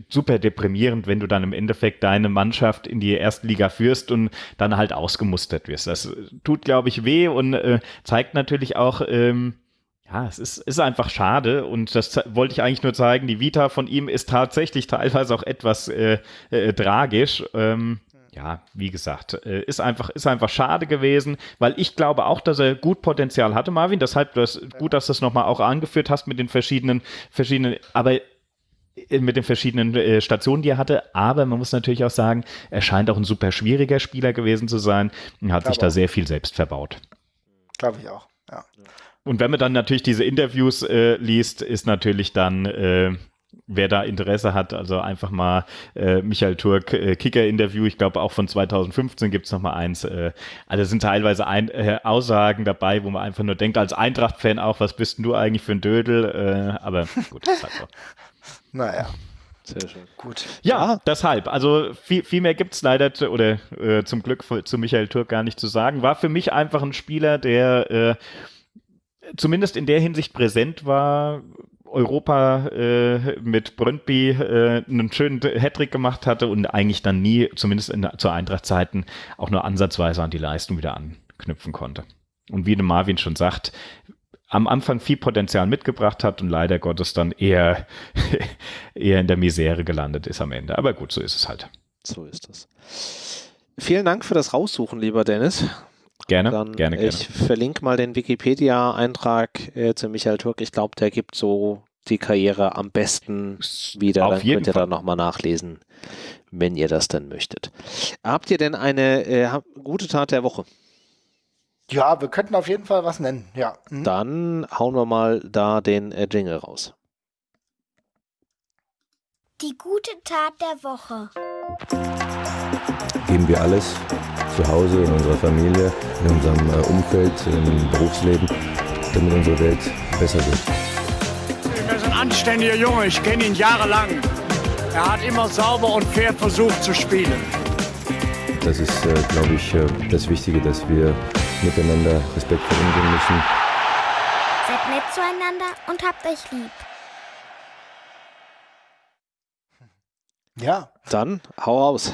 super deprimierend, wenn du dann im Endeffekt deine Mannschaft in die erste Liga führst und dann halt ausgemustert wirst. Das tut, glaube ich, weh und äh, zeigt natürlich auch, ähm, ja, es ist, ist einfach schade und das wollte ich eigentlich nur zeigen. Die Vita von ihm ist tatsächlich teilweise auch etwas äh, äh, tragisch. Ähm, ja, wie gesagt, äh, ist einfach, ist einfach schade gewesen, weil ich glaube auch, dass er gut Potenzial hatte, Marvin. Deshalb das, gut, dass du es nochmal auch angeführt hast mit den verschiedenen, verschiedenen, aber äh, mit den verschiedenen äh, Stationen, die er hatte. Aber man muss natürlich auch sagen, er scheint auch ein super schwieriger Spieler gewesen zu sein und hat sich da sehr viel selbst verbaut. Glaube ich auch, ja. Und wenn man dann natürlich diese Interviews äh, liest, ist natürlich dann, äh, wer da Interesse hat, also einfach mal äh, Michael Turk äh, Kicker-Interview, ich glaube auch von 2015 gibt es nochmal eins. Äh, also sind teilweise ein, äh, Aussagen dabei, wo man einfach nur denkt, als Eintracht-Fan auch, was bist denn du eigentlich für ein Dödel? Äh, aber gut, das ist halt so. Naja. Sehr schön. Gut. Ja, deshalb. Also viel, viel mehr gibt es leider zu, oder äh, zum Glück zu Michael Turk gar nicht zu sagen. War für mich einfach ein Spieler, der äh, zumindest in der Hinsicht präsent war, Europa äh, mit Brøndby äh, einen schönen Hattrick gemacht hatte und eigentlich dann nie, zumindest in, zu Eintracht-Zeiten, auch nur ansatzweise an die Leistung wieder anknüpfen konnte. Und wie Marvin schon sagt, am Anfang viel Potenzial mitgebracht hat und leider Gottes dann eher, eher in der Misere gelandet ist am Ende. Aber gut, so ist es halt. So ist es. Vielen Dank für das Raussuchen, lieber Dennis. Gerne, Dann, gerne, gerne. Ich verlinke mal den Wikipedia-Eintrag äh, zu Michael Turk. Ich glaube, der gibt so die Karriere am besten wieder. Auf Dann jeden könnt ihr Fall. dann nochmal nachlesen, wenn ihr das dann möchtet. Habt ihr denn eine äh, gute Tat der Woche? Ja, wir könnten auf jeden Fall was nennen. Ja. Mhm. Dann hauen wir mal da den äh, Jingle raus. Die gute Tat der Woche. geben wir alles zu Hause, in unserer Familie, in unserem äh, Umfeld, im Berufsleben, damit unsere Welt besser wird. Er ist ein anständiger Junge, ich kenne ihn jahrelang. Er hat immer sauber und fair versucht zu spielen. Das ist, äh, glaube ich, äh, das Wichtige, dass wir miteinander respektvoll umgehen müssen. Seid nett zueinander und habt euch lieb. Ja. Dann hau raus.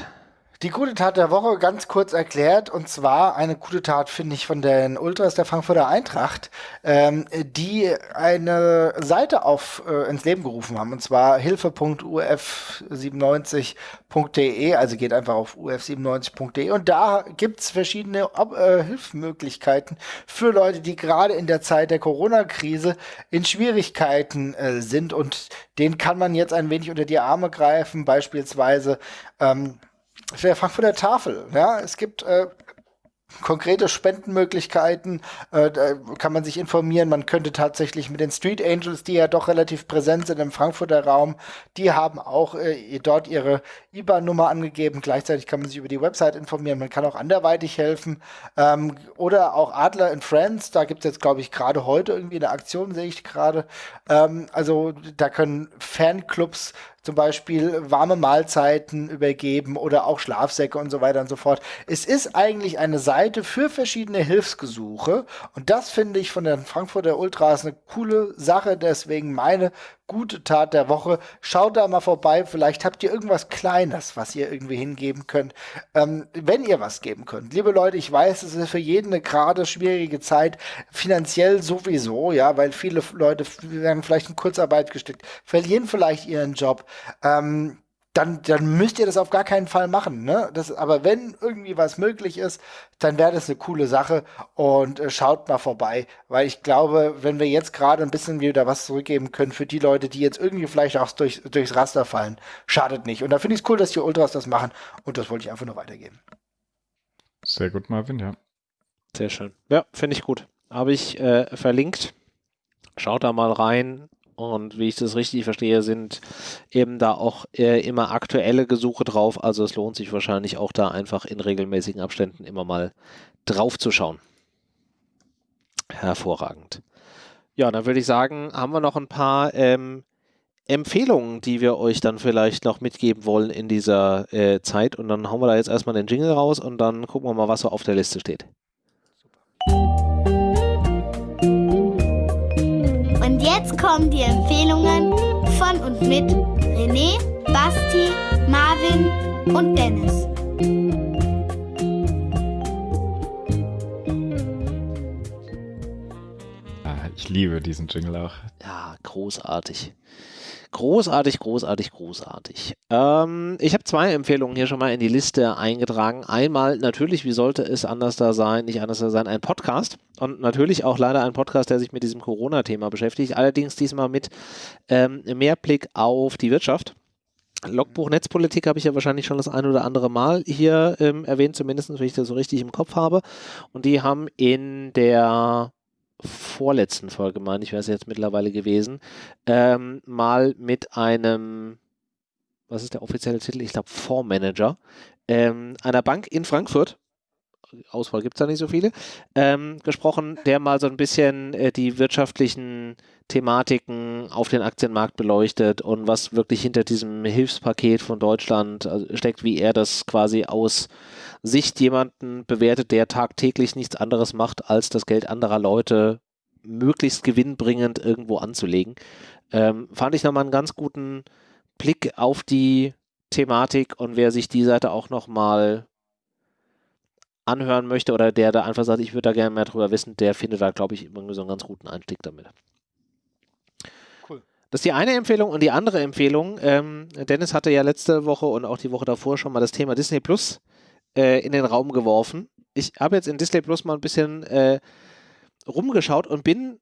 Die gute Tat der Woche ganz kurz erklärt, und zwar eine gute Tat, finde ich, von den Ultras der Frankfurter Eintracht, ähm, die eine Seite auf äh, ins Leben gerufen haben, und zwar hilfe.uf97.de, also geht einfach auf uf97.de und da gibt's verschiedene Ob äh, Hilfsmöglichkeiten für Leute, die gerade in der Zeit der Corona-Krise in Schwierigkeiten äh, sind. Und denen kann man jetzt ein wenig unter die Arme greifen, beispielsweise ähm, der Frankfurter Tafel. Ja, es gibt äh, konkrete Spendenmöglichkeiten, äh, da kann man sich informieren. Man könnte tatsächlich mit den Street Angels, die ja doch relativ präsent sind im Frankfurter Raum, die haben auch äh, dort ihre IBAN-Nummer angegeben. Gleichzeitig kann man sich über die Website informieren. Man kann auch anderweitig helfen. Ähm, oder auch Adler in Friends, da gibt es jetzt, glaube ich, gerade heute irgendwie eine Aktion, sehe ich gerade. Ähm, also da können Fanclubs zum Beispiel warme Mahlzeiten übergeben oder auch Schlafsäcke und so weiter und so fort. Es ist eigentlich eine Seite für verschiedene Hilfsgesuche und das finde ich von den Frankfurter Ultras eine coole Sache, deswegen meine gute Tat der Woche. Schaut da mal vorbei, vielleicht habt ihr irgendwas Kleines, was ihr irgendwie hingeben könnt. Ähm, wenn ihr was geben könnt. Liebe Leute, ich weiß, es ist für jeden eine gerade schwierige Zeit, finanziell sowieso, ja, weil viele Leute werden vielleicht in Kurzarbeit gesteckt, verlieren vielleicht ihren Job. Ähm, dann, dann müsst ihr das auf gar keinen Fall machen. Ne? Das, aber wenn irgendwie was möglich ist, dann wäre das eine coole Sache und äh, schaut mal vorbei, weil ich glaube, wenn wir jetzt gerade ein bisschen wieder was zurückgeben können für die Leute, die jetzt irgendwie vielleicht auch durch, durchs Raster fallen, schadet nicht. Und da finde ich es cool, dass die Ultras das machen und das wollte ich einfach nur weitergeben. Sehr gut, Marvin, ja. Sehr schön. Ja, finde ich gut. Habe ich äh, verlinkt. Schaut da mal rein. Und wie ich das richtig verstehe, sind eben da auch äh, immer aktuelle Gesuche drauf. Also es lohnt sich wahrscheinlich auch da einfach in regelmäßigen Abständen immer mal drauf zu schauen. Hervorragend. Ja, dann würde ich sagen, haben wir noch ein paar ähm, Empfehlungen, die wir euch dann vielleicht noch mitgeben wollen in dieser äh, Zeit. Und dann hauen wir da jetzt erstmal den Jingle raus und dann gucken wir mal, was so auf der Liste steht. Und jetzt kommen die Empfehlungen von und mit René, Basti, Marvin und Dennis. Ah, ich liebe diesen Jingle auch. Ja, großartig. Großartig, großartig, großartig. Ähm, ich habe zwei Empfehlungen hier schon mal in die Liste eingetragen. Einmal natürlich, wie sollte es anders da sein, nicht anders da sein, ein Podcast. Und natürlich auch leider ein Podcast, der sich mit diesem Corona-Thema beschäftigt. Allerdings diesmal mit ähm, mehr Blick auf die Wirtschaft. Logbuch Netzpolitik habe ich ja wahrscheinlich schon das ein oder andere Mal hier ähm, erwähnt, zumindest wenn ich das so richtig im Kopf habe. Und die haben in der vorletzten Folge, meine ich, wäre es jetzt mittlerweile gewesen, ähm, mal mit einem, was ist der offizielle Titel? Ich glaube, Fondsmanager ähm, einer Bank in Frankfurt. Auswahl gibt es da nicht so viele, ähm, gesprochen, der mal so ein bisschen äh, die wirtschaftlichen Thematiken auf den Aktienmarkt beleuchtet und was wirklich hinter diesem Hilfspaket von Deutschland also steckt, wie er das quasi aus Sicht jemanden bewertet, der tagtäglich nichts anderes macht, als das Geld anderer Leute möglichst gewinnbringend irgendwo anzulegen. Ähm, fand ich nochmal einen ganz guten Blick auf die Thematik und wer sich die Seite auch nochmal anhören möchte oder der da einfach sagt, ich würde da gerne mehr drüber wissen, der findet da, glaube ich, irgendwie so einen ganz guten Einstieg damit. Das ist die eine Empfehlung und die andere Empfehlung. Ähm, Dennis hatte ja letzte Woche und auch die Woche davor schon mal das Thema Disney Plus äh, in den Raum geworfen. Ich habe jetzt in Disney Plus mal ein bisschen äh, rumgeschaut und bin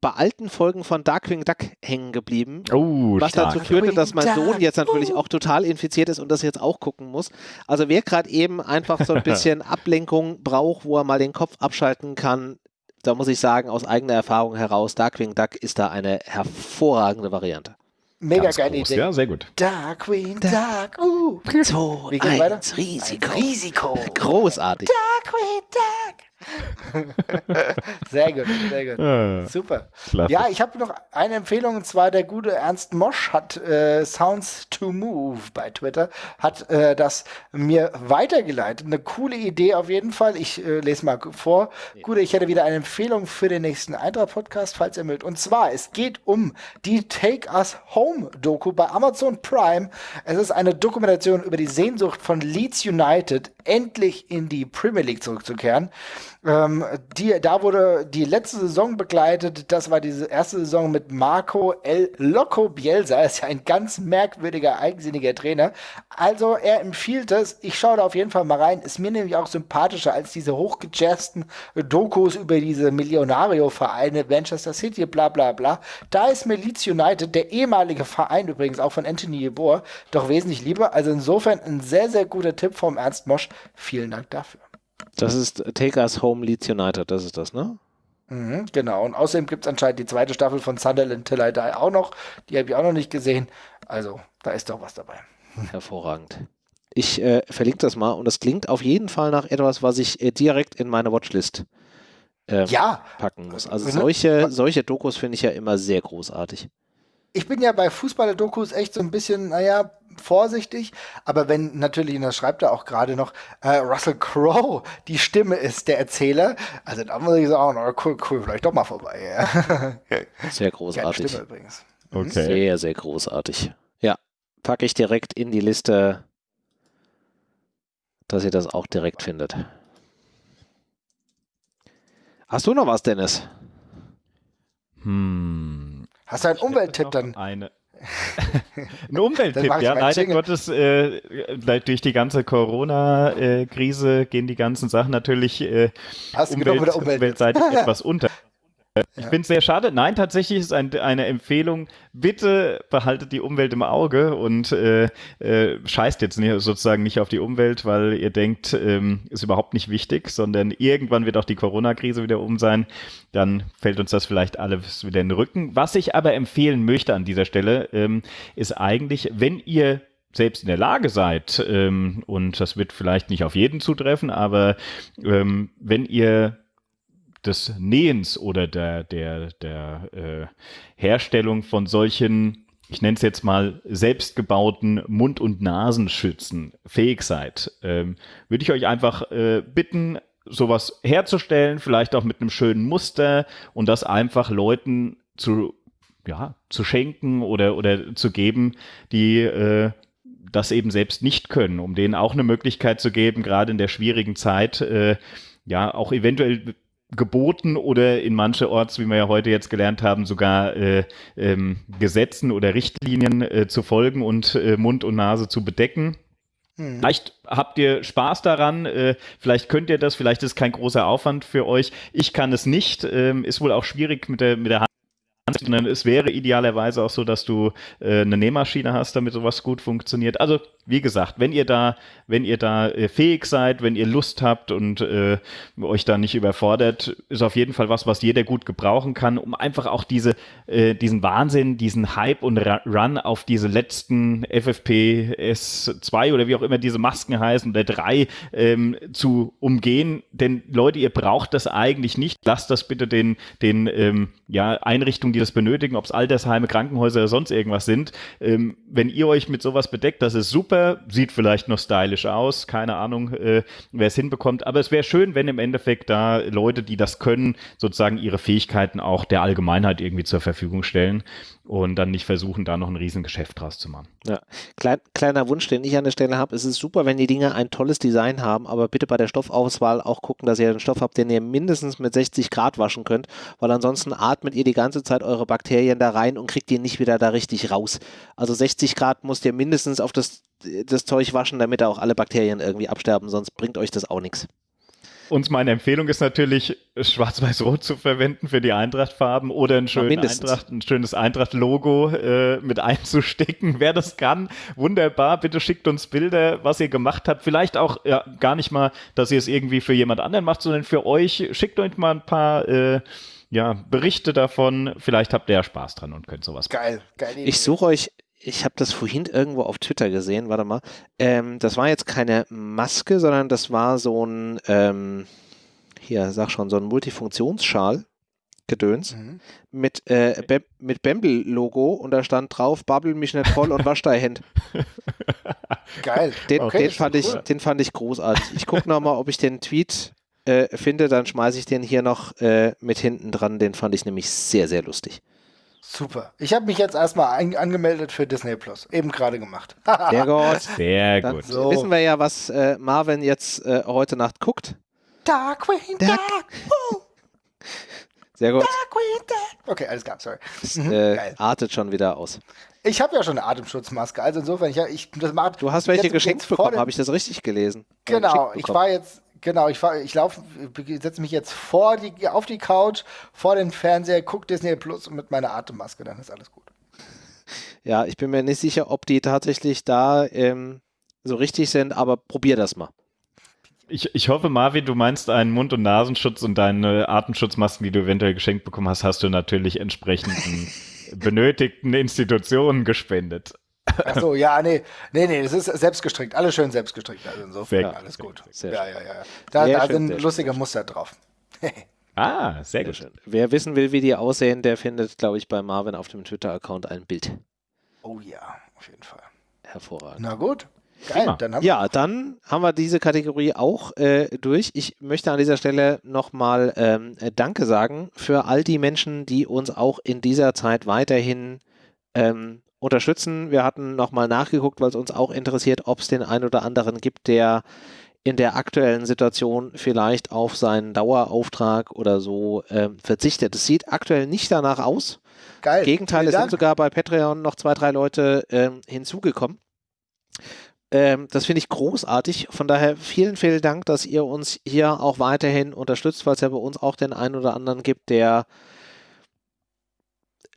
bei alten Folgen von Darkwing Duck hängen geblieben. Oh, was stark. dazu führte, dass mein Sohn jetzt natürlich auch total infiziert ist und das jetzt auch gucken muss. Also wer gerade eben einfach so ein bisschen Ablenkung braucht, wo er mal den Kopf abschalten kann, da muss ich sagen, aus eigener Erfahrung heraus, Darkwing Duck ist da eine hervorragende Variante. Mega Ganz geile groß. Idee. Ja, sehr gut. Darkwing Duck. Uh. So, Wie geht's weiter? Risiko. Ein Risiko. Großartig. Darkwing Duck. sehr gut, sehr gut. Ja. Super. Klasse. Ja, ich habe noch eine Empfehlung und zwar der gute Ernst Mosch hat äh, Sounds to Move bei Twitter, hat äh, das mir weitergeleitet. Eine coole Idee auf jeden Fall. Ich äh, lese mal vor. Gute, ich hätte wieder eine Empfehlung für den nächsten Eintracht-Podcast, falls ihr mögt. Und zwar, es geht um die Take Us Home Doku bei Amazon Prime. Es ist eine Dokumentation über die Sehnsucht von Leeds United, endlich in die Premier League zurückzukehren. Ähm, die, da wurde die letzte Saison begleitet. Das war diese erste Saison mit Marco El Loco Bielsa. Ist ja ein ganz merkwürdiger, eigensinniger Trainer. Also er empfiehlt es. Ich schaue da auf jeden Fall mal rein. Ist mir nämlich auch sympathischer als diese hochgejazzten Dokus über diese Millionario-Vereine, Manchester City, bla bla bla. Da ist mir Leeds United, der ehemalige Verein übrigens auch von Anthony Yeboah, doch wesentlich lieber. Also insofern ein sehr, sehr guter Tipp vom Ernst Mosch. Vielen Dank dafür. Das ist Take Us Home Leeds United, das ist das, ne? Mhm, genau. Und außerdem gibt es anscheinend die zweite Staffel von Sunderland Till I Die auch noch. Die habe ich auch noch nicht gesehen. Also, da ist doch was dabei. Hervorragend. Ich äh, verlinke das mal und das klingt auf jeden Fall nach etwas, was ich äh, direkt in meine Watchlist ähm, Ja. packen muss. Also Mhm. solche, solche Dokus finde ich ja immer sehr großartig. Ich bin ja bei Fußballer-Dokus echt so ein bisschen, naja, vorsichtig. Aber wenn natürlich, und das schreibt er auch gerade noch, äh, Russell Crowe die Stimme ist, der Erzähler, also da muss ich sagen, oh, cool, cool, vielleicht doch mal vorbei. Ja. Sehr großartig. Stimme übrigens. Okay. Sehr, sehr großartig. Ja, packe ich direkt in die Liste, dass ihr das auch direkt findet. Hast du noch was, Dennis? Hm. Hast du einen Umwelttipp dann? Eine. Ein Umwelttipp, ja. Leider Jingle. Gottes, äh, durch die ganze Corona-Krise gehen die ganzen Sachen natürlich äh, Umwelt umweltseitig etwas unter. Ich finde es sehr schade. Nein, tatsächlich ist ein, eine Empfehlung. Bitte behaltet die Umwelt im Auge und äh, äh, scheißt jetzt nicht, sozusagen nicht auf die Umwelt, weil ihr denkt, ähm, ist überhaupt nicht wichtig, sondern irgendwann wird auch die Corona-Krise wieder um sein. Dann fällt uns das vielleicht alles wieder in den Rücken. Was ich aber empfehlen möchte an dieser Stelle, ähm, ist eigentlich, wenn ihr selbst in der Lage seid, ähm, und das wird vielleicht nicht auf jeden zutreffen, aber ähm, wenn ihr des Nähens oder der, der, der äh, Herstellung von solchen, ich nenne es jetzt mal, selbstgebauten Mund- und Nasenschützen fähig seid, ähm, würde ich euch einfach äh, bitten, sowas herzustellen, vielleicht auch mit einem schönen Muster und das einfach Leuten zu, ja, zu schenken oder, oder zu geben, die äh, das eben selbst nicht können, um denen auch eine Möglichkeit zu geben, gerade in der schwierigen Zeit, äh, ja, auch eventuell geboten oder in manche Orts, wie wir ja heute jetzt gelernt haben, sogar äh, ähm, Gesetzen oder Richtlinien äh, zu folgen und äh, Mund und Nase zu bedecken. Vielleicht habt ihr Spaß daran, äh, vielleicht könnt ihr das, vielleicht ist kein großer Aufwand für euch. Ich kann es nicht, ähm, ist wohl auch schwierig mit der, mit der es wäre idealerweise auch so, dass du äh, eine Nähmaschine hast, damit sowas gut funktioniert. Also wie gesagt, wenn ihr da, wenn ihr da äh, fähig seid, wenn ihr Lust habt und äh, euch da nicht überfordert, ist auf jeden Fall was, was jeder gut gebrauchen kann, um einfach auch diese, äh, diesen Wahnsinn, diesen Hype und Run auf diese letzten FFP S2 oder wie auch immer diese Masken heißen oder drei ähm, zu umgehen. Denn Leute, ihr braucht das eigentlich nicht. Lasst das bitte den, den ähm, ja, Einrichtungen, die das benötigen, ob es Altersheime, Krankenhäuser oder sonst irgendwas sind. Ähm, wenn ihr euch mit sowas bedeckt, das ist super, sieht vielleicht noch stylisch aus, keine Ahnung, äh, wer es hinbekommt, aber es wäre schön, wenn im Endeffekt da Leute, die das können, sozusagen ihre Fähigkeiten auch der Allgemeinheit irgendwie zur Verfügung stellen und dann nicht versuchen, da noch ein Riesengeschäft draus zu machen. Ja, Klein, kleiner Wunsch, den ich an der Stelle habe, es ist super, wenn die Dinge ein tolles Design haben, aber bitte bei der Stoffauswahl auch gucken, dass ihr einen Stoff habt, den ihr mindestens mit 60 Grad waschen könnt, weil ansonsten atmet ihr die ganze Zeit eure Bakterien da rein und kriegt die nicht wieder da richtig raus. Also 60 Grad müsst ihr mindestens auf das, das Zeug waschen, damit da auch alle Bakterien irgendwie absterben, sonst bringt euch das auch nichts. Und meine Empfehlung ist natürlich, Schwarz-Weiß-Rot zu verwenden für die Eintracht-Farben oder ein, schön Eintracht, ein schönes Eintracht-Logo äh, mit einzustecken. Wer das kann, wunderbar. Bitte schickt uns Bilder, was ihr gemacht habt. Vielleicht auch ja, gar nicht mal, dass ihr es irgendwie für jemand anderen macht, sondern für euch. Schickt euch mal ein paar äh, ja, Berichte davon. Vielleicht habt ihr ja Spaß dran und könnt sowas machen. Geil, geil. Ich suche euch ich habe das vorhin irgendwo auf Twitter gesehen, warte mal. Ähm, das war jetzt keine Maske, sondern das war so ein, ähm, hier, sag schon, so ein Multifunktionsschal. Gedöns mhm. mit, äh, Be mit Bamble-Logo und da stand drauf, babbel mich nicht voll und wasch dein Hand. Geil. Den, okay, den fand ich, den fand ich großartig. Ich gucke nochmal, ob ich den Tweet äh, finde, dann schmeiße ich den hier noch äh, mit hinten dran. Den fand ich nämlich sehr, sehr lustig. Super. Ich habe mich jetzt erstmal angemeldet für Disney Plus. Eben gerade gemacht. Sehr gut. Sehr Dann gut. So. Wissen wir ja, was äh, Marvin jetzt äh, heute Nacht guckt. Darkwing Dark. Dark. Sehr gut. Darkwing Dark. Okay, alles klar, sorry. Das, äh, artet schon wieder aus. Ich habe ja schon eine Atemschutzmaske, also insofern, ich, ich das macht, Du hast welche geschenkt bekommen, habe ich das richtig gelesen? Genau, ich war jetzt Genau, ich, ich laufe, setze mich jetzt vor die, auf die Couch, vor den Fernseher, gucke Disney Plus und mit meiner Atemmaske, dann ist alles gut. Ja, ich bin mir nicht sicher, ob die tatsächlich da ähm, so richtig sind, aber probier das mal. Ich, ich hoffe, Marvin, du meinst einen Mund- und Nasenschutz und deine Atemschutzmasken, die du eventuell geschenkt bekommen hast, hast du natürlich entsprechenden benötigten Institutionen gespendet. Ach so, ja, nee, nee, nee, das ist selbstgestrickt, alles schön selbstgestrickt. Also insofern sehr, alles gut. Sehr ja, ja, ja, ja. Da, da schön, sind lustige Muster drauf. ah, sehr, gut. Schön. Wer wissen will, wie die aussehen, der findet, glaube ich, bei Marvin auf dem Twitter-Account ein Bild. Oh ja, auf jeden Fall. Hervorragend. Na gut. Geil, dann haben ja, dann haben wir diese Kategorie auch äh, durch. Ich möchte an dieser Stelle nochmal ähm, Danke sagen für all die Menschen, die uns auch in dieser Zeit weiterhin ähm, unterstützen. Wir hatten nochmal nachgeguckt, weil es uns auch interessiert, ob es den einen oder anderen gibt, der in der aktuellen Situation vielleicht auf seinen Dauerauftrag oder so äh, verzichtet. Es sieht aktuell nicht danach aus. Geil. Gegenteil, es sind sogar bei Patreon noch zwei, drei Leute äh, hinzugekommen. Ähm, das finde ich großartig. Von daher vielen, vielen Dank, dass ihr uns hier auch weiterhin unterstützt, weil es ja bei uns auch den einen oder anderen gibt, der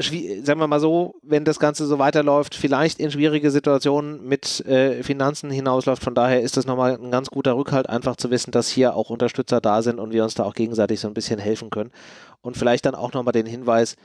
sagen wir mal so, wenn das Ganze so weiterläuft, vielleicht in schwierige Situationen mit äh, Finanzen hinausläuft. Von daher ist das nochmal ein ganz guter Rückhalt, einfach zu wissen, dass hier auch Unterstützer da sind und wir uns da auch gegenseitig so ein bisschen helfen können. Und vielleicht dann auch nochmal den Hinweis,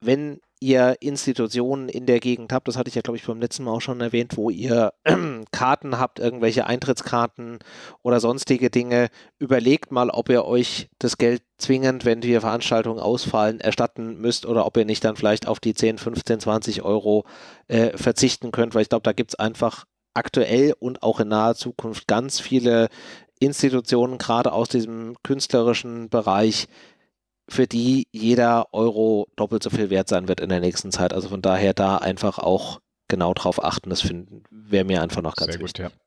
wenn ihr Institutionen in der Gegend habt, das hatte ich ja, glaube ich, beim letzten Mal auch schon erwähnt, wo ihr Karten habt, irgendwelche Eintrittskarten oder sonstige Dinge, überlegt mal, ob ihr euch das Geld zwingend, wenn die Veranstaltungen ausfallen, erstatten müsst oder ob ihr nicht dann vielleicht auf die 10, 15, 20 Euro äh, verzichten könnt, weil ich glaube, da gibt es einfach aktuell und auch in naher Zukunft ganz viele Institutionen, gerade aus diesem künstlerischen Bereich, für die jeder Euro doppelt so viel wert sein wird in der nächsten Zeit. Also von daher da einfach auch genau drauf achten. Das wäre mir einfach noch ganz Sehr wichtig. Gut, ja.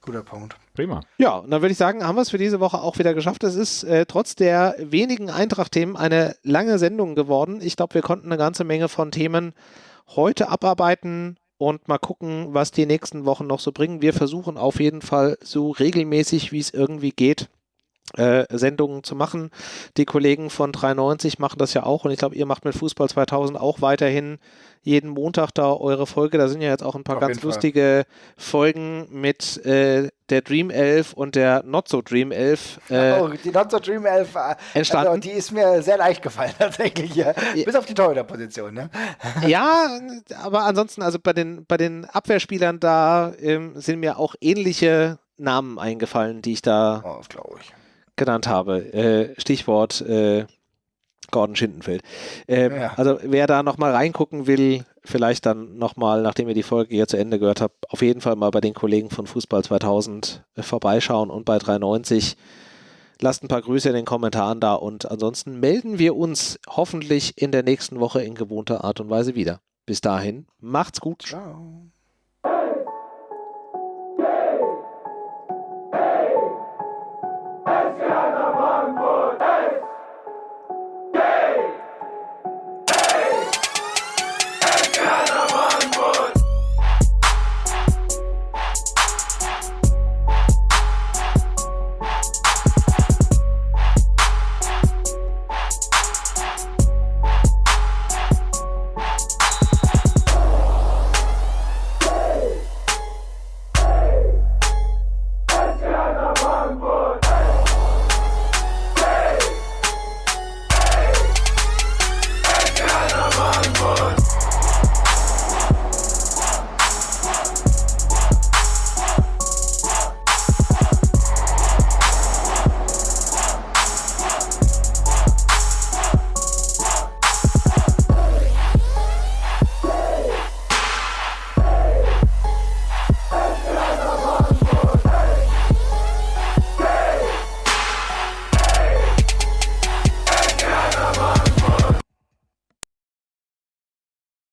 Guter Punkt. Prima. Ja, und dann würde ich sagen, haben wir es für diese Woche auch wieder geschafft. Es ist äh, trotz der wenigen Eintracht-Themen eine lange Sendung geworden. Ich glaube, wir konnten eine ganze Menge von Themen heute abarbeiten und mal gucken, was die nächsten Wochen noch so bringen. Wir versuchen auf jeden Fall so regelmäßig, wie es irgendwie geht, äh, Sendungen zu machen. Die Kollegen von 93 machen das ja auch und ich glaube, ihr macht mit Fußball 2000 auch weiterhin jeden Montag da eure Folge. Da sind ja jetzt auch ein paar Auf ganz jeden Fall. lustige Folgen mit äh, der Dream Elf und der Not so Dream Elf. Äh, oh, die Not so Dream Elf, äh, entstanden. Also, die ist mir sehr leicht gefallen tatsächlich. Ja. Bis auf die Torhüterposition. Ne? ja, aber ansonsten, also bei den, bei den Abwehrspielern da ähm, sind mir auch ähnliche Namen eingefallen, die ich da oh, ich. Genannt habe. Äh, Stichwort äh, Gordon Schindenfeld. Ähm, Ja. Also wer da nochmal reingucken will, vielleicht dann nochmal, nachdem ihr die Folge hier zu Ende gehört habt, auf jeden Fall mal bei den Kollegen von Fußball 2000 äh, vorbeischauen und bei 390. Lasst ein paar Grüße in den Kommentaren da und ansonsten melden wir uns hoffentlich in der nächsten Woche in gewohnter Art und Weise wieder. Bis dahin, macht's gut. Ciao.